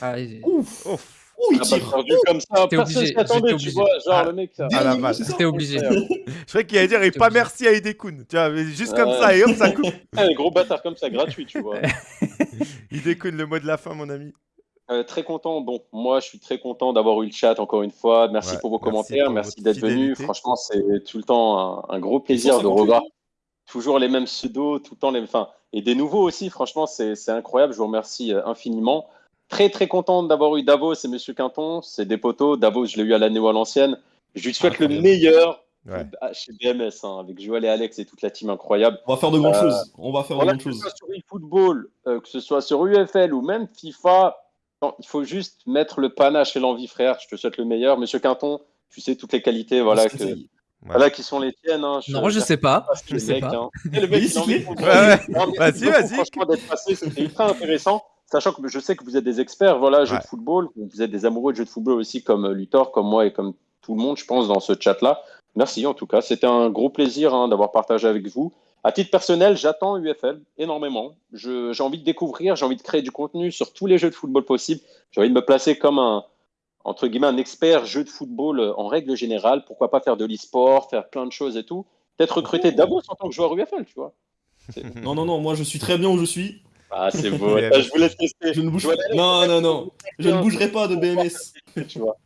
Allez, Ouf Ouf. Ouh, il Ah bah, tire perdu comme ça, personne s'y attendait, tu vois, genre Ah. le mec. ça- Ah, la c'est ça J'étais obligé. Je croyais qu'il allait dire, et pas obligé. merci à Idekun. Tu vois, mais juste comme ça, et hop, ça coupe. Ah, les gros bâtards comme ça, gratuit, tu vois. Idekun, le mot de la fin, mon ami. Euh, très content. Bon, moi, je suis très content d'avoir eu le chat encore une fois. Merci Ouais, pour vos merci commentaires. pour Merci d'être venu. Franchement, c'est tout le temps un, un gros plaisir de 158. revoir toujours les mêmes pseudos, tout le temps les. Enfin, et des nouveaux aussi. Franchement, c'est c'est incroyable. Je vous remercie euh, infiniment. Très, très content d'avoir eu Davos et Monsieur Quinton. C'est des poteaux. Davos, je l'ai eu à l'année ou à l'ancienne. Je lui souhaite le meilleur Ouais. chez BMS, hein, avec Joël et Alex et toute la team incroyable. On va faire de grandes Euh, choses. On va faire Voilà, de que grandes ce choses. soit sur eFootball, euh, que ce soit sur UFL ou même FIFA, non, il faut juste mettre le panache et l'envie, frère. Je te souhaite le meilleur. Monsieur Quinton, tu sais toutes les qualités voilà, que. Voilà, qui sont les tiennes. hein. Non, je sais pas. Je sais mec, pas. hein. Le mec, il envie Vas-y, vas-y. Franchement, d'être passé, c'était ultra intéressant. Sachant que je sais que vous êtes des experts, voilà, jeux Ouais. de football. Vous êtes des amoureux de jeux de football aussi, comme euh, Luthor, comme moi et comme tout le monde, je pense, dans ce chat-là. Merci en tout cas. C'était un gros plaisir hein, d'avoir partagé avec vous. À titre personnel, j'attends UFL énormément. Je- J'ai envie de découvrir, j'ai envie de créer du contenu sur tous les jeux de football possibles. J'ai envie de me placer comme un, entre guillemets, un expert jeu de football euh, en règle générale. Pourquoi pas faire de l'e-sport, faire plein de choses et tout. Peut-être recruter Oh. Davos en tant que joueur UFL, tu vois. Non, non, non, moi je suis très bien où je suis. Ah, c'est beau. Ouais, je vous laisse tester. Je ne bouge Non, non, non. Je ne bougerai pas de BMS. Tu vois.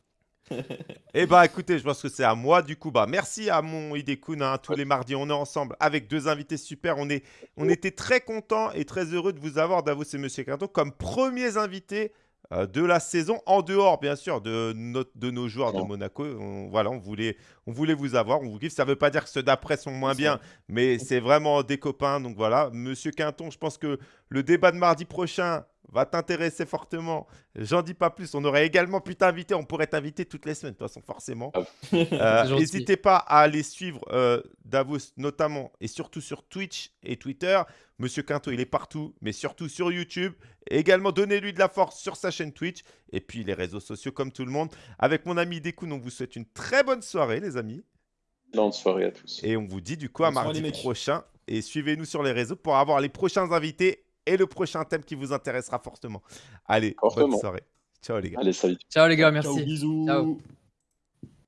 Eh bah écoutez, je pense que c'est à moi du coup. Bah merci à mon Idekun. hein. Tous les mardis, on est ensemble avec deux invités super. On, est, on était très contents et très heureux de vous avoir, Davos et Monsieur Quinto, comme premiers invités de la saison, en dehors bien sûr de, notre- de nos joueurs de. Monaco. On- voilà, on voulait, on voulait vous avoir. On vous kiffe. Ça ne veut pas dire que ceux d'après sont moins bien, mais c'est vraiment des copains. Donc voilà, Monsieur Quinton, je pense que le débat de mardi prochain va t'intéresser fortement. J'en dis pas plus. On aurait également pu t'inviter. On pourrait t'inviter toutes les semaines, de toute façon, forcément. Euh, C'est gentil. N'hésitez pas à aller suivre euh, Davos, notamment et surtout sur Twitch et Twitter. Monsieur Quinto, il est partout, mais surtout sur YouTube. Et également, donnez-lui de la force sur sa chaîne Twitch. Et puis les réseaux sociaux, comme tout le monde. Avec mon ami Dekoun, on vous souhaite une très bonne soirée, les amis. Bonne soirée à tous. Et on vous dit du coup à Bonne mardi prochain. Et suivez-nous sur les réseaux pour avoir les prochains invités et le prochain thème qui vous intéressera fortement. Allez, bonne soirée. Ciao les gars. Allez, salut. Ciao les gars, Ciao, merci. bisous. Ciao.